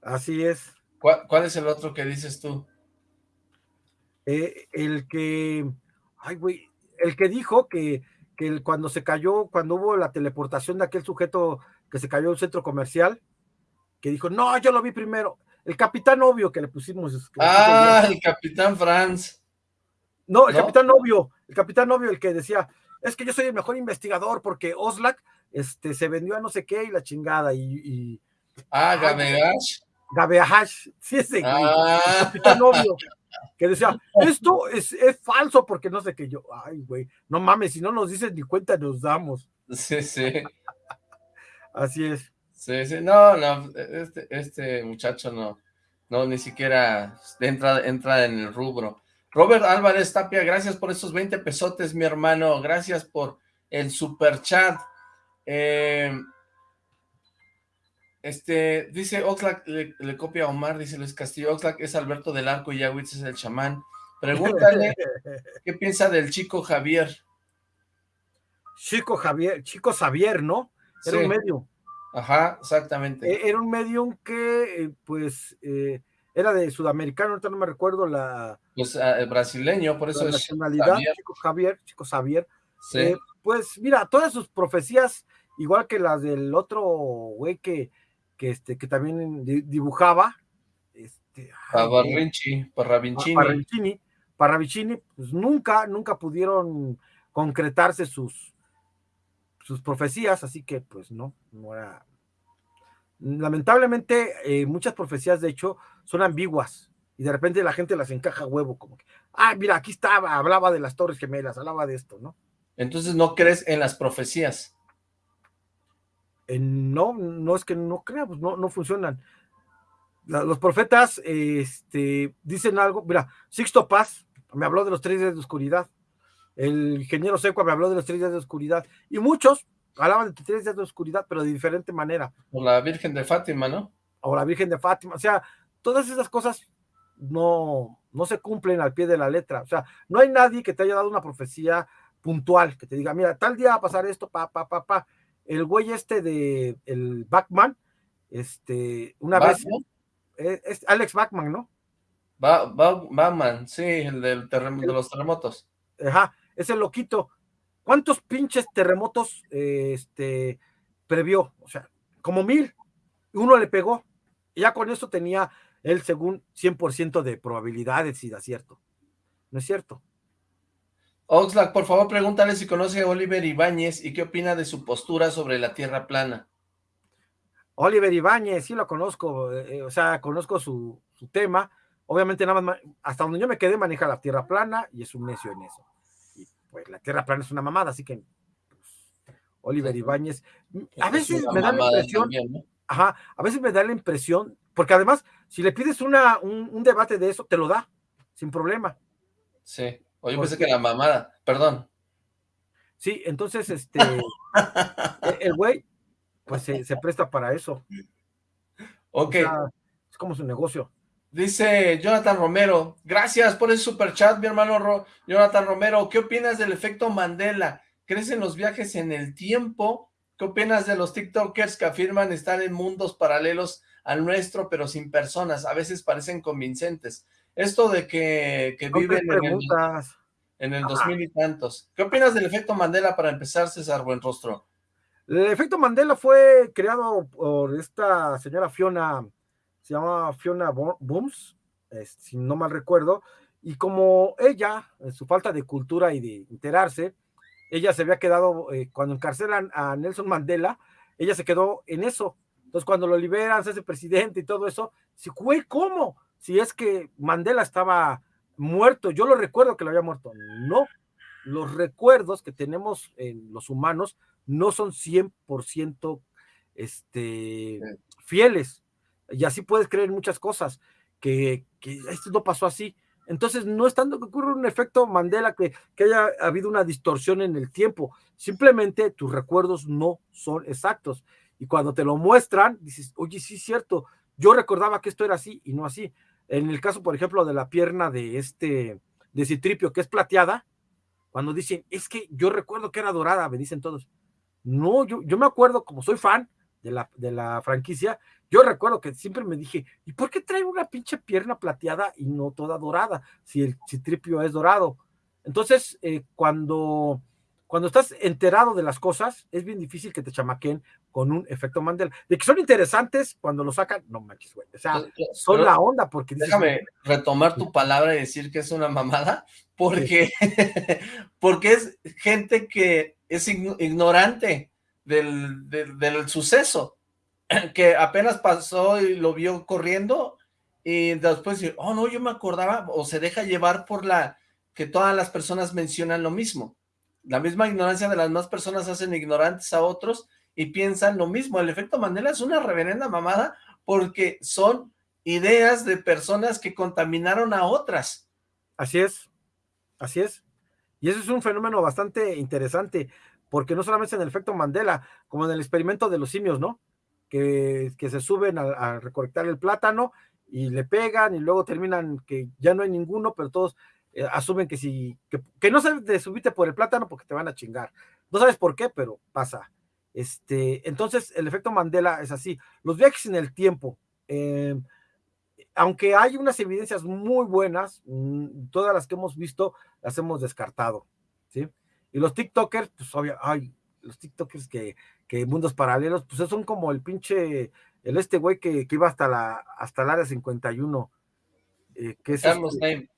Así es. ¿Cuál, es el otro que dices tú? Eh, el que, ay, güey, el que dijo que, que cuando se cayó, cuando hubo la teleportación de aquel sujeto que se cayó en un centro comercial, que dijo, no, yo lo vi primero. El capitán obvio que le pusimos. ah, el capitán Franz. No, el capitán novio, el capitán novio, el que decía, es que yo soy el mejor investigador porque Oslak este, se vendió a no sé qué y la chingada. Y, ah, Gabeash. Gabeash, sí, ese ah. el capitán novio, que decía, esto es, es, falso porque no sé qué. Yo, ay, güey, no mames, si no nos dices ni cuenta nos damos. Sí, sí. Así es. Sí, sí, no, no, este, este muchacho no, no, ni siquiera entra, entra en el rubro. Robert Álvarez Tapia, gracias por esos 20 pesotes, mi hermano, gracias por el super chat. Eh, este, dice Oxlack, le, copia a Omar, dice Luis Castillo, Oxlack es Alberto del Arco y Yawitz es el chamán. Pregúntale qué piensa del chico Javier. Chico Javier, chico Javier, ¿no? Era un medio. Ajá, exactamente. E-, era un medium que, eh, pues, eh, era de sudamericano, ahorita no me recuerdo la... Pues ah, brasileño, por eso es nacionalidad, Chico Javier, Chico Javier. Sí. Eh, pues, mira, todas sus profecías, igual que las del otro güey que, que, este, que también dibujaba, este... Parravicini. Parravicini, Parravicini, pues nunca, nunca pudieron concretarse sus, sus profecías, así que pues no, no era... Lamentablemente, eh, muchas profecías, de hecho, son ambiguas y de repente la gente las encaja huevo, como que, ah, mira, aquí estaba, hablaba de las Torres Gemelas, hablaba de esto, ¿no? Entonces, ¿no crees en las profecías? Eh, no, no es que no crea, pues no, no funcionan. los profetas este, dicen algo, mira, Sixto Paz me habló de los tres días de oscuridad, el ingeniero Seco me habló de los tres días de oscuridad, y muchos hablaban de tres días de oscuridad, pero de diferente manera. O la Virgen de Fátima, ¿no? O la Virgen de Fátima, o sea, todas esas cosas no, no se cumplen al pie de la letra, o sea, no hay nadie que te haya dado una profecía puntual, que te diga, mira, tal día va a pasar esto, pa, pa, pa, pa. El güey este de, el Backman, este, una vez, eh, es Alex Backman, ¿no? Backman, sí, el del de los terremotos. Ajá, ese loquito, ¿cuántos pinches terremotos este, previó? O sea, como mil, uno le pegó, y ya con eso tenía él según 100% de probabilidades y de acierto. ¿No es cierto? Oxlack, por favor, pregúntale si conoce a Oliver Ibáñez y qué opina de su postura sobre la Tierra plana. Oliver Ibáñez, sí lo conozco, eh, o sea, conozco su, su tema, obviamente nada más, hasta donde yo me quedé maneja la Tierra plana y es un necio en eso. Pues la tierra plana es una mamada, así que pues, Oliver Ibáñez, a veces me da la impresión, ajá, a veces me da la impresión, porque además, si le pides una, un, debate de eso, te lo da, sin problema. Sí, o yo pensé que la mamada, perdón. Sí, entonces, este, e, el güey, pues se, presta para eso. Ok. es como su negocio. Dice Jonathan Romero, gracias por el super chat, mi hermano Jonathan Romero. ¿Qué opinas del efecto Mandela? ¿Crees en los viajes en el tiempo? ¿Qué opinas de los TikTokers que afirman estar en mundos paralelos al nuestro, pero sin personas? A veces parecen convincentes. Esto de que, viven en el, en el 2000 y tantos. ¿Qué opinas del efecto Mandela para empezar, César Buenrostro? El efecto Mandela fue creado por esta señora Fiona se llama Fiona Booms, si no mal recuerdo, y como ella, en su falta de cultura y de enterarse, ella se había quedado, eh, cuando encarcelan a Nelson Mandela, ella se quedó en eso. Entonces, cuando lo liberan, se hace presidente y todo eso, si fue ¿cómo? Si es que Mandela estaba muerto, yo lo recuerdo que lo había muerto. No, los recuerdos que tenemos en los humanos no son 100% este, fieles y así puedes creer muchas cosas, que, esto no pasó así. Entonces, no es tanto que ocurre un efecto Mandela que, que haya habido una distorsión en el tiempo, simplemente tus recuerdos no son exactos. Y cuando te lo muestran, dices, oye, sí es cierto, yo recordaba que esto era así y no así. En el caso, por ejemplo, de la pierna de este, de Citripio, que es plateada, cuando dicen, es que yo recuerdo que era dorada, me dicen todos. No, yo, yo me acuerdo, como soy fan de la, de la franquicia, yo recuerdo que siempre me dije, ¿y por qué trae una pinche pierna plateada y no toda dorada? Si el Citripio es dorado. Entonces, eh, cuando cuando estás enterado de las cosas, es bien difícil que te chamaquen con un efecto Mandela. De que son interesantes cuando lo sacan, no manches, güey. O sea, son la onda porque... déjame retomar tu palabra y decir que es una mamada, porque, porque es gente que es ignorante del, del, suceso, que apenas pasó y lo vio corriendo y después oh no, yo me acordaba, o se deja llevar por la que todas las personas mencionan lo mismo. La misma ignorancia de las más personas hacen ignorantes a otros y piensan lo mismo. El efecto Mandela es una reverenda mamada porque son ideas de personas que contaminaron a otras. Así es, así es. Y eso es un fenómeno bastante interesante, porque no solamente en el efecto Mandela, como en el experimento de los simios, ¿no? Que, que se suben a, a, recolectar el plátano y le pegan y luego terminan que ya no hay ninguno, pero todos eh, asumen que si, que, no se de subirte por el plátano porque te van a chingar. No sabes por qué, pero pasa. Este, entonces, el efecto Mandela es así. Los viajes en el tiempo, em, aunque hay unas evidencias muy buenas, mm, todas las que hemos visto las hemos descartado, ¿sí? Y los TikTokers, pues obvio, ay, los TikTokers que, que mundos paralelos, pues son como el pinche, el este güey que, que iba hasta la, hasta el área 51, eh, que es Carlos este,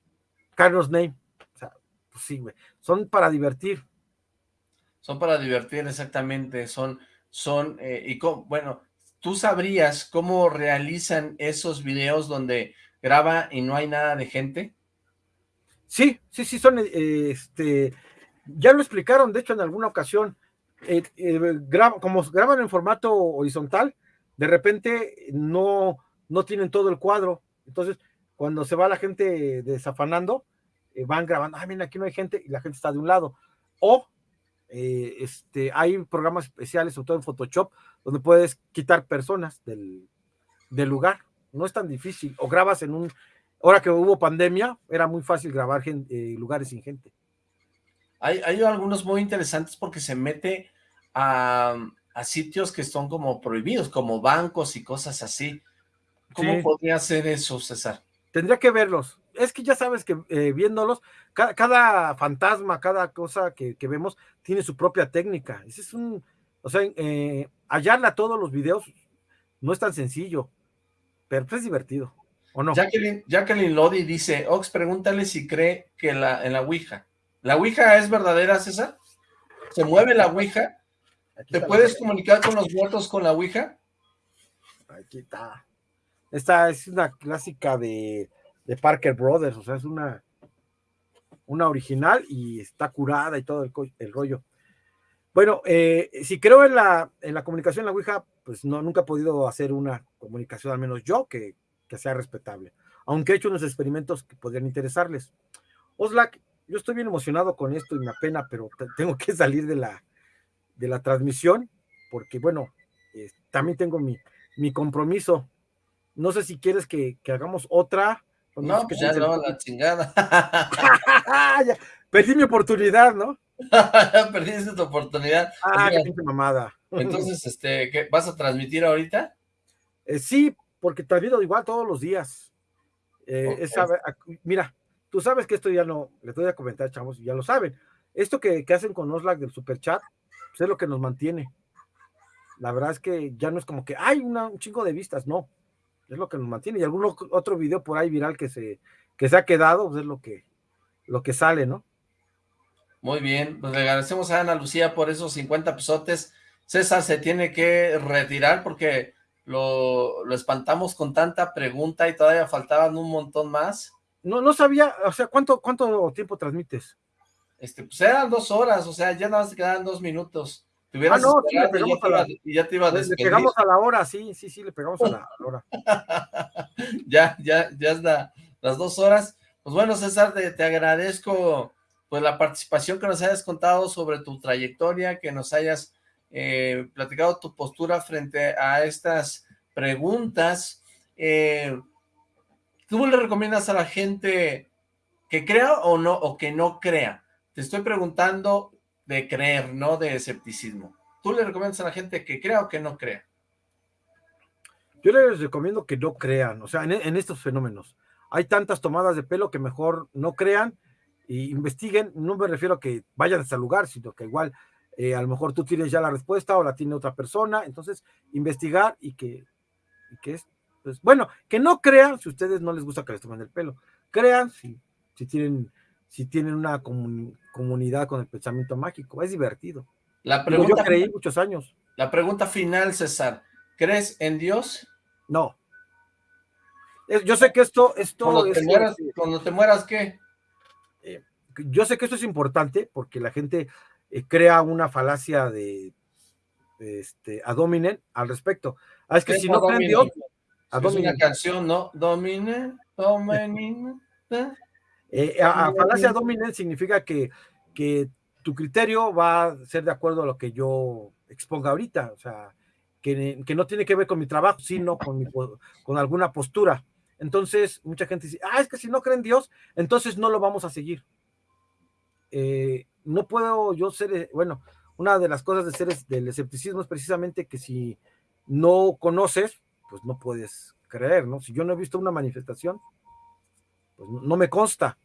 Carlos Name. O sea, pues sí, güey. Son para divertir. Son para divertir, exactamente. Son, son, eh, y bueno, ¿tú sabrías cómo realizan esos videos donde graba y no hay nada de gente? Sí, sí, sí, son, eh, este, ya lo explicaron, de hecho, en alguna ocasión, eh, como graban en formato horizontal, de repente no, no tienen todo el cuadro, entonces cuando se va la gente desafanando, eh, van grabando, ah, mira, aquí no hay gente y la gente está de un lado. O eh, este, hay programas especiales, sobre todo en Photoshop, donde puedes quitar personas del, lugar. No es tan difícil. O grabas en un... Ahora que hubo pandemia, era muy fácil grabar eh, lugares sin gente. Hay, hay, algunos muy interesantes porque se mete a, a, sitios que son como prohibidos, como bancos y cosas así. ¿Cómo podría ser eso, César? Tendría que verlos. Es que ya sabes que eh, viéndolos, cada, fantasma, cada cosa que, vemos tiene su propia técnica. Ese es un, o sea, eh, hallarla todos los videos no es tan sencillo, pero es divertido, ¿o no? Jacqueline, Jacqueline Lodi dice, Ox, pregúntale si cree que la, en la Ouija. ¿La Ouija es verdadera, César? ¿Se mueve la Ouija? ¿Te puedes comunicar con los muertos con la Ouija? Aquí está. Esta es una clásica de, Parker Brothers, o sea, es una, una original y está curada y todo el, rollo. Bueno, eh, si creo en la, en la comunicación en la Ouija, pues no, nunca he podido hacer una comunicación, al menos yo, que, sea respetable. Aunque he hecho unos experimentos que podrían interesarles. Oslak, yo estoy bien emocionado con esto y me apena, pero tengo que salir de la, de la transmisión, porque bueno, eh, también tengo mi, mi compromiso no sé si quieres que, hagamos otra. No, pues ya no, la chingada. Perdí mi oportunidad, ¿no? Perdiste tu oportunidad. Ah, qué mamada. Entonces, este, ¿qué, ¿vas a transmitir ahorita? Eh, sí, porque transmito igual todos los días. Eh, mira, tú sabes que esto ya no, les voy a comentar, chavos, ya lo saben. Esto que, hacen con Oslac del super chat, pues es lo que nos mantiene. La verdad es que ya no es como que hay un chingo de vistas, no es lo que nos mantiene. Y algún otro video por ahí viral que se, que se ha quedado, pues es lo que, lo que sale, ¿no? Muy bien, pues le agradecemos a Ana Lucía por esos 50 pesotes. César se tiene que retirar porque lo, lo espantamos con tanta pregunta y todavía faltaban un montón más. No, no sabía, o sea, ¿cuánto, cuánto tiempo transmites? Este, pues eran dos horas, o sea, ya nada más quedan dos minutos ah, no, sí, le pegamos a la, y ya te iba a Le pegamos a la hora, sí, sí, sí, le pegamos a la, hora. ya, ya, ya es las dos horas. Pues bueno, César, te, agradezco pues la participación que nos hayas contado sobre tu trayectoria, que nos hayas eh, platicado tu postura frente a estas preguntas. Eh, ¿Tú le recomiendas a la gente que crea o no, o que no crea? Te estoy preguntando de creer, no de escepticismo. ¿Tú le recomiendas a la gente que crea o que no crea? Yo les recomiendo que no crean, o sea, en, estos fenómenos. Hay tantas tomadas de pelo que mejor no crean e investiguen. No me refiero a que vayan hasta el lugar, sino que igual eh, a lo mejor tú tienes ya la respuesta o la tiene otra persona. Entonces, investigar y que, que es, pues, bueno, que no crean si ustedes no les gusta que les tomen el pelo. Crean si, si tienen si tienen una comunidad con el pensamiento mágico. Es divertido. La pregunta, yo creí muchos años. La pregunta final, César. ¿Crees en Dios? No. Yo sé que esto, esto cuando te, mueras, cuando te mueras, ¿qué? Eh, yo sé que esto es importante porque la gente eh, crea una falacia de, este, adominen al respecto. Ah, es que si no creen en Dios, es una canción, ¿no? Domine, domine. Eh, a, falacia domine significa que, que tu criterio va a ser de acuerdo a lo que yo exponga ahorita, o sea, que, que no tiene que ver con mi trabajo, sino con, mi, con alguna postura. Entonces, mucha gente dice, ah, es que si no creen Dios, entonces no lo vamos a seguir. Eh, no puedo yo ser, eh, bueno, una de las cosas de ser del escepticismo es precisamente que si no conoces, pues no puedes creer, ¿no? Si yo no he visto una manifestación, pues no me consta.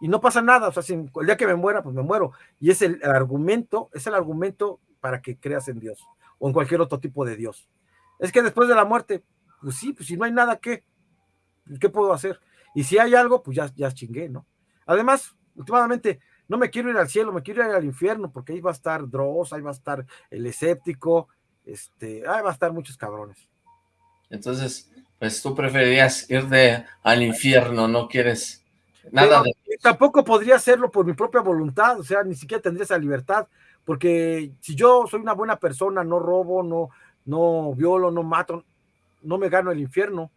Y no pasa nada, o sea, si el día que me muera, pues me muero. Y es el, argumento, es el argumento para que creas en Dios o en cualquier otro tipo de Dios. Es que después de la muerte, pues sí, pues si no hay nada, ¿qué? ¿Qué puedo hacer? Y si hay algo, pues ya, ya chingué, ¿no? Además, últimamente, no me quiero ir al cielo, me quiero ir al infierno, porque ahí va a estar Dross, ahí va a estar el escéptico, este, ahí va a estar muchos cabrones. Entonces, pues tú preferirías irte al infierno, no quieres nada de... Tampoco podría hacerlo por mi propia voluntad, o sea, ni siquiera tendría esa libertad, porque si yo soy una buena persona, no robo, no, no violo, no mato, no me gano el infierno.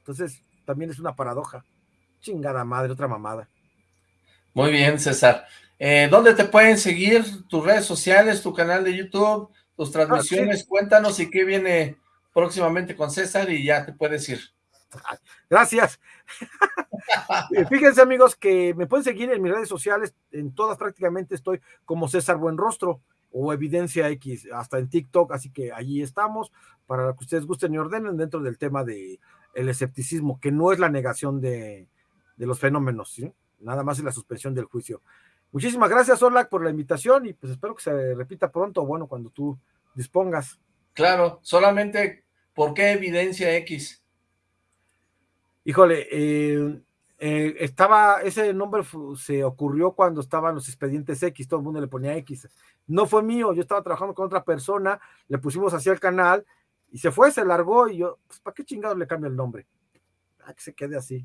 Entonces, también es una paradoja. Chingada madre, otra mamada. Muy bien, César. Eh, ¿Dónde te pueden seguir? ¿Tus redes sociales, tu canal de YouTube, tus transmisiones? Ah, Cuéntanos y qué viene próximamente con César y ya te puedes ir. Gracias. Fíjense amigos que me pueden seguir en mis redes sociales, en todas prácticamente estoy como César Buenrostro o Evidencia X, hasta en TikTok, así que allí estamos para que ustedes gusten y ordenen dentro del tema de el escepticismo, que no es la negación de, los fenómenos, ¿sí? nada más es la suspensión del juicio. Muchísimas gracias, Orlac, por la invitación y pues espero que se repita pronto, bueno, cuando tú dispongas. Claro, solamente ¿Por qué evidencia X? Híjole, eh, eh, estaba, ese nombre se ocurrió cuando estaban los expedientes X, todo el mundo le ponía X. No fue mío, yo estaba trabajando con otra persona, le pusimos así al canal y se fue, se largó y yo, pues, ¿para qué chingados le cambio el nombre? Ah, que se quede así.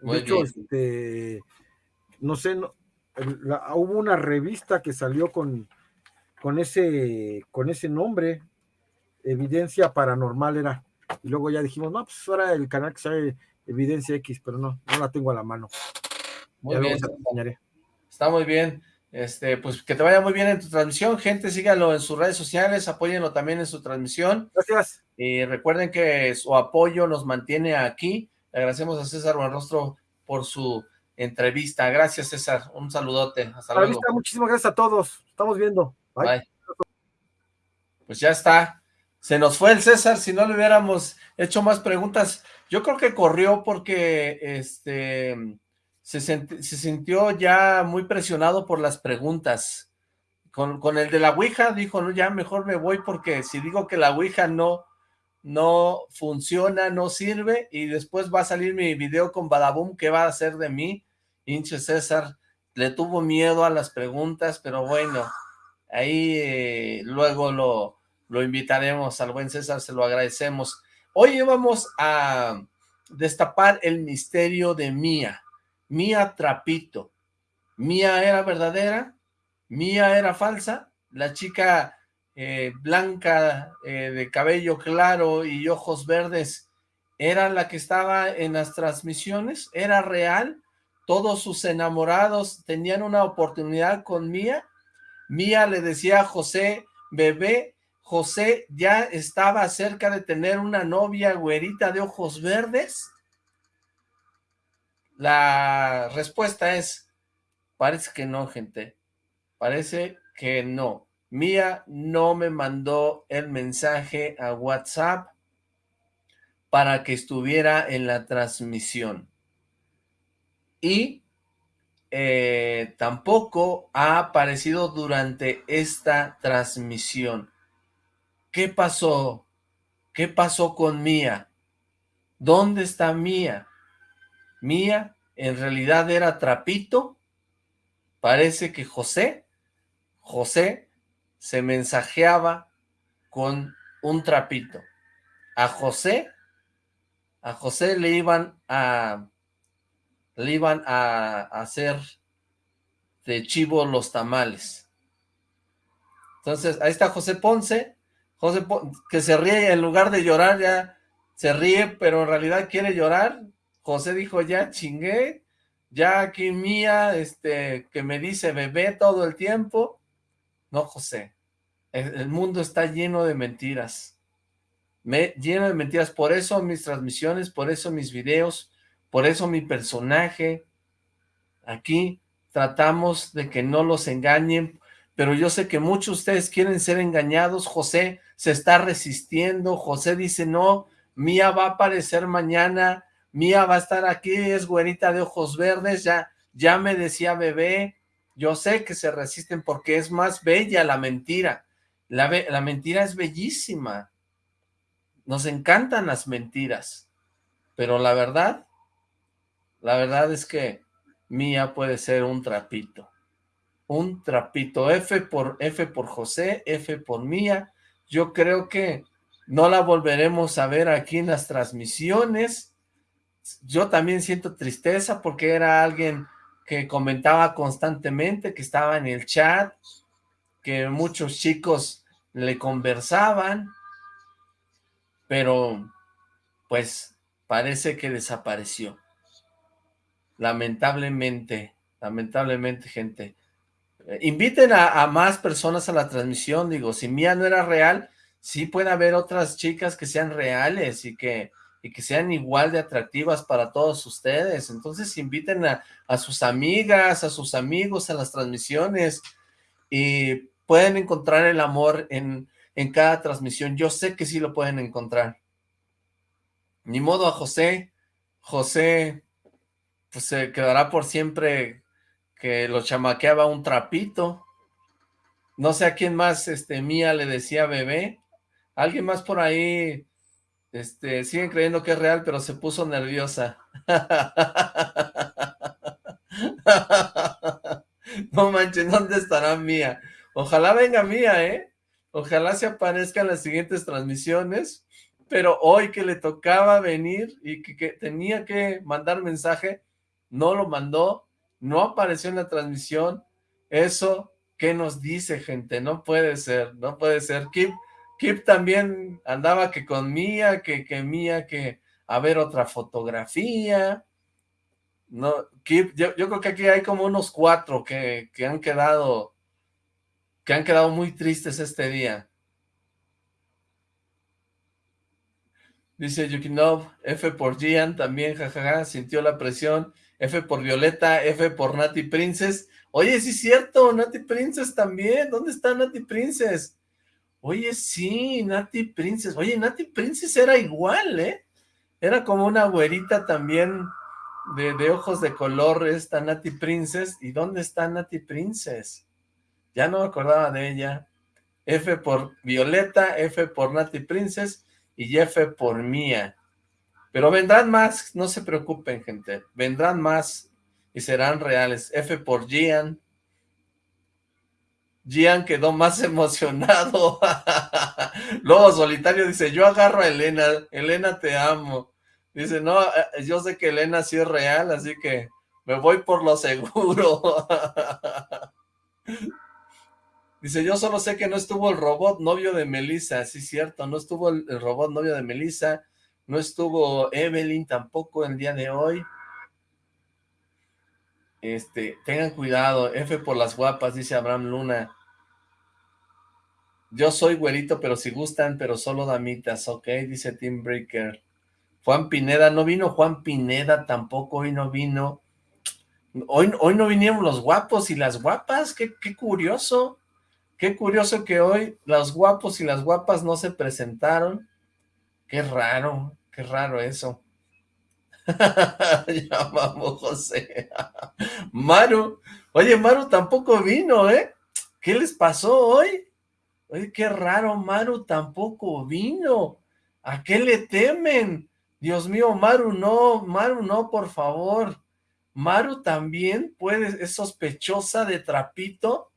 de hecho, este, no sé, no, hubo una revista que salió con, con, ese, con ese nombre, Evidencia Paranormal era. Y luego ya dijimos, no, pues ahora el canal que sale Evidencia X, pero no, no la tengo a la mano. Muy bien. Está muy bien. Este, pues que te vaya muy bien en tu transmisión, gente, síganlo en sus redes sociales, apóyenlo también en su transmisión. Gracias. Y recuerden que su apoyo nos mantiene aquí. Le agradecemos a César Buenrostro por su entrevista. Gracias, César. Un saludote. Hasta luego. muchísimas gracias a todos. Estamos viendo. Pues ya está. Se nos fue el César, si no le hubiéramos hecho más preguntas. Yo creo que corrió porque este se, sintió ya muy presionado por las preguntas. Con, con, el de la Ouija dijo, no, ya mejor me voy porque si digo que la Ouija no, no funciona, no sirve, y después va a salir mi video con Badaboom, ¿qué va a hacer de mí? Hinche César, le tuvo miedo a las preguntas, pero bueno, ahí eh, luego lo, lo invitaremos al buen César, se lo agradecemos. Hoy vamos a destapar el misterio de Mía, Mía Trapito. Mía era verdadera, Mía era falsa, la chica eh, blanca eh, de cabello claro y ojos verdes, ¿era la que estaba en las transmisiones? ¿Era real? todos sus enamorados tenían una oportunidad con Mía. Mía le decía a José, bebé, José ya estaba cerca de tener una novia güerita de ojos verdes. La respuesta es, parece que no, gente. Parece que no. Mía no me mandó el mensaje a WhatsApp para que estuviera en la transmisión. Y eh, tampoco ha aparecido durante esta transmisión. ¿Qué pasó? ¿Qué pasó con Mía? ¿Dónde está Mía? Mía en realidad era Trapito. Parece que José, José se mensajeaba con un trapito. A José, a José le iban a, le iban a, hacer de chivo los tamales. Entonces, ahí está José Ponce, José que se ríe en lugar de llorar, ya se ríe, pero en realidad quiere llorar. José dijo, ya chingué, ya aquí mía, este, que me dice bebé todo el tiempo, no, José. El, mundo está lleno de mentiras. Me, lleno de mentiras. Por eso mis transmisiones, por eso mis videos, por eso mi personaje. Aquí tratamos de que no los engañen, pero yo sé que muchos de ustedes quieren ser engañados. José se está resistiendo. José dice, no, Mía va a aparecer mañana. Mía va a estar aquí, es güerita de ojos verdes. Ya, ya me decía bebé. Yo sé que se resisten porque es más bella la mentira. La, la mentira es bellísima. Nos encantan las mentiras. Pero la verdad, la verdad es que Mía puede ser un trapito. Un trapito. F por, F por José, F por Mía. Yo creo que no la volveremos a ver aquí en las transmisiones. Yo también siento tristeza porque era alguien que comentaba constantemente, que estaba en el chat, que muchos chicos le conversaban, pero pues parece que desapareció. Lamentablemente, lamentablemente, gente. Eh, inviten a, a, más personas a la transmisión, digo, si Mía no era real, sí puede haber otras chicas que sean reales y que y que sean igual de atractivas para todos ustedes. Entonces inviten a, sus amigas, a sus amigos a las transmisiones y pueden encontrar el amor en, en cada transmisión. Yo sé que sí lo pueden encontrar. Ni modo a José. José pues se quedará por siempre que lo chamaqueaba un trapito. No sé a quién más, este, Mía le decía bebé. Alguien más por ahí este, siguen creyendo que es real, pero se puso nerviosa. no manches, ¿dónde estará Mía? Ojalá venga Mía, ¿eh? Ojalá se aparezca en las siguientes transmisiones, pero hoy que le tocaba venir y que, que tenía que mandar mensaje, no lo mandó, no apareció en la transmisión. Eso, ¿qué nos dice, gente? No puede ser, no puede ser. Kip también andaba que con Mía, que, que Mía, que a ver otra fotografía. No, Kip, yo, yo, creo que aquí hay como unos cuatro que, que han quedado, que han quedado muy tristes este día. Dice Yukinov, F por Gian también, jajaja, sintió la presión. F por Violeta, F por Nati Princess. Oye, sí es cierto, Nati Princess también. ¿Dónde está Nati Princess? Oye, sí, Nati Princess. Oye, Nati Princess era igual, ¿eh? Era como una güerita también de, ojos de color esta Nati Princess. ¿Y dónde está Nati Princess? Ya no me acordaba de ella. F por Violeta, F por Nati Princess y F por Mía. Pero vendrán más, no se preocupen, gente. Vendrán más y serán reales. F por Gian, Gian quedó más emocionado. Lobo Solitario dice, yo agarro a Elena, Elena te amo. Dice, no, eh, yo sé que Elena sí es real, así que me voy por lo seguro. Dice, yo solo sé que no estuvo el robot novio de Melissa, sí cierto, no estuvo el, robot novio de Melissa, no estuvo Evelyn tampoco el día de hoy. Este, tengan cuidado, F por las guapas, dice Abraham Luna. Yo soy güerito, pero si gustan, pero solo damitas, ok, dice Tim Breaker. Juan Pineda, no vino Juan Pineda tampoco, hoy no vino. Hoy, hoy no vinieron los guapos y las guapas, qué, qué curioso. Qué curioso que hoy los guapos y las guapas no se presentaron. Qué raro, qué raro eso. ya vamos, José. Maru, oye, Maru tampoco vino, ¿eh? ¿Qué les pasó hoy? Oye, qué raro, Maru tampoco vino. ¿A qué le temen? Dios mío, Maru, no, Maru, no, por favor. Maru también puede, es sospechosa de trapito.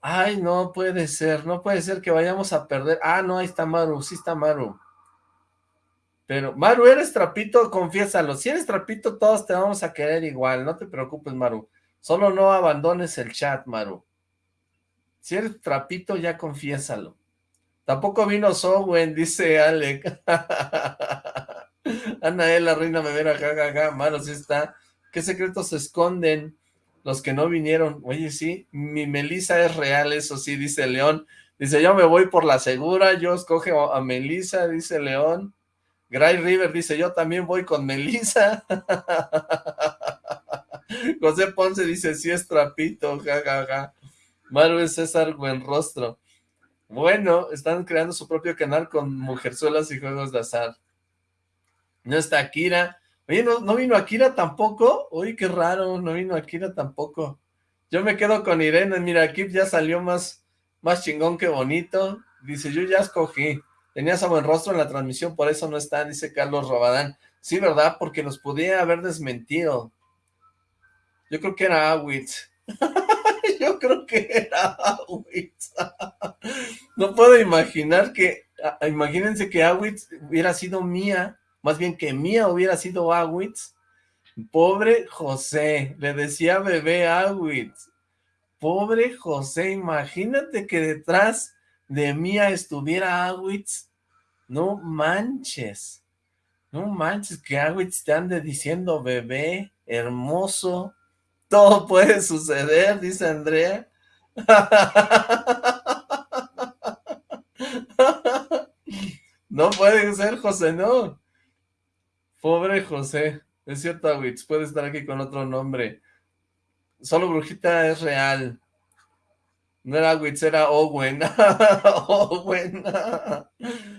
Ay, no puede ser, no puede ser que vayamos a perder. Ah, no, ahí está Maru, sí está Maru. Pero, Maru, ¿eres trapito? Confiésalo. Si eres trapito, todos te vamos a querer igual. No te preocupes, Maru. Solo no abandones el chat, Maru. Si eres trapito, ya confiésalo. Tampoco vino Sowen, dice Alec. Anael, la reina me jajaja. Maru, sí está. ¿Qué secretos se esconden? Los que no vinieron. Oye, sí, mi Melisa es real, eso sí, dice León. Dice, yo me voy por la segura, yo escojo a Melisa, dice León. Gray River dice, yo también voy con Melissa. José Ponce dice, sí es trapito, jajaja. Ja, Maru es César Buenrostro. Bueno, están creando su propio canal con mujerzuelas y juegos de azar. No está Akira. Oye, ¿no, ¿no vino Akira tampoco? Uy, qué raro, no vino Akira tampoco. Yo me quedo con Irene. Mira, aquí ya salió más, más chingón que bonito. Dice, yo ya escogí. Tenías a buen rostro en la transmisión, por eso no está, dice Carlos Robadán. Sí, ¿verdad? Porque nos podía haber desmentido. Yo creo que era Awitz. Yo creo que era Awitz. no puedo imaginar que, imagínense que Awitz hubiera sido mía, más bien que mía hubiera sido Awitz. Pobre José, le decía bebé Awitz. Pobre José, imagínate que detrás de Mía estuviera Awitz, no manches, no manches que Awitz te ande diciendo bebé, hermoso, todo puede suceder, dice Andrea. No puede ser, José, no. Pobre José. Es cierto, Awitz, puede estar aquí con otro nombre. Solo Brujita es real. No era Witz, era Owen. Owen.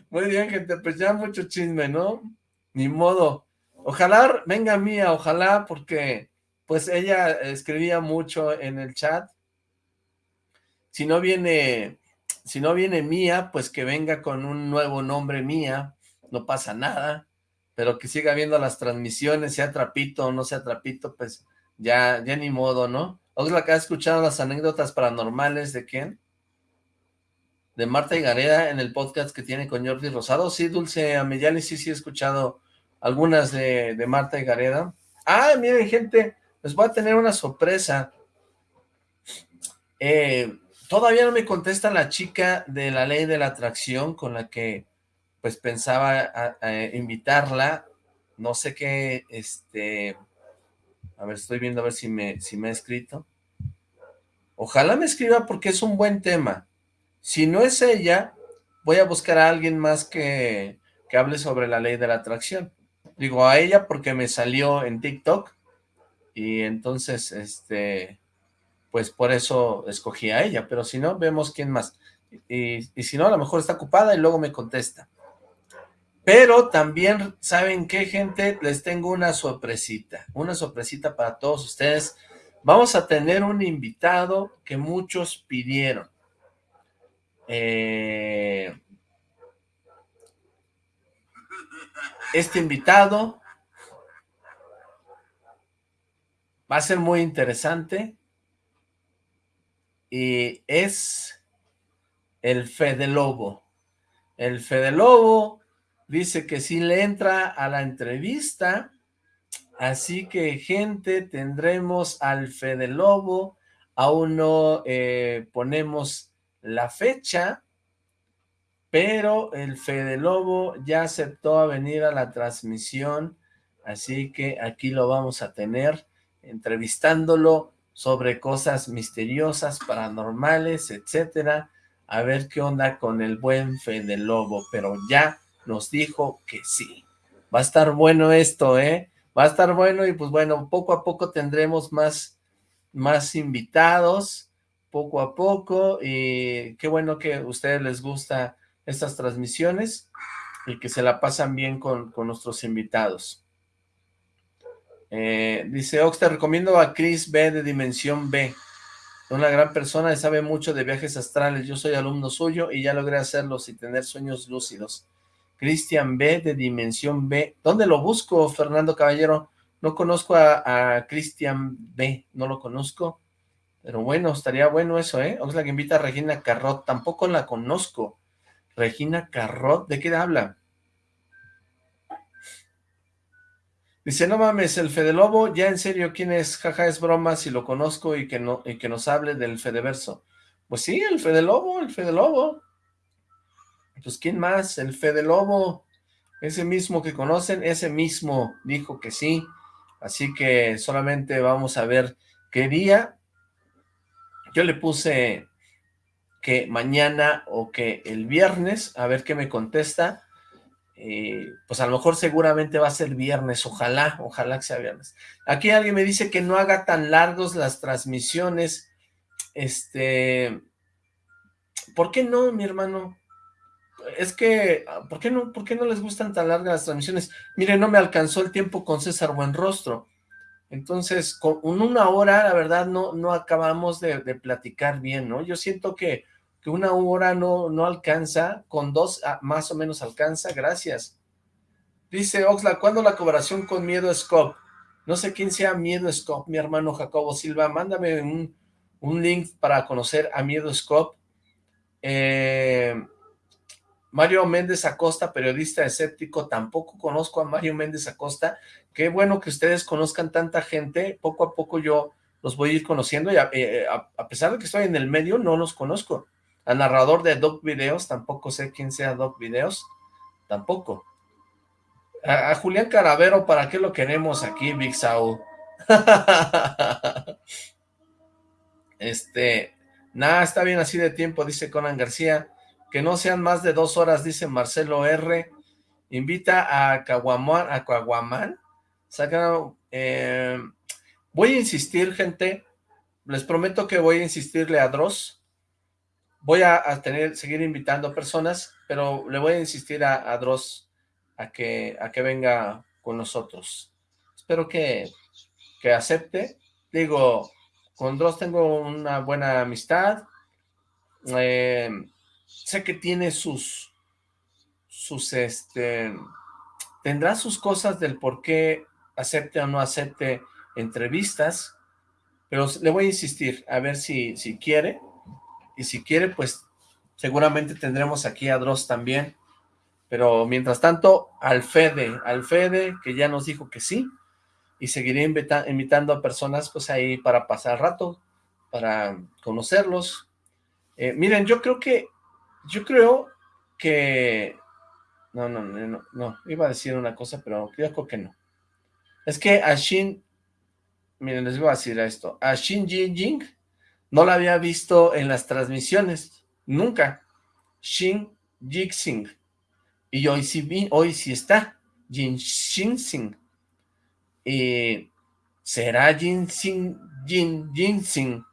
Muy bien, gente, pues ya mucho chisme, ¿no? Ni modo. Ojalá venga Mía, ojalá, porque pues ella escribía mucho en el chat. Si no viene, si no viene Mía, pues que venga con un nuevo nombre Mía, no pasa nada, pero que siga viendo las transmisiones, sea trapito o no sea trapito, pues ya, ya ni modo, ¿no? Oxlack ha escuchado las anécdotas paranormales de quién? De Marta y Gareda en el podcast que tiene con Jordi Rosado. Sí, Dulce Amellani, sí, sí he escuchado algunas de, Marta y Gareda. Ah, miren, gente, les voy a tener una sorpresa. Eh, todavía no me contesta la chica de la ley de la atracción con la que pues pensaba invitarla. No sé qué, este a ver, estoy viendo a ver si me, si me ha escrito. Ojalá me escriba porque es un buen tema. Si no es ella, voy a buscar a alguien más que, que hable sobre la ley de la atracción. Digo a ella porque me salió en TikTok y entonces, este, pues por eso escogí a ella, pero si no, vemos quién más. Y, y si no, a lo mejor está ocupada y luego me contesta. Pero también, ¿saben qué, gente? Les tengo una sorpresita, una sorpresita para todos ustedes. Vamos a tener un invitado que muchos pidieron. Eh, este invitado va a ser muy interesante y es el Fede Lobo. El Fede Lobo dice que sí le entra a la entrevista, así que gente, tendremos al Fede Lobo, aún no eh, ponemos la fecha, pero el Fede Lobo ya aceptó a venir a la transmisión, así que aquí lo vamos a tener, entrevistándolo sobre cosas misteriosas, paranormales, etcétera, a ver qué onda con el buen Fede Lobo, pero ya nos dijo que sí. Va a estar bueno esto, ¿eh? Va a estar bueno y pues bueno, poco a poco tendremos más, más invitados, poco a poco, y qué bueno que a ustedes les gusta estas transmisiones y que se la pasan bien con, con nuestros invitados. Eh, dice Ox, te recomiendo a Chris B de Dimensión B una gran persona y sabe mucho de viajes astrales. Yo soy alumno suyo y ya logré hacerlos y tener sueños lúcidos. Cristian B de Dimensión B. ¿Dónde lo busco, Fernando Caballero? No conozco a, Cristian B, no lo conozco. Pero bueno, estaría bueno eso, ¿eh? la que invita a Regina Carrot, tampoco la conozco. Regina Carrot, ¿de qué habla? Dice, no mames, el Fede Lobo, ya en serio, ¿quién es? Jaja, es broma si lo conozco y que, no, y que nos hable del Fedeverso. Pues sí, el Fede Lobo, el Fede Lobo. Pues ¿quién más? El Fede Lobo. Ese mismo que conocen, ese mismo dijo que sí. Así que solamente vamos a ver qué día. Yo le puse que mañana o que el viernes, a ver qué me contesta eh, pues a lo mejor seguramente va a ser viernes, ojalá, ojalá que sea viernes. Aquí alguien me dice que no haga tan largos las transmisiones, este, ¿por qué no, mi hermano? Es que, ¿por qué no, por qué no les gustan tan largas las transmisiones? Mire, no me alcanzó el tiempo con César Buenrostro, entonces, con una hora, la verdad, no, no acabamos de, platicar bien, ¿no? Yo siento que que una hora no, no alcanza, con dos ah, más o menos alcanza, gracias. Dice Oxla, ¿cuándo la colaboración con Miedo Scope? No sé quién sea Miedo Scope, mi hermano Jacobo Silva, mándame un, un link para conocer a Miedo Scope. Eh, Mario Méndez Acosta, periodista escéptico, tampoco conozco a Mario Méndez Acosta. Qué bueno que ustedes conozcan tanta gente, poco a poco yo los voy a ir conociendo y a, eh, a pesar de que estoy en el medio, no los conozco. Al narrador de Doc Videos, tampoco sé quién sea Doc Videos, tampoco. A, Julián Caravero, ¿para qué lo queremos aquí, Big Saul? este, nada, está bien así de tiempo, dice Conan García. Que no sean más de dos horas, dice Marcelo R. Invita a Caguamán, a Caguamán. Saca, eh, voy a insistir, gente. Les prometo que voy a insistirle a Dross voy a, tener, seguir invitando personas, pero le voy a insistir a, Dross a que, a que venga con nosotros. Espero que, que acepte. Digo, con Dross tengo una buena amistad. Eh, sé que tiene sus, sus, este, tendrá sus cosas del por qué acepte o no acepte entrevistas, pero le voy a insistir a ver si, si quiere y si quiere, pues seguramente tendremos aquí a Dross también, pero mientras tanto, al Fede, al Fede, que ya nos dijo que sí, y seguiré invitando a personas, pues ahí para pasar rato, para conocerlos. Eh, miren, yo creo que, yo creo que, no, no, no, no, iba a decir una cosa, pero creo que no. Es que a Shin, miren, les voy a decir esto, a Shin Jing no la había visto en las transmisiones, nunca. Shin Jixing. Y hoy sí vi, hoy sí está. Jin Shin Y ¿será Jin Sing, Jin Jin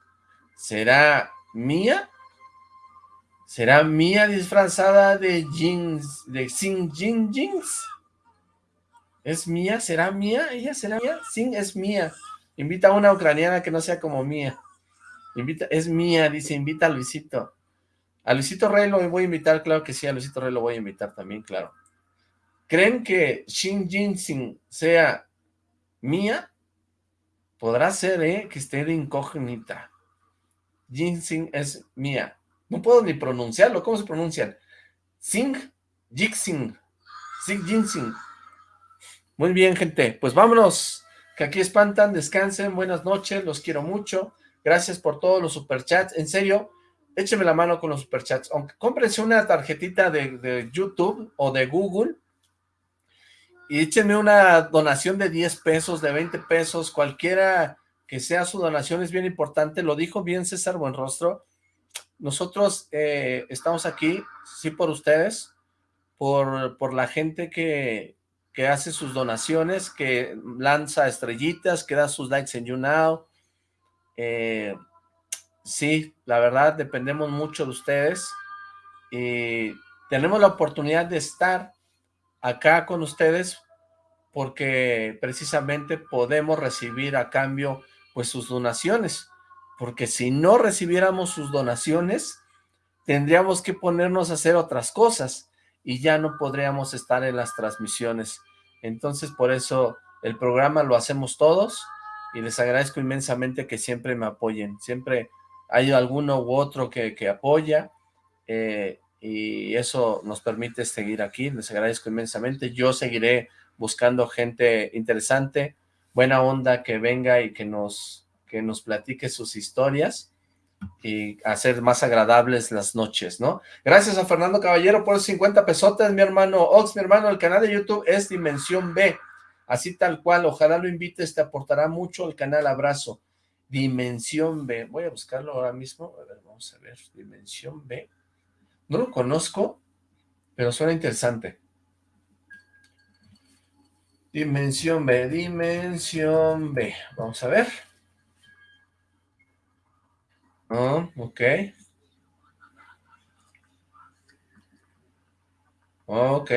¿Será Mía? ¿Será Mía disfrazada de Jin, de Sing Jin Jins? ¿Es Mía? ¿Será Mía? ¿Ella será Mía? Sing es Mía. Invita a una ucraniana que no sea como Mía. Invita, es mía, dice, invita a Luisito. A Luisito Rey lo voy a invitar, claro que sí, a Luisito Rey lo voy a invitar también, claro. ¿Creen que Shin Jinxing sea mía? Podrá ser, ¿eh? Que esté de incógnita. Jinxing es mía. No puedo ni pronunciarlo. ¿Cómo se pronuncian? Sing, Jixing, Sing Jinxing. Muy bien, gente. Pues vámonos. Que aquí espantan, descansen, buenas noches, los quiero mucho. Gracias por todos los superchats. En serio, écheme la mano con los superchats. Aunque cómprense una tarjetita de, YouTube o de Google y échenme una donación de 10 pesos, de 20 pesos, cualquiera que sea su donación es bien importante, lo dijo bien César Buenrostro, nosotros eh, estamos aquí, sí por ustedes, por, por la gente que, que hace sus donaciones, que lanza estrellitas, que da sus likes en YouNow, eh, sí, la verdad, dependemos mucho de ustedes, y tenemos la oportunidad de estar acá con ustedes porque precisamente podemos recibir a cambio pues sus donaciones, porque si no recibiéramos sus donaciones, tendríamos que ponernos a hacer otras cosas y ya no podríamos estar en las transmisiones. Entonces por eso el programa lo hacemos todos y les agradezco inmensamente que siempre me apoyen, siempre hay alguno u otro que, que apoya, eh, y eso nos permite seguir aquí, les agradezco inmensamente, yo seguiré buscando gente interesante, buena onda, que venga y que nos, que nos platique sus historias y hacer más agradables las noches, ¿no? Gracias a Fernando Caballero por 50 pesotes, mi hermano Ox, mi hermano, el canal de YouTube es Dimensión B, así tal cual, ojalá lo invites, te aportará mucho el canal, abrazo. Dimensión B, voy a buscarlo ahora mismo, a ver, vamos a ver, Dimensión B, no lo conozco, pero suena interesante. Dimensión B, dimensión B. Vamos a ver. Oh, ok. Ok.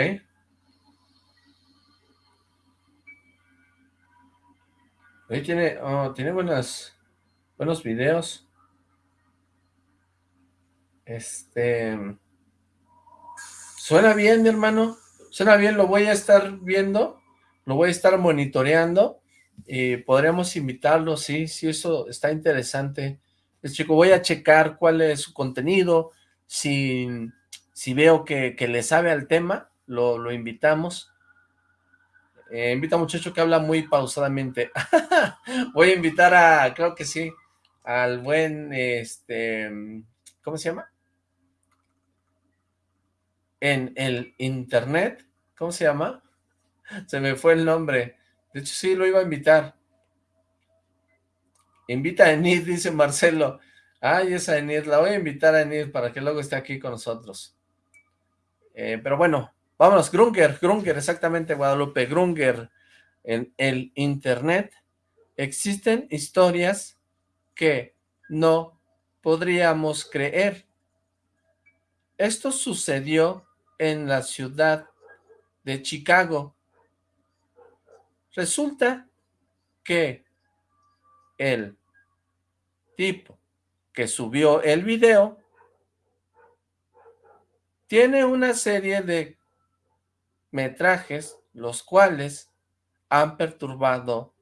Ahí tiene, oh, tiene buenas, buenos videos. Este... Suena bien, mi hermano. Suena bien, lo voy a estar viendo. Lo voy a estar monitoreando. Y podríamos invitarlo, sí, sí, eso está interesante. Es chico, voy a checar cuál es su contenido. Si, si veo que, le sabe al tema, lo, invitamos. Eh, invita a un muchacho que habla muy pausadamente. voy a invitar a, creo que sí, al buen, este, ¿cómo se llama? en el internet, ¿cómo se llama? Se me fue el nombre. De hecho, sí, lo iba a invitar. Invita a Enid, dice Marcelo. Ay, esa Enid, la voy a invitar a Enid para que luego esté aquí con nosotros. Eh, pero bueno, vámonos, Grunger, Grunger, exactamente, Guadalupe, Grunger. En el internet existen historias que no podríamos creer. Esto sucedió en la ciudad de Chicago. Resulta que el tipo que subió el video tiene una serie de metrajes los cuales han perturbado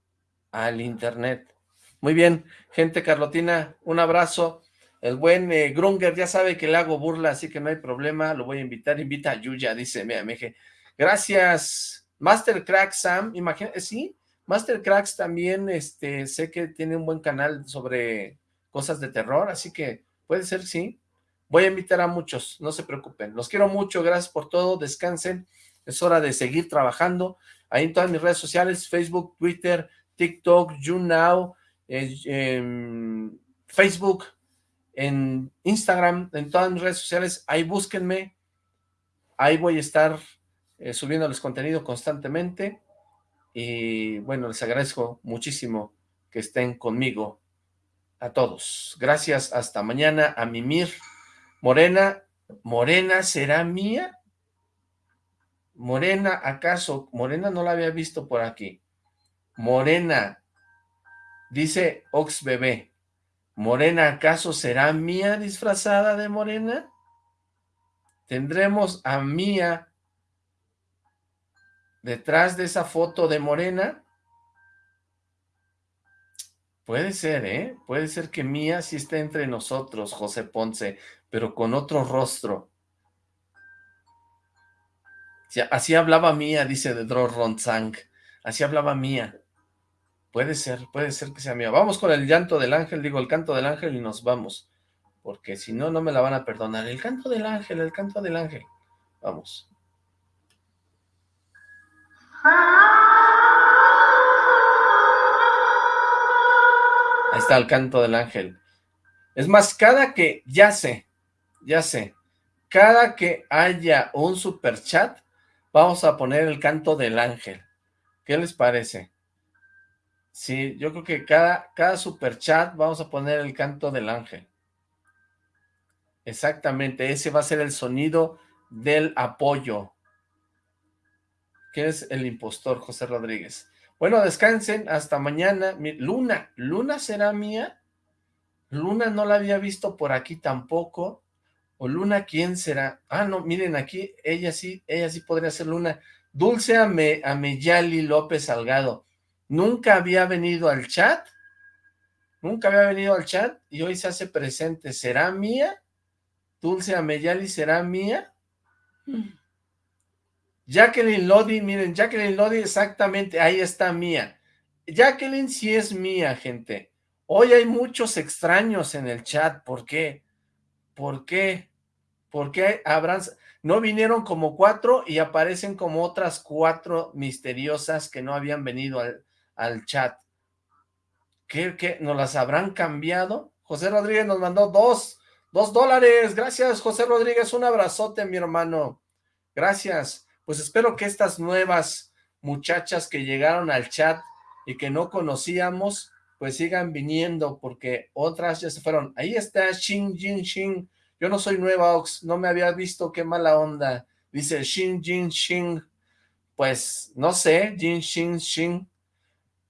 al internet. Muy bien, gente carlotina, un abrazo. El buen eh, Grunger ya sabe que le hago burla, así que no hay problema, lo voy a invitar, invita a Yuya, dice Meje. Gracias, Master Crack Sam, imagínate, sí, Master Cracks también, este, sé que tiene un buen canal sobre cosas de terror, así que puede ser, sí. Voy a invitar a muchos, no se preocupen. Los quiero mucho, gracias por todo, descansen. Es hora de seguir trabajando. Ahí en todas mis redes sociales, Facebook, Twitter, TikTok, YouNow, eh, em, Facebook, en Instagram, en todas mis redes sociales, ahí búsquenme, ahí voy a estar eh, subiéndoles contenido constantemente, y bueno, les agradezco muchísimo que estén conmigo, a todos. Gracias, hasta mañana, a Mimir. Morena, ¿Morena será mía? Morena, ¿acaso? Morena no la había visto por aquí. Morena, dice Ox Bebé. ¿Morena acaso será Mía disfrazada de Morena? ¿Tendremos a Mía detrás de esa foto de Morena? Puede ser, ¿eh? Puede ser que Mía sí esté entre nosotros, José Ponce, pero con otro rostro. Así hablaba Mía, dice de Ronzang. Así hablaba Mía. Puede ser, puede ser que sea mío. Vamos con el llanto del ángel, digo, el canto del ángel y nos vamos. Porque si no, no me la van a perdonar. El canto del ángel, el canto del ángel. Vamos. Ahí está el canto del ángel. Es más, cada que, ya sé, ya sé, cada que haya un super chat, vamos a poner el canto del ángel. ¿Qué les parece? Sí, yo creo que cada, cada super chat vamos a poner el canto del ángel. Exactamente, ese va a ser el sonido del apoyo. ¿Quién es el impostor? José Rodríguez. Bueno, descansen, hasta mañana. Luna, ¿Luna será mía? Luna no la había visto por aquí tampoco. ¿O Luna quién será? Ah, no, miren aquí, ella sí, ella sí podría ser Luna. Dulce Ame, Ameyali López Salgado. Nunca había venido al chat. Nunca había venido al chat y hoy se hace presente. ¿Será mía? Dulce Ameyali, ¿será mía? Jacqueline Lodi, miren, Jacqueline Lodi, exactamente, ahí está mía. Jacqueline sí es mía, gente. Hoy hay muchos extraños en el chat, ¿por qué? ¿Por qué? ¿Por qué habrán... No vinieron como cuatro y aparecen como otras cuatro misteriosas que no habían venido al, al chat. ¿Qué, ¿Qué? ¿Nos las habrán cambiado? José Rodríguez nos mandó dos, dos dólares. Gracias, José Rodríguez. Un abrazote, mi hermano. Gracias. Pues espero que estas nuevas muchachas que llegaron al chat y que no conocíamos, pues sigan viniendo, porque otras ya se fueron. Ahí está Shin Jin Shin. Yo no soy nueva, Ox, no me había visto, qué mala onda. Dice Shin Jin Shin. Pues, no sé, Jin Shin Shin.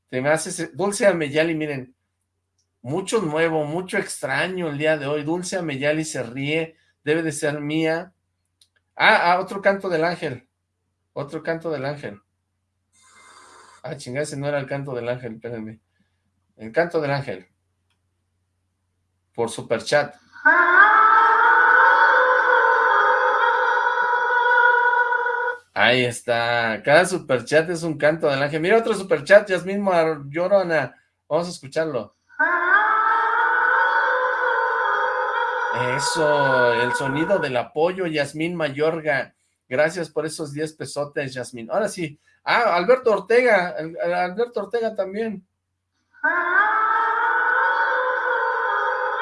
Te me haces... Dulce Ameyali, miren, mucho nuevo, mucho extraño el día de hoy. Dulce Ameyali se ríe, debe de ser mía. Ah, ah, otro canto del ángel. Otro canto del ángel. Ah, chingada, ese no era el canto del ángel, espérenme. El canto del ángel. Por superchat. Ahí está. Cada superchat es un canto del ángel. Mira otro superchat, Yasmín Llorona. Vamos a escucharlo. Eso, el sonido del apoyo, Yasmín Mayorga. Gracias por esos 10 pesotes, Yasmín. Ahora sí. Ah, Alberto Ortega. Alberto Ortega también.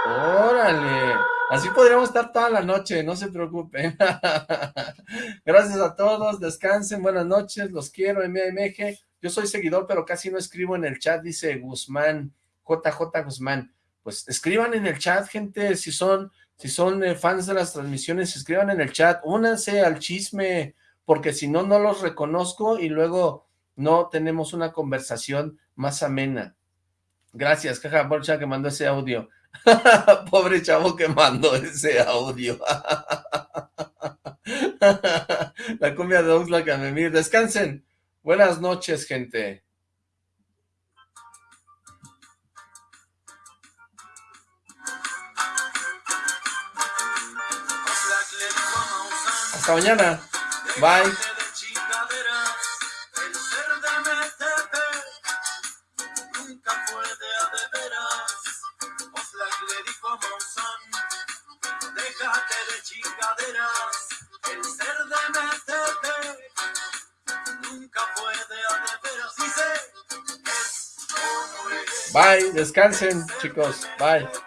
Órale. Así podríamos estar toda la noche, no se preocupen. Gracias a todos, descansen, buenas noches, los quiero, MMG. Yo soy seguidor, pero casi no escribo en el chat, dice Guzmán, JJ Guzmán. Pues escriban en el chat, gente, si son, si son eh, fans de las transmisiones, escriban en el chat, únanse al chisme, porque si no, no los reconozco y luego no tenemos una conversación más amena. Gracias, caja bolcha que mandó ese audio. Pobre chavo que mandó ese audio. La cumbia de Oxlack Camemir. Descansen. Buenas noches, gente. Hasta mañana. Bye. Bye, descansen chicos, bye.